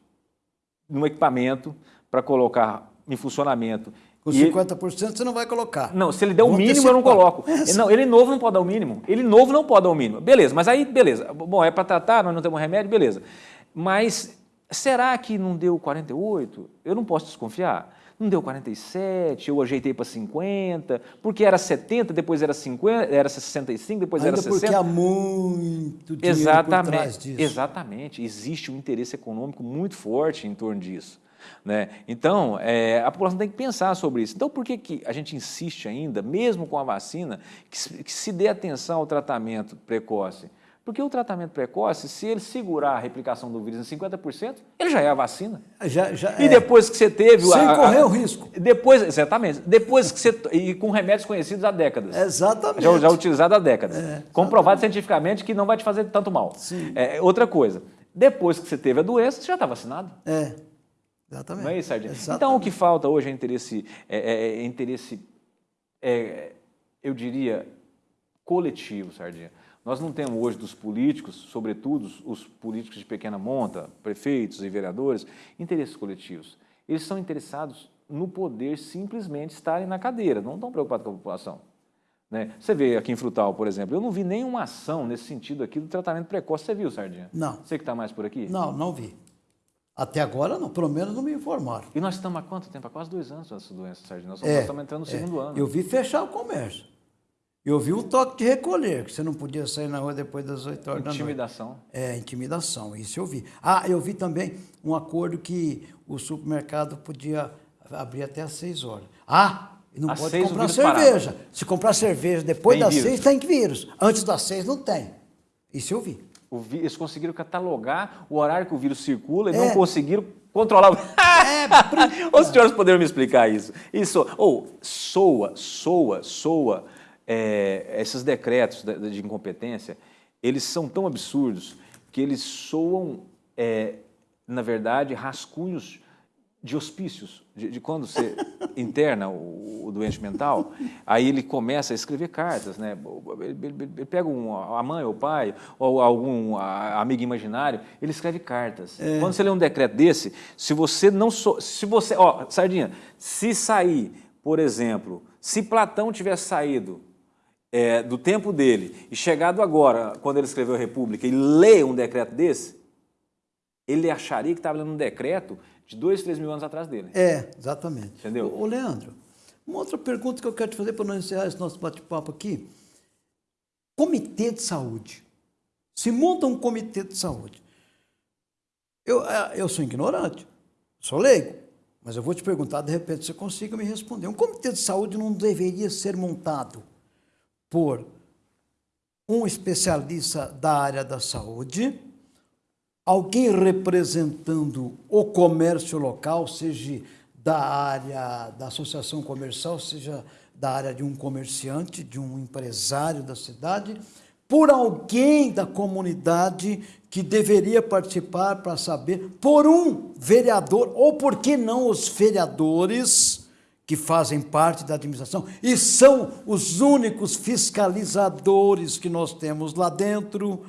num equipamento para colocar em funcionamento. Com 50% ele... você não vai colocar. Não, se ele der o mínimo eu não coloco. É não, ele novo não pode dar o mínimo. Ele novo não pode dar o mínimo. Beleza, mas aí, beleza. Bom, é para tratar, nós não temos remédio, beleza. Mas será que não deu 48? Eu não posso desconfiar. Não deu 47, eu ajeitei para 50, porque era 70, depois era 50, era 65, depois Ainda era 60. porque há muito dinheiro exatamente, por trás disso. Exatamente, existe um interesse econômico muito forte em torno disso. Né? Então, é, a população tem que pensar sobre isso. Então, por que, que a gente insiste ainda, mesmo com a vacina, que, que se dê atenção ao tratamento precoce? Porque o tratamento precoce, se ele segurar a replicação do vírus em 50%, ele já é a vacina. Já, já e depois que você teve... Sem a, correr o risco. Depois, exatamente. Depois que você... E com remédios conhecidos há décadas. Exatamente. Já, já utilizado há décadas. É, Comprovado cientificamente que não vai te fazer tanto mal. Sim. É, outra coisa, depois que você teve a doença, você já está vacinado. É, exatamente. Não é isso, Sardinha? Então, o que falta hoje é interesse... É, é, é interesse é, eu diria, coletivo, Sardinha. Nós não temos hoje dos políticos, sobretudo os políticos de pequena monta, prefeitos e vereadores, interesses coletivos. Eles são interessados no poder simplesmente estarem na cadeira, não estão preocupados com a população. Né? Você vê aqui em Frutal, por exemplo, eu não vi nenhuma ação nesse sentido aqui do tratamento precoce. Você viu, Sardinha? Não. Você que está mais por aqui? Não, não vi. Até agora, não, pelo menos não me informaram. E nós estamos há quanto tempo? Há quase dois anos essa doença, Sardinha. Nós, é, estamos entrando no é. segundo ano. Eu vi fechar o comércio. Eu vi um toque de recolher, que você não podia sair na rua depois das 8 horas intimidação. da noite. Intimidação. É, intimidação, isso eu vi. Ah, eu vi também um acordo que o supermercado podia abrir até às 6 horas. Ah, não às pode comprar cerveja. Parado. Se comprar cerveja depois tem das vírus. 6, tem vírus. Antes das 6 não tem. Isso eu vi. Eles conseguiram catalogar o horário que o vírus circula e é. não conseguiram controlar o... É, Os senhores poderiam me explicar isso. Isso, ou, oh, soa, soa, soa é, esses decretos de, de, incompetência, eles são tão absurdos que eles soam, é, na verdade, rascunhos de hospícios, de, de quando você interna o, o, doente mental, aí ele começa a escrever cartas, né? Ele, ele, ele pega um, a mãe ou o pai, ou algum amigo imaginário, ele escreve cartas. É. Quando você lê um decreto desse, se você não... So, se você... Ó, Sardinha, se sair, por exemplo, se Platão tivesse saído é, do tempo dele e chegado agora, quando ele escreveu a República, e lê um decreto desse, ele acharia que estava lendo um decreto de dois, três mil anos atrás dele. É, exatamente. Entendeu? Ô, Leandro, uma outra pergunta que eu quero te fazer para não encerrar esse nosso bate-papo aqui. Comitê de saúde. Se monta um comitê de saúde. Eu, é, eu sou ignorante, sou leigo, mas eu vou te perguntar, de repente você consiga me responder. Um comitê de saúde não deveria ser montado por um especialista da área da saúde, alguém representando o comércio local, seja da área da associação comercial, seja da área de um comerciante, de um empresário da cidade, por alguém da comunidade que deveria participar para saber, por um vereador, ou por que não os vereadores que fazem parte da administração e são os únicos fiscalizadores que nós temos lá dentro.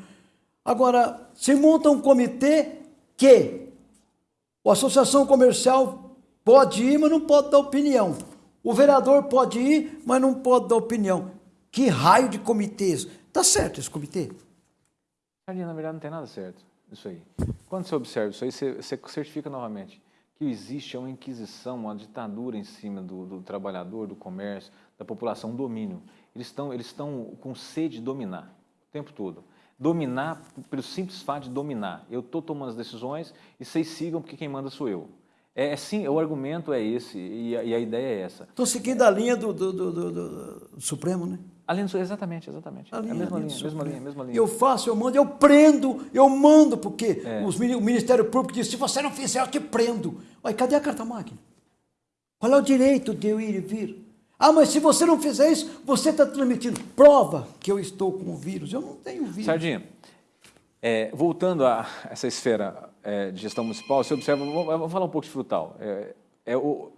Agora, se monta um comitê que a associação comercial pode ir, mas não pode dar opinião. O vereador pode ir, mas não pode dar opinião. Que raio de comitês? Tá certo esse comitê? Na verdade, não tem nada certo isso aí. Quando você observa isso aí, você, você certifica novamente existe uma inquisição, uma ditadura em cima do, do trabalhador, do comércio, da população, um domínio. Eles estão, eles estão com sede de dominar o tempo todo. Dominar pelo simples fato de dominar. Eu estou tomando as decisões e vocês sigam porque quem manda sou eu. É, é sim, o argumento é esse e a, e a ideia é essa. Estou seguindo a linha do, do, do, do, Supremo, né? A linha, exatamente, exatamente. A, linha, é a mesma, a linha, linha mesma linha, mesma linha. Eu faço, eu mando, eu prendo, eu mando, porque é. os, o Ministério Público diz, se você não fizer, eu te prendo. Olha, cadê a carta máquina? Qual é o direito de eu ir e vir? Ah, mas se você não fizer isso, você está transmitindo. Prova que eu estou com o vírus. Eu não tenho vírus. Sardinha, é, voltando a essa esfera é, de gestão municipal, você observa, vamos falar um pouco de frutal. É, é o,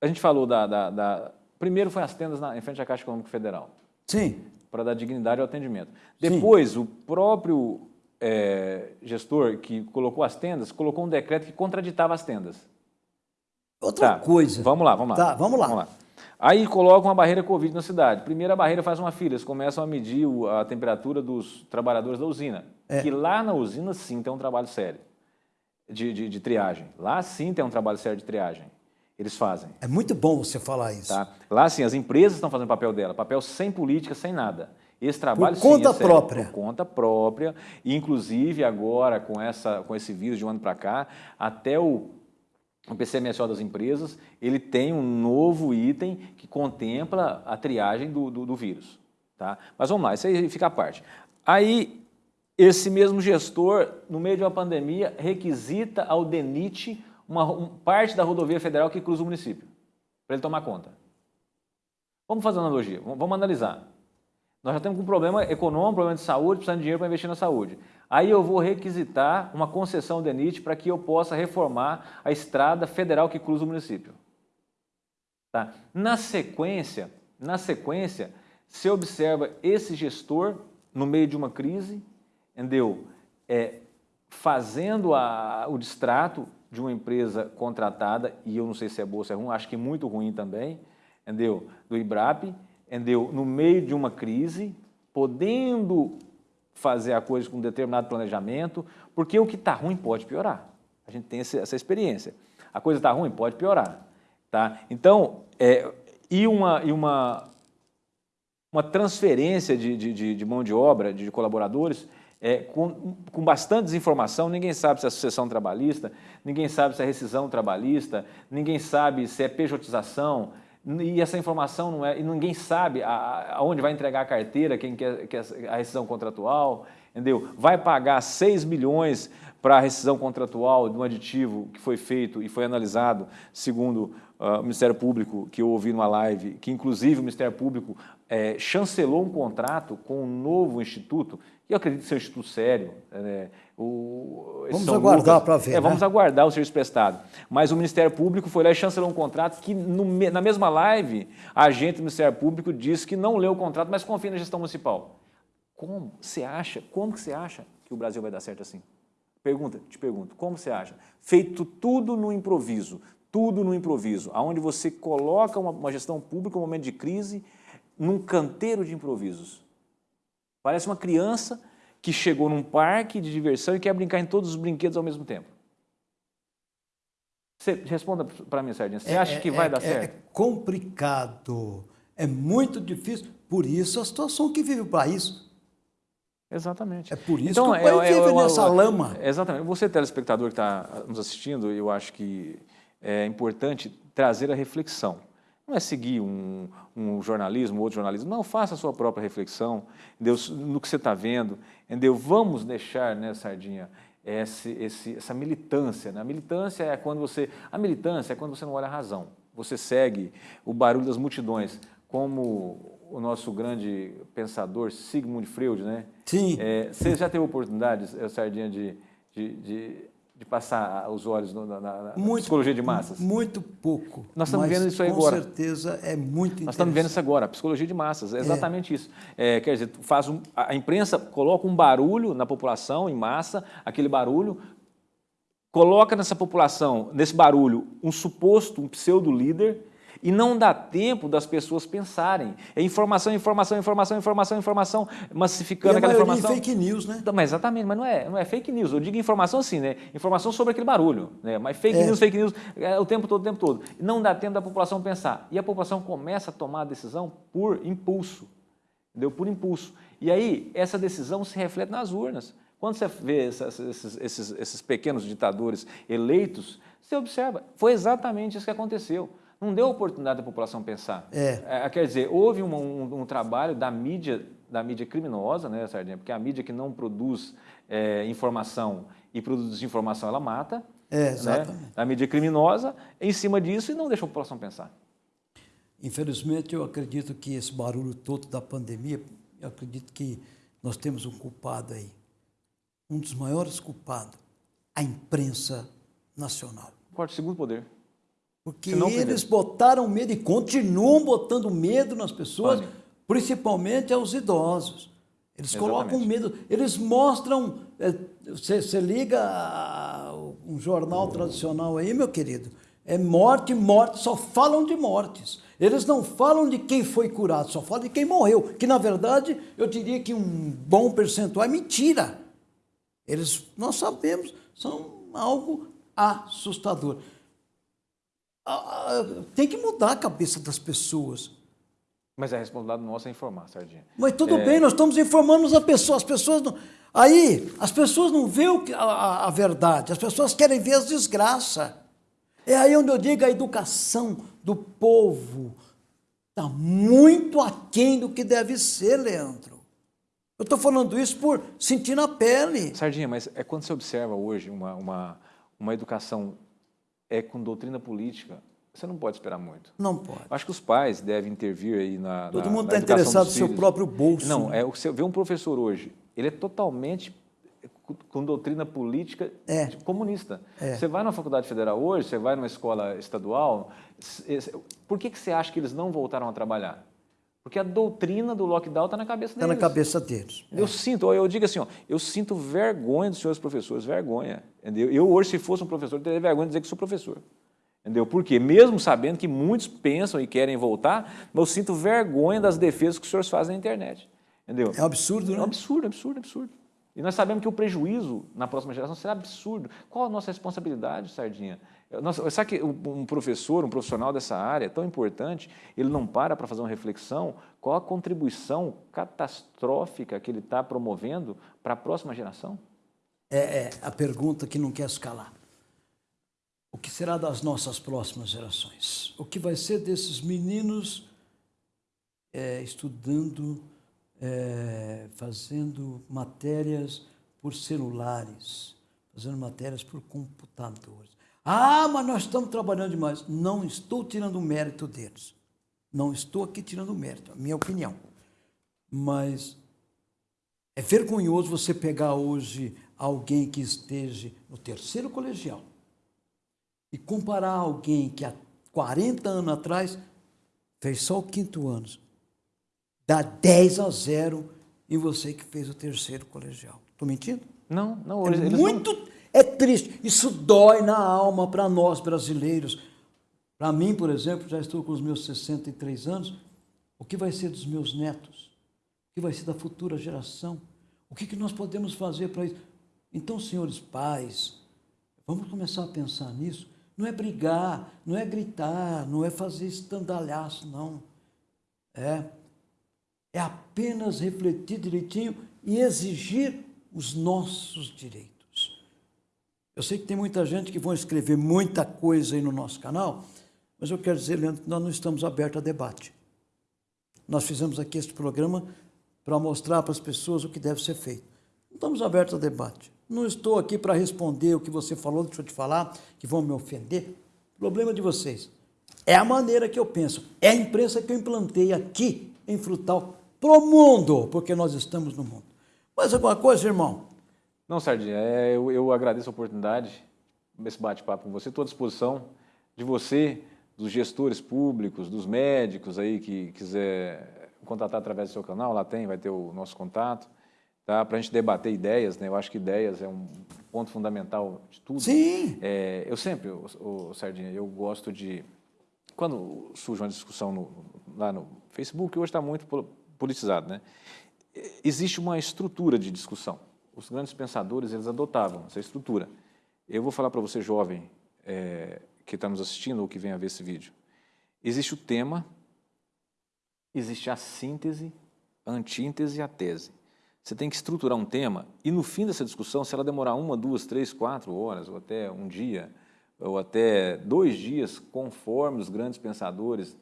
a gente falou da, da, da, Primeiro foi as tendas na, em frente à Caixa Econômica Federal. Sim. Para dar dignidade ao atendimento. Depois, Sim. o próprio é, gestor que colocou as tendas, colocou um decreto que contraditava as tendas. Outra tá, coisa. Vamos lá, vamos lá. Tá, vamos lá. Vamos lá. Aí colocam uma barreira Covid na cidade. Primeira barreira faz uma fila, eles começam a medir a temperatura dos trabalhadores da usina. É. Que lá na usina sim tem um trabalho sério de, de, de, triagem. Lá sim tem um trabalho sério de triagem. Eles fazem. É muito bom você falar isso. Tá? Lá sim, as empresas estão fazendo papel dela, papel sem política, sem nada. Esse trabalho por conta sim, é própria. Por conta própria. E, inclusive, agora, com, essa, com esse vírus de um ano para cá, até o o PCMSO das empresas, ele tem um novo item que contempla a triagem do, do, do, vírus. Tá? Mas vamos lá, isso aí fica à parte. Aí, esse mesmo gestor, no meio de uma pandemia, requisita ao DENIT uma, uma parte da rodovia federal que cruza o município, para ele tomar conta. Vamos fazer uma analogia, vamos, vamos analisar. Nós já temos um problema econômico, um problema de saúde, precisando de dinheiro para investir na saúde. Aí eu vou requisitar uma concessão DENIT para que eu possa reformar a estrada federal que cruza o município. Tá? Na sequência, na sequência, se observa esse gestor no meio de uma crise, entendeu? É, fazendo a, o distrato de uma empresa contratada, e eu não sei se é boa ou se é ruim, acho que muito ruim também, entendeu? Do IBRAP, entendeu? No meio de uma crise, podendo fazer a coisa com determinado planejamento, porque o que está ruim pode piorar. A gente tem essa experiência. A coisa está ruim, pode piorar. Tá? Então, é, e, uma, e uma, uma transferência de, de, de mão de obra, de colaboradores, é, com, com bastante desinformação, ninguém sabe se é sucessão trabalhista, ninguém sabe se é rescisão trabalhista, ninguém sabe se é pejotização, e essa informação não é, e ninguém sabe aonde vai entregar a carteira, quem quer, quer a rescisão contratual, entendeu? Vai pagar 6 milhões para a rescisão contratual de um aditivo que foi feito e foi analisado, segundo uh, o Ministério Público, que eu ouvi numa live, que inclusive o Ministério Público é, chancelou um contrato com um novo instituto, que eu acredito ser um instituto sério. Né? O, vamos aguardar para ver. É, né? Vamos aguardar o serviço prestado. Mas o Ministério Público foi lá e chancelou um contrato que, no, na mesma live, a agente do Ministério Público disse que não leu o contrato, mas confia na gestão municipal. Como você acha, como que você acha que o Brasil vai dar certo assim? Pergunta, te pergunto, como você acha? Feito tudo no improviso, tudo no improviso, aonde você coloca uma, uma gestão pública, um momento de crise, num canteiro de improvisos. Parece uma criança que chegou num parque de diversão e quer brincar em todos os brinquedos ao mesmo tempo. Você responda para mim, Sardinha. Você é, acha que vai é, dar é, certo? É complicado. É muito difícil. Por isso a situação que vive o país. Exatamente. É por isso então, que o país é, vive nessa lama. Exatamente. Você, telespectador que está nos assistindo, eu acho que é importante trazer a reflexão. Não é seguir um, um jornalismo, outro jornalismo. Não, faça a sua própria reflexão Deus, no que você está vendo. Entendeu? Vamos deixar, né, Sardinha, esse, esse, essa militância. Né? A militância é quando você. A militância é quando você não olha a razão. Você segue o barulho das multidões, como o nosso grande pensador Sigmund Freud, né? Sim. É, você já teve oportunidade, Sardinha, de, de, de, de passar os olhos na, na muito, psicologia de massas? Muito pouco. Nós estamos vendo isso aí com agora. Com certeza é muito Nós estamos vendo isso agora, a psicologia de massas, é exatamente é. isso. É, quer dizer, faz um, a imprensa coloca um barulho na população, em massa, aquele barulho, coloca nessa população, nesse barulho, um suposto, um pseudo-líder, e não dá tempo das pessoas pensarem. É informação, informação, informação, informação, informação, massificando e aquela informação. É fake news, né? Mas exatamente, mas não é, não é fake news. Eu digo informação assim, né? Informação sobre aquele barulho, né? Mas fake é. news, fake news, é, o tempo todo, o tempo todo. Não dá tempo da população pensar. E a população começa a tomar a decisão por impulso, entendeu? Por impulso. E aí, essa decisão se reflete nas urnas. Quando você vê essas, esses, esses, esses pequenos ditadores eleitos, você observa, foi exatamente isso que aconteceu não deu oportunidade da população pensar. É. é quer dizer, houve um, um, um, trabalho da mídia, da mídia criminosa, né, Sardinha? Porque a mídia que não produz é, informação e produz desinformação, ela mata. É, exatamente. Né? A mídia criminosa em cima disso e não deixa a população pensar. Infelizmente, eu acredito que esse barulho todo da pandemia, eu acredito que nós temos um culpado aí. Um dos maiores culpados, a imprensa nacional. Quarto, segundo poder. Porque eles botaram medo e continuam botando medo nas pessoas, principalmente aos idosos. Eles Exatamente. colocam medo, eles mostram. É, você, você liga um jornal tradicional aí, meu querido, é morte, morte, só falam de mortes. Eles não falam de quem foi curado, só falam de quem morreu. Que na verdade eu diria que um bom percentual é mentira. Eles, nós sabemos, são algo assustador. Ah, ah, tem que mudar a cabeça das pessoas. Mas a responsabilidade nossa é informar, Sardinha. Mas tudo é... bem, nós estamos informando as pessoas. As pessoas não... Aí, as pessoas não veem a, a, a verdade, as pessoas querem ver as desgraças. É aí onde eu digo a educação do povo está muito aquém do que deve ser, Leandro. Eu estou falando isso por sentir na pele. Sardinha, mas é quando você observa hoje uma, uma, uma educação é com doutrina política, você não pode esperar muito. Não pode. Acho que os pais devem intervir aí na. Todo na, mundo está interessado no seu próprio bolso. Não, é você vê um professor hoje, ele é totalmente com doutrina política é. comunista. É. Você vai na faculdade federal hoje, você vai numa escola estadual, por que, que você acha que eles não voltaram a trabalhar? Porque a doutrina do lockdown está na cabeça deles. Está na cabeça deles. Eu é. sinto, eu digo assim, ó, eu sinto vergonha dos senhores professores, vergonha. Entendeu? Eu hoje, se fosse um professor, teria vergonha de dizer que sou professor. Entendeu? Por quê? Mesmo sabendo que muitos pensam e querem voltar, mas eu sinto vergonha das defesas que os senhores fazem na internet. Entendeu? É um absurdo, né? É um absurdo, absurdo, absurdo. E nós sabemos que o prejuízo na próxima geração será absurdo. Qual a nossa responsabilidade, Sardinha? Nossa, sabe que um professor, um profissional dessa área tão importante, ele não para para fazer uma reflexão qual a contribuição catastrófica que ele está promovendo para a próxima geração? É, é, a pergunta que não quer escalar. O que será das nossas próximas gerações? O que vai ser desses meninos é, estudando, é, fazendo matérias por celulares, fazendo matérias por computadores? Ah, mas nós estamos trabalhando demais. Não estou tirando o mérito deles. Não estou aqui tirando o mérito, a minha opinião. Mas é vergonhoso você pegar hoje alguém que esteja no terceiro colegial e comparar alguém que há 40 anos atrás fez só o quinto ano. Dá 10 a 0 em você que fez o terceiro colegial. Estou mentindo? Não, não. É muito... Não é triste, isso dói na alma para nós brasileiros. Para mim, por exemplo, já estou com os meus 63 anos, o que vai ser dos meus netos? O que vai ser da futura geração? O que, que nós podemos fazer para isso? Então, senhores pais, vamos começar a pensar nisso. Não é brigar, não é gritar, não é fazer estandalhaço, não. É, é apenas refletir direitinho e exigir os nossos direitos. Eu sei que tem muita gente que vão escrever muita coisa aí no nosso canal, mas eu quero dizer, Leandro, que nós não estamos abertos a debate. Nós fizemos aqui este programa para mostrar para as pessoas o que deve ser feito. Não estamos abertos a debate. Não estou aqui para responder o que você falou, deixa eu te falar, que vão me ofender. Problema de vocês. É a maneira que eu penso. É a imprensa que eu implantei aqui em Frutal para o mundo, porque nós estamos no mundo. Mais alguma coisa, irmão? Não, Sardinha, é, eu, eu agradeço a oportunidade, esse bate-papo com você, estou à disposição de você, dos gestores públicos, dos médicos aí que quiser contatar através do seu canal, lá tem, vai ter o nosso contato, tá? para a gente debater ideias, né? eu acho que ideias é um ponto fundamental de tudo. Sim! É, eu sempre, o, o, Sardinha, eu gosto de, quando surge uma discussão no, lá no Facebook, hoje está muito politizado, né? existe uma estrutura de discussão, os grandes pensadores, eles adotavam essa estrutura. Eu vou falar para você, jovem, é, que está nos assistindo ou que vem a ver esse vídeo. Existe o tema, existe a síntese, a antítese e a tese. Você tem que estruturar um tema e no fim dessa discussão, se ela demorar uma, duas, três, quatro horas, ou até um dia, ou até dois dias, conforme os grandes pensadores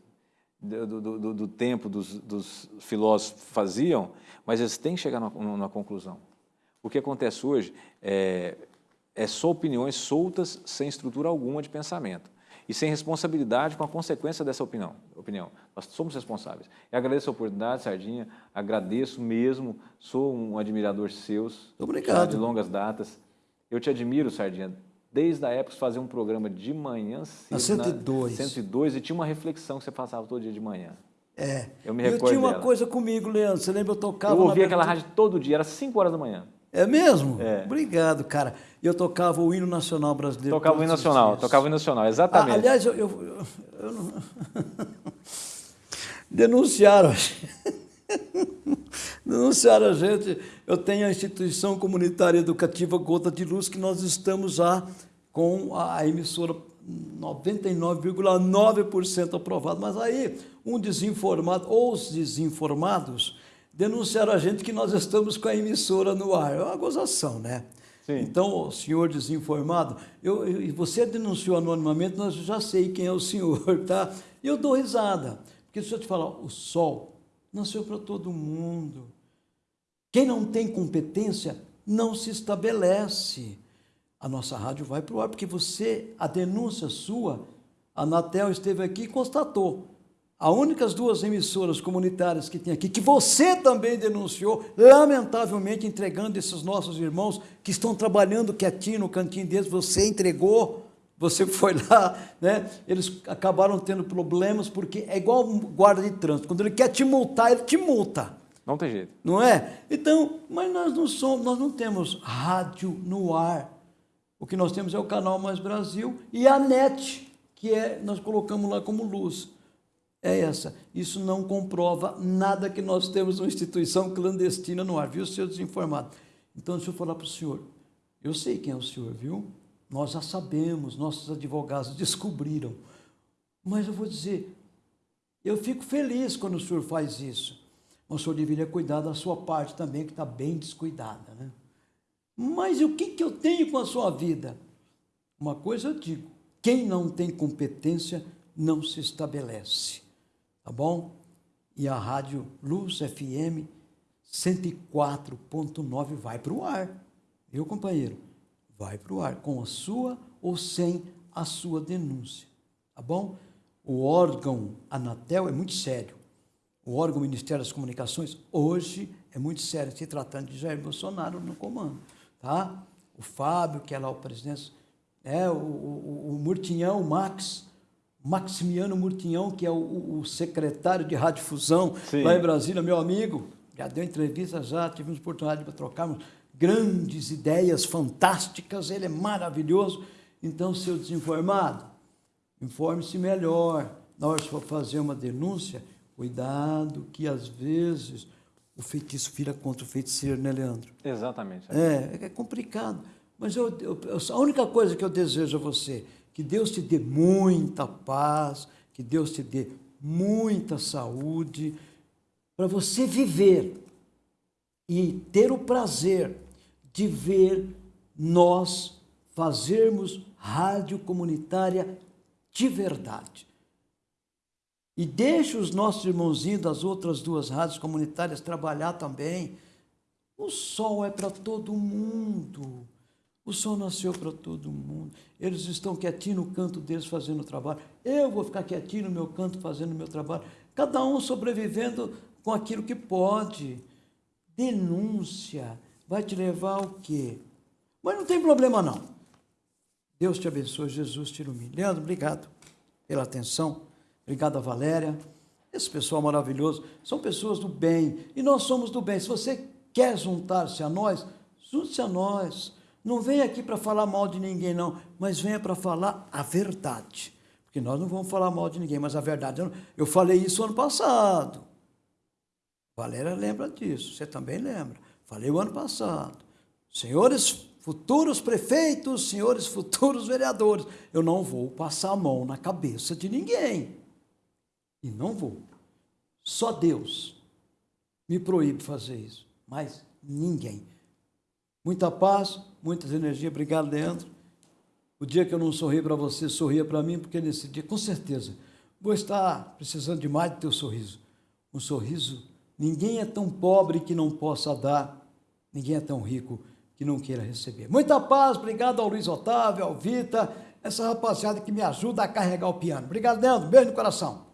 do, do, do, do tempo dos, dos, filósofos faziam, mas eles têm que chegar numa, numa conclusão. O que acontece hoje é, é só opiniões soltas, sem estrutura alguma de pensamento e sem responsabilidade com a consequência dessa opinião. opinião. Nós somos responsáveis. E agradeço a oportunidade, Sardinha, agradeço mesmo, sou um admirador seus, Obrigado. de longas datas. Eu te admiro, Sardinha, desde a época de fazer um programa de manhã cedo, na 102. Na 102, e tinha uma reflexão que você passava todo dia de manhã. É. Eu me recordo Eu tinha uma dela. coisa comigo, Leandro, você lembra? Eu tocava... Eu ouvia aquela rádio todo dia, era 5 horas da manhã. É mesmo? É. Obrigado, cara. Eu tocava o hino nacional brasileiro. Tocava o hino nacional, tocava o hino nacional, exatamente. Ah, aliás, eu, eu, eu, não... denunciaram. denunciaram a gente. Eu tenho a instituição comunitária educativa Gota de Luz, que nós estamos já com a emissora 99,9% aprovado. Mas aí, um desinformado, ou os desinformados, denunciaram a gente que nós estamos com a emissora no ar. É uma gozação, né? Sim. Então, o senhor desinformado, eu, eu, você denunciou anonimamente, nós já sei quem é o senhor, tá? E eu dou risada, porque se eu te falar, o sol nasceu para todo mundo. Quem não tem competência não se estabelece. A nossa rádio vai para o ar, porque você, a denúncia sua, a Anatel esteve aqui e constatou. As únicas duas emissoras comunitárias que tem aqui, que você também denunciou, lamentavelmente entregando esses nossos irmãos que estão trabalhando quietinho no cantinho deles, você entregou, você foi lá, né? Eles acabaram tendo problemas, porque é igual um guarda de trânsito, quando ele quer te multar, ele te multa. Não tem jeito. Não é? Então, mas nós não somos, nós não temos rádio no ar. O que nós temos é o canal Mais Brasil e a NET, que é, nós colocamos lá como luz é essa. Isso não comprova nada que nós temos uma instituição clandestina no ar, viu, seu desinformado? Então, deixa eu falar para o senhor. Eu sei quem é o senhor, viu? Nós já sabemos, nossos advogados descobriram. Mas eu vou dizer, eu fico feliz quando o senhor faz isso. Mas o senhor deveria cuidar da sua parte também, que está bem descuidada, né? Mas o que, que eu tenho com a sua vida? Uma coisa eu digo, quem não tem competência não se estabelece tá bom? E a rádio Luz FM 104.9 vai para o ar, viu, companheiro? Vai para o ar, com a sua ou sem a sua denúncia, tá bom? O órgão Anatel é muito sério. O órgão Ministério das Comunicações, hoje, é muito sério, se tratando de Jair Bolsonaro no comando, tá? O Fábio, que é lá o presidente, é, o, o, o Murtinhão, o Max, Maximiano Murtinhão, que é o, o secretário de radiodifusão lá em Brasília, meu amigo, já deu entrevista, já tivemos oportunidade para trocarmos grandes ideias fantásticas, ele é maravilhoso. Então, seu desinformado, informe-se melhor. Na hora de for fazer uma denúncia, cuidado que às vezes o feitiço vira contra o feiticeiro, né, Leandro? Exatamente. É, é complicado. Mas eu, eu, a única coisa que eu desejo a você que Deus te dê muita paz, que Deus te dê muita saúde, para você viver e ter o prazer de ver nós fazermos rádio comunitária de verdade. E deixe os nossos irmãozinhos das outras duas rádios comunitárias trabalhar também. O sol é para todo mundo. O sol nasceu para todo mundo. Eles estão quietinhos no canto deles fazendo o trabalho. Eu vou ficar quietinho no meu canto fazendo o meu trabalho. Cada um sobrevivendo com aquilo que pode. Denúncia vai te levar ao quê? Mas não tem problema não. Deus te abençoe, Jesus te ilumine. Leandro, obrigado pela atenção. Obrigado a Valéria. Esse pessoal maravilhoso. São pessoas do bem. E nós somos do bem. Se você quer juntar-se a nós, junte-se a nós. Não venha aqui para falar mal de ninguém, não, mas venha para falar a verdade. Porque nós não vamos falar mal de ninguém, mas a verdade. Eu, eu falei isso ano passado. Valéria lembra disso, você também lembra. Falei o ano passado. Senhores futuros prefeitos, senhores futuros vereadores, eu não vou passar a mão na cabeça de ninguém. E não vou. Só Deus me proíbe fazer isso, mas ninguém. Muita paz, muitas energias. Obrigado, Leandro. O dia que eu não sorri para você, sorria para mim, porque nesse dia, com certeza, vou estar precisando demais do teu sorriso. Um sorriso, ninguém é tão pobre que não possa dar, ninguém é tão rico que não queira receber. Muita paz, obrigado ao Luiz Otávio, ao Vita, essa rapaziada que me ajuda a carregar o piano. Obrigado, Leandro, beijo no coração.